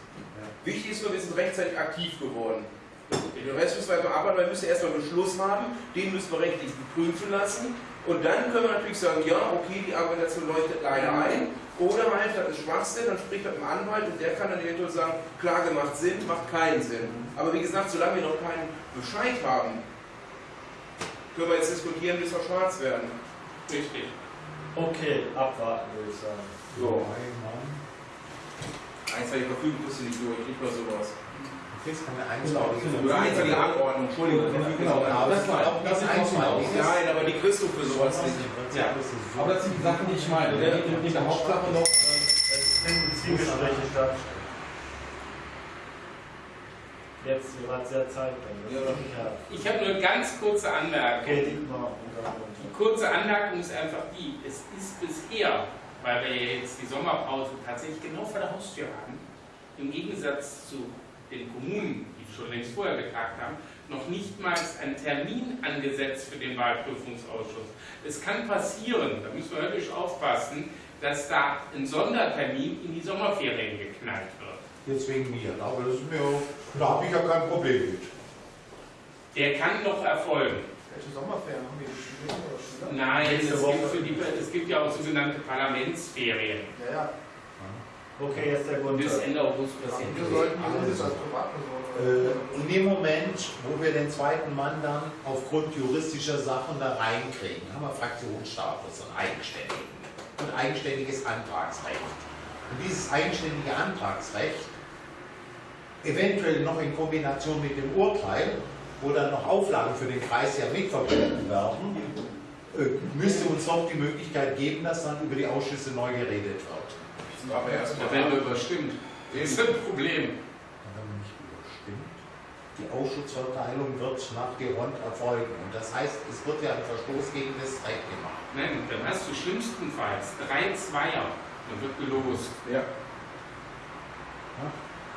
Wichtig ist nur, wir sind rechtzeitig aktiv geworden. Den Rest müssen wir einfach arbeiten, weil wir müssen erstmal einen Beschluss haben, den müssen wir rechtlich prüfen lassen. Und dann können wir natürlich sagen, ja, okay, die Argumentation leuchtet leider ein. Oder halt, das ist Schwachsinn, dann spricht das mit dem Anwalt und der kann dann eventuell sagen, Klage macht Sinn, macht keinen Sinn. Aber wie gesagt, solange wir noch keinen Bescheid haben, können wir jetzt diskutieren, bis wir schwarz werden. Richtig. Okay, abwarten würde ich sagen. So. Einseitige Verfügung kriegst du nicht durch, nicht mal sowas. Jetzt kann der Genau, einsteigen. Oder einseitige Anordnung, Entschuldigung. Genau, aber das war auch das einsteigen. Nein, aber die kriegst du für sowas nicht. Ja, aber das sind die Sachen, die ich meine. Der geht in der Hauptsache noch. Es finden Zwiegespräche statt. Jetzt gerade sehr Zeit. Ich habe nur eine ganz kurze Anmerkung. Die kurze Anmerkung ist einfach die, es ist bisher, weil wir jetzt die Sommerpause tatsächlich genau vor der Haustür haben, im Gegensatz zu den Kommunen, die schon längst vorher getagt haben, noch nicht mal ein Termin angesetzt für den Wahlprüfungsausschuss. Es kann passieren, da müssen wir höllisch aufpassen, dass da ein Sondertermin in die Sommerferien geknallt wird. Jetzt wegen mir, aber das ist mir, da habe ich ja kein Problem mit. Der kann noch erfolgen. Welche Sommerferien haben wir? Die Studenten oder Schüler? Nein, es gibt, die, es gibt ja auch sogenannte Parlamentsferien. Ja, ja. Okay, jetzt der Grund. Bis Ende August passiert. wir sollten uns als Privatperson. Äh, in dem Moment, wo wir den zweiten Mann dann aufgrund juristischer Sachen da reinkriegen, haben wir Fraktionsstatus und eigenständigen und eigenständiges Antragsrecht. Und dieses eigenständige Antragsrecht, eventuell noch in Kombination mit dem Urteil, wo dann noch Auflagen für den Kreis ja mitverbunden werden, äh, müsste uns doch die Möglichkeit geben, dass dann über die Ausschüsse neu geredet wird. Aber Da erstmal. werden wir überstimmt. Das ist ein Problem. Wenn man nicht überstimmt. Die Ausschussverteilung wird nach Geront erfolgen. Und das heißt, es wird ja ein Verstoß gegen das Recht gemacht. Nein, dann hast du schlimmstenfalls drei Zweier. Dann wird gelost. Ja.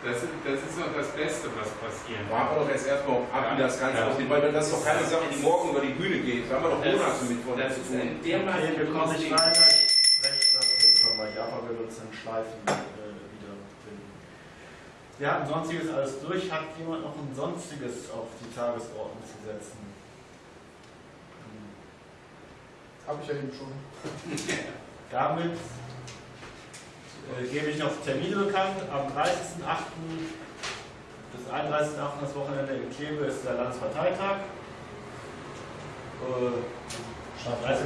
Das ist, das ist noch das Beste, was passieren Warten wir doch jetzt erstmal ab, wie das Ganze Ja. aussieht, weil das ist doch keine Sache, die morgen über die Bühne geht. Da haben wir doch Monate mit von Das zu ist tun. ein dermaßen Okay, wir kommen nicht Ding. weiter. Jetzt nochmal. Java uns in Schleifen äh, wiederfinden. Wir hatten sonstiges alles durch. Hat jemand noch ein sonstiges auf die Tagesordnung zu setzen? Hm. Habe ich ja eben schon. *laughs* Damit äh, gebe ich noch Termine bekannt. Am 30.08. bis 31.08. das Wochenende in Kleve ist der Landesparteitag. Äh, 30.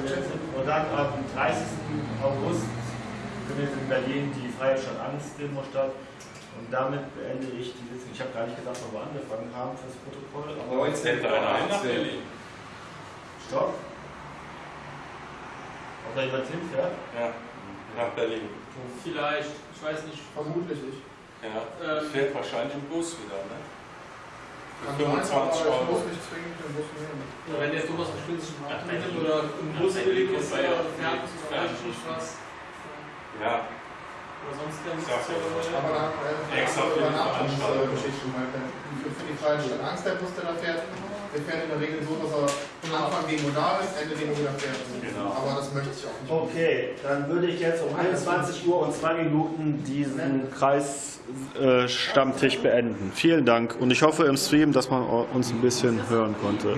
Und dann am 30. August findet in Berlin die Freie Stadt Angst Demo statt. Und damit beende ich die Sitzung. Ich habe gar nicht gesagt, wo wir angefangen haben fürs Protokoll. Aber 19. Nach Berlin. Stopp. Ob da jemand hinfährt? Ja, nach Berlin. Vielleicht, ich weiß nicht. Vermutlich ich. Ja, Ähm, fährt wahrscheinlich im Bus wieder, ne? Kann Für sein, 25 aber ich Euro. muss nicht zwingend den Bus nehmen. Ja, wenn der sich Nach mal Berlin. oder im Bus billig Berlin ist fährt viel oder weiß ich nicht was. Ja, Oder sonst doch mal. Aber da äh, Extra für die Veranstaltung. Geschichten. Für für die freie Stadt Angst, der Bus, der da fährt, der fährt in der Regel so, dass er Anfang Demo da ist, Ende Demo wieder fährt. Genau. Aber das möchte ich auch nicht. Okay, dann würde ich jetzt um 21 Uhr und 2 Minuten diesen Kreisstammtisch beenden. Vielen Dank und ich hoffe im Stream, dass man uns ein bisschen hören konnte.